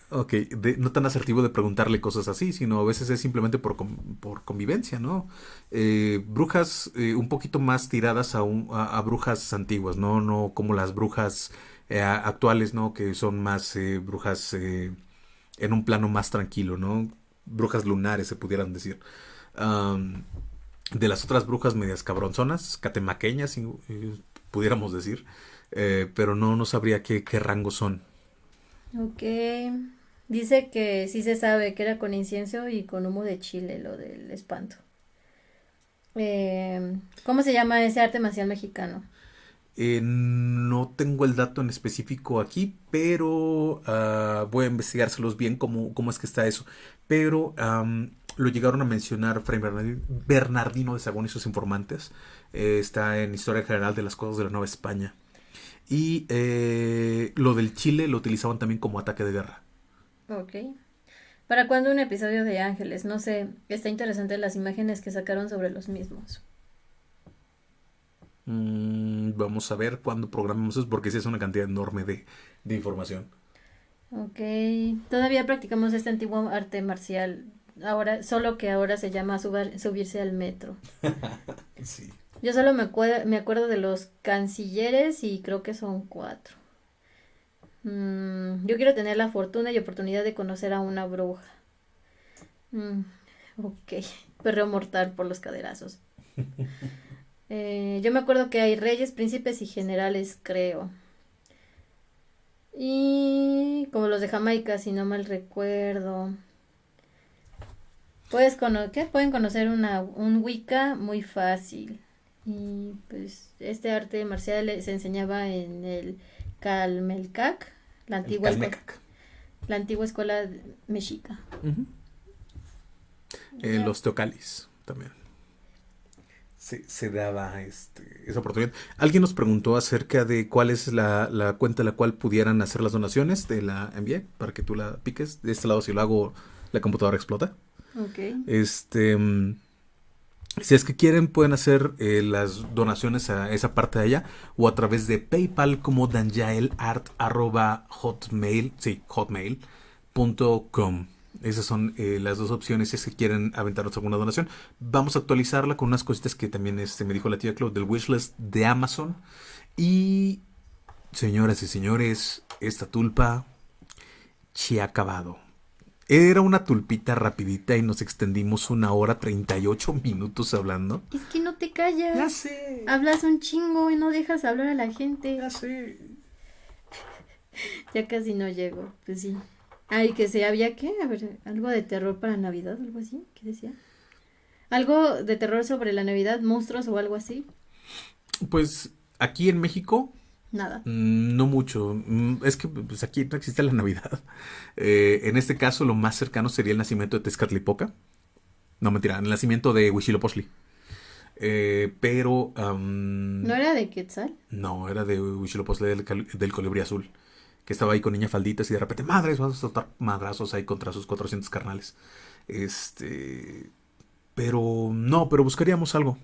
Ok, no tan asertivo de preguntarle cosas así, sino a veces es simplemente por, por convivencia, ¿no? Eh, brujas eh, un poquito más tiradas a, a, brujas antiguas, ¿no? No como las brujas eh, actuales, ¿no? Que son más brujas en un plano más tranquilo, ¿no? Brujas lunares, se pudieran decir. de las otras brujas medias cabronzonas, catemaqueñas, pudiéramos decir, pero no, no sabría qué, qué rango son. Ok. Dice que sí se sabe que era con incienso y con humo de chile lo del espanto. Eh, ¿Cómo se llama ese arte marcial mexicano? Eh, no tengo el dato en específico aquí, pero uh, voy a investigárselos bien cómo, cómo es que está eso. Pero lo llegaron a mencionar Fray Bernardino de Sagún y sus informantes. Eh, está en Historia General de las Cosas de la Nueva España. Y eh, lo del Chile lo utilizaban también como ataque de guerra. Ok. ¿Para cuándo un episodio de Ángeles? No sé, está interesante las imágenes que sacaron sobre los mismos. Mm, vamos a ver cuándo programamos eso porque sí es una cantidad enorme de, de información. Ok, todavía practicamos este antiguo arte marcial, ahora solo que ahora se llama subirse al metro. sí. Yo solo me, me acuerdo de los cancilleres y creo que son cuatro. Mm, yo quiero tener la fortuna y oportunidad de conocer a una bruja. Mm, ok, perreo mortal por los caderazos. Eh, yo me acuerdo que hay reyes, príncipes y generales, creo. Y como los de Jamaica, si no mal recuerdo. Puedes ¿qué? Pueden conocer una, un Wicca muy fácil. Y pues este arte marcial se enseñaba en el Calmelcac la antigua, escuela, la antigua escuela mexica. Eh, los teocalis también. se, daba este, esa oportunidad. Alguien nos preguntó acerca de cuál es la, la, cuenta a la cual pudieran hacer las donaciones de la MBA para que tú la piques. De este lado, si lo hago, la computadora explota. Ok. Este. Mm, si es que quieren, pueden hacer eh, las donaciones a esa parte de allá o a través de PayPal como danjaelart.hotmail, sí, hotmail.com. Esas son eh, las dos opciones si es que quieren aventarnos alguna donación. Vamos a actualizarla con unas cositas que también este, me dijo la tía Claude del wishlist de Amazon. Y, señoras y señores, esta tulpa se ha acabado. Era una tulpita rapidita y nos extendimos una hora 38 minutos hablando. Es que no te callas. Ya sé. Hablas un chingo y no dejas hablar a la gente. Ya sé. ya casi no llego. Pues sí. Ay, que se había qué? A ver, algo de terror para Navidad, algo así. ¿Qué decía? Algo de terror sobre la Navidad, monstruos o algo así. Pues aquí en México Nada. Mm, no mucho. Mm, es que pues, aquí no existe la Navidad. Eh, en este caso, lo más cercano sería el nacimiento de Tezcatlipoca. No, mentira, el nacimiento de Huitzilopochtli. Eh, pero... ¿No era de Quetzal? No, era de Huitzilopochtli del, del colibrí azul. Que estaba ahí con niña falditas y de repente, madres, vamos a soltar madrazos ahí contra sus 400 carnales. Este... Pero no, pero buscaríamos algo.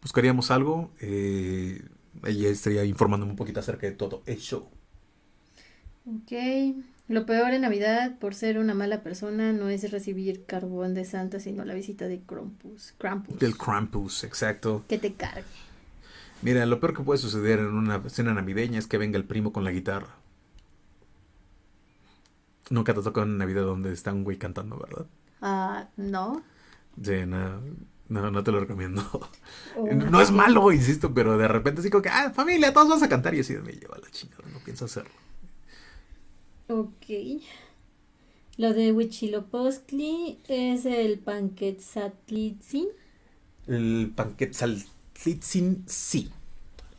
Buscaríamos algo. Eh, ella estaría informándome un poquito acerca de todo eso. Ok. Lo peor en Navidad, por ser una mala persona, no es recibir carbón de Santa, sino la visita de Krampus. Krampus. Del Krampus, exacto. Que te cargue. Mira, lo peor que puede suceder en una cena navideña es que venga el primo con la guitarra. Nunca te tocó en Navidad donde está un güey cantando, ¿verdad? Ah, no. Sí, no. No, no te lo recomiendo. Oh, no es malo, insisto, pero de repente así como que, ah, familia, todos vas a cantar y así me lleva la chingada, no pienso hacerlo. Ok. Lo de Huichilopostli es el Panquetzatlitzin. El Panquetzatlitzin, sí.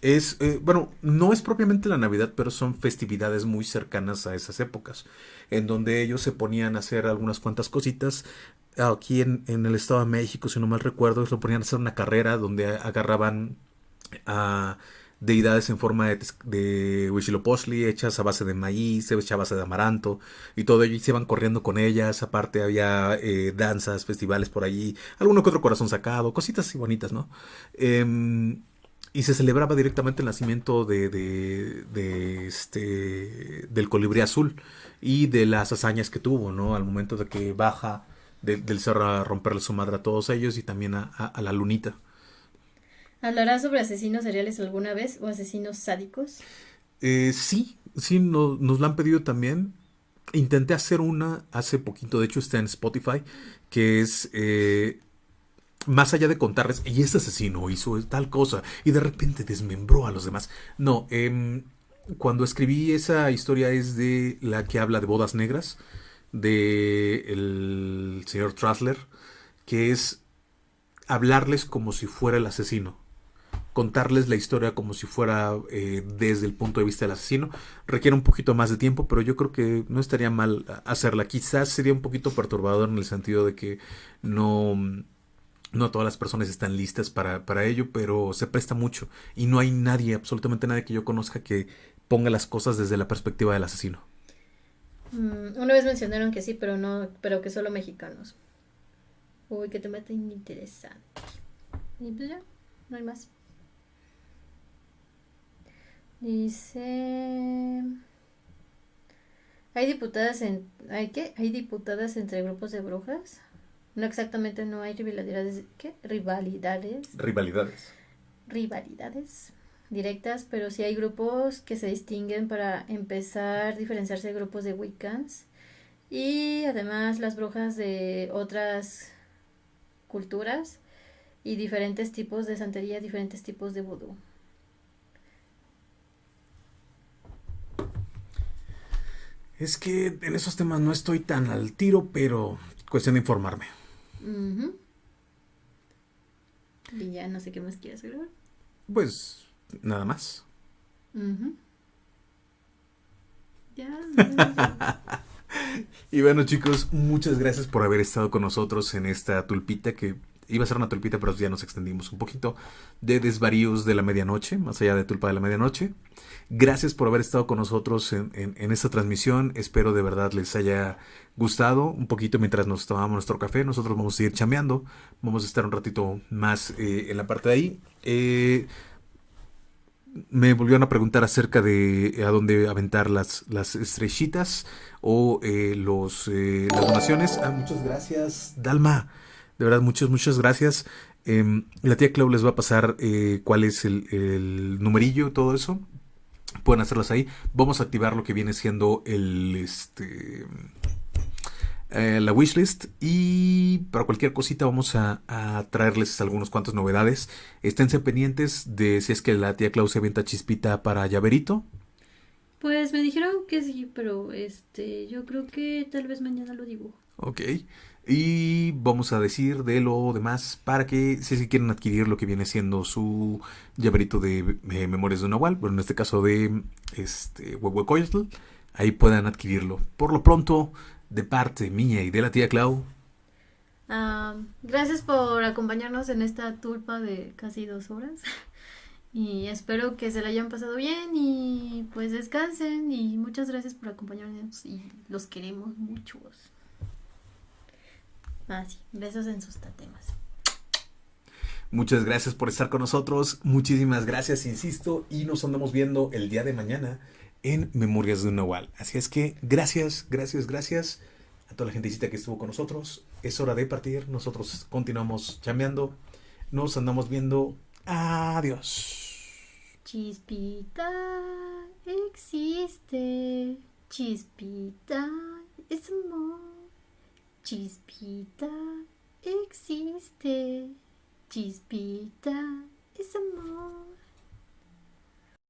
Es, eh, bueno, no es propiamente la Navidad, pero son festividades muy cercanas a esas épocas, en donde ellos se ponían a hacer algunas cuantas cositas aquí en, el Estado de México, si no mal recuerdo, lo ponían a hacer una carrera donde agarraban a deidades en forma de, de Huitzilopochtli hechas a base de maíz, hechas a base de amaranto y todo ello y se iban corriendo con ellas, aparte había eh, danzas, festivales por allí, alguno que otro corazón sacado, cositas así bonitas, ¿no? Em, y se celebraba directamente el nacimiento de, de, de, este del colibrí azul y de las hazañas que tuvo, ¿no? Al momento de que baja del cerro a romperle su madre a todos ellos y también a, la lunita. ¿Hablarás sobre asesinos seriales alguna vez o asesinos sádicos? Eh, sí, sí, nos lo han pedido también. Intenté hacer una hace poquito, de hecho está en Spotify, que es eh, más allá de contarles, y este asesino hizo tal cosa y de repente desmembró a los demás. No, em, cuando escribí esa historia es de la que habla de bodas negras de el señor Trasler, que es hablarles como si fuera el asesino, contarles la historia como si fuera eh, desde el punto de vista del asesino. Requiere un poquito más de tiempo, pero yo creo que no estaría mal hacerla. Quizás sería un poquito perturbador en el sentido de que no, no todas las personas están listas para, para ello, pero se presta mucho. Y no hay nadie, absolutamente nadie que yo conozca que ponga las cosas desde la perspectiva del asesino. Mm, una vez mencionaron que sí, pero no, pero que solo mexicanos. Uy, que te mata interesante. Y pues ya, no hay más. Dice. ¿Hay diputadas en. ¿Hay qué? ¿Hay diputadas entre grupos de brujas? No exactamente, no hay rivalidades. ¿Qué? Rivalidades. Rivalidades. Rivalidades directas, pero sí hay grupos que se distinguen para empezar a diferenciarse de grupos de Wiccans y además las brujas de otras culturas y diferentes tipos de santería, diferentes tipos de vudú. Es que en esos temas no estoy tan al tiro, pero cuestión de informarme. Y ya no sé qué más quieres agregar. Pues nada más. y bueno chicos, muchas gracias por haber estado con nosotros en esta tulpita que iba a ser una tulpita, pero ya nos extendimos un poquito, de Desvaríos de la Medianoche, más allá de Tulpa de la Medianoche. Gracias por haber estado con nosotros en, en, esta transmisión. Espero de verdad les haya gustado un poquito mientras nos tomamos nuestro café. Nosotros vamos a seguir chameando. Vamos a estar un ratito más eh, en la parte de ahí. Eh, me volvieron a preguntar acerca de a dónde aventar las, las estrellitas o eh, los, las donaciones. Ah, muchas gracias, Dalma. De verdad, muchas, muchas gracias. Em, la tía Clau les va a pasar cuál es el, el numerillo, todo eso pueden hacerlas ahí. Vamos a activar lo que viene siendo el este eh, la wishlist y para cualquier cosita vamos a, traerles algunos cuantas novedades. Esténse pendientes de si es que la tía Claudia avienta chispita para llaverito. Pues me dijeron que sí, pero este yo creo que tal vez mañana lo dibujo. Ok. Y vamos a decir de lo demás para que si quieren adquirir lo que viene siendo su llaverito de eh, Memorias de Nahual, bueno, en este caso de este Huehuecoyotl, ahí puedan adquirirlo. Por lo pronto, de parte mía y de la tía Clau. Ah, gracias por acompañarnos en esta tulpa de casi dos horas. Y espero que se la hayan pasado bien y pues descansen y muchas gracias por acompañarnos y los queremos muchos. Ah, sí. Besos en sus tatemas. Muchas gracias por estar con nosotros. Muchísimas gracias, insisto. Y nos andamos viendo el día de mañana en Memorias de un Nahual. Así es que gracias, gracias, gracias a toda la gentecita que estuvo con nosotros. Es hora de partir. Nosotros continuamos chameando. Nos andamos viendo. Adiós. Chispita existe. Chispita es amor. Chispita existe, chispita es amor.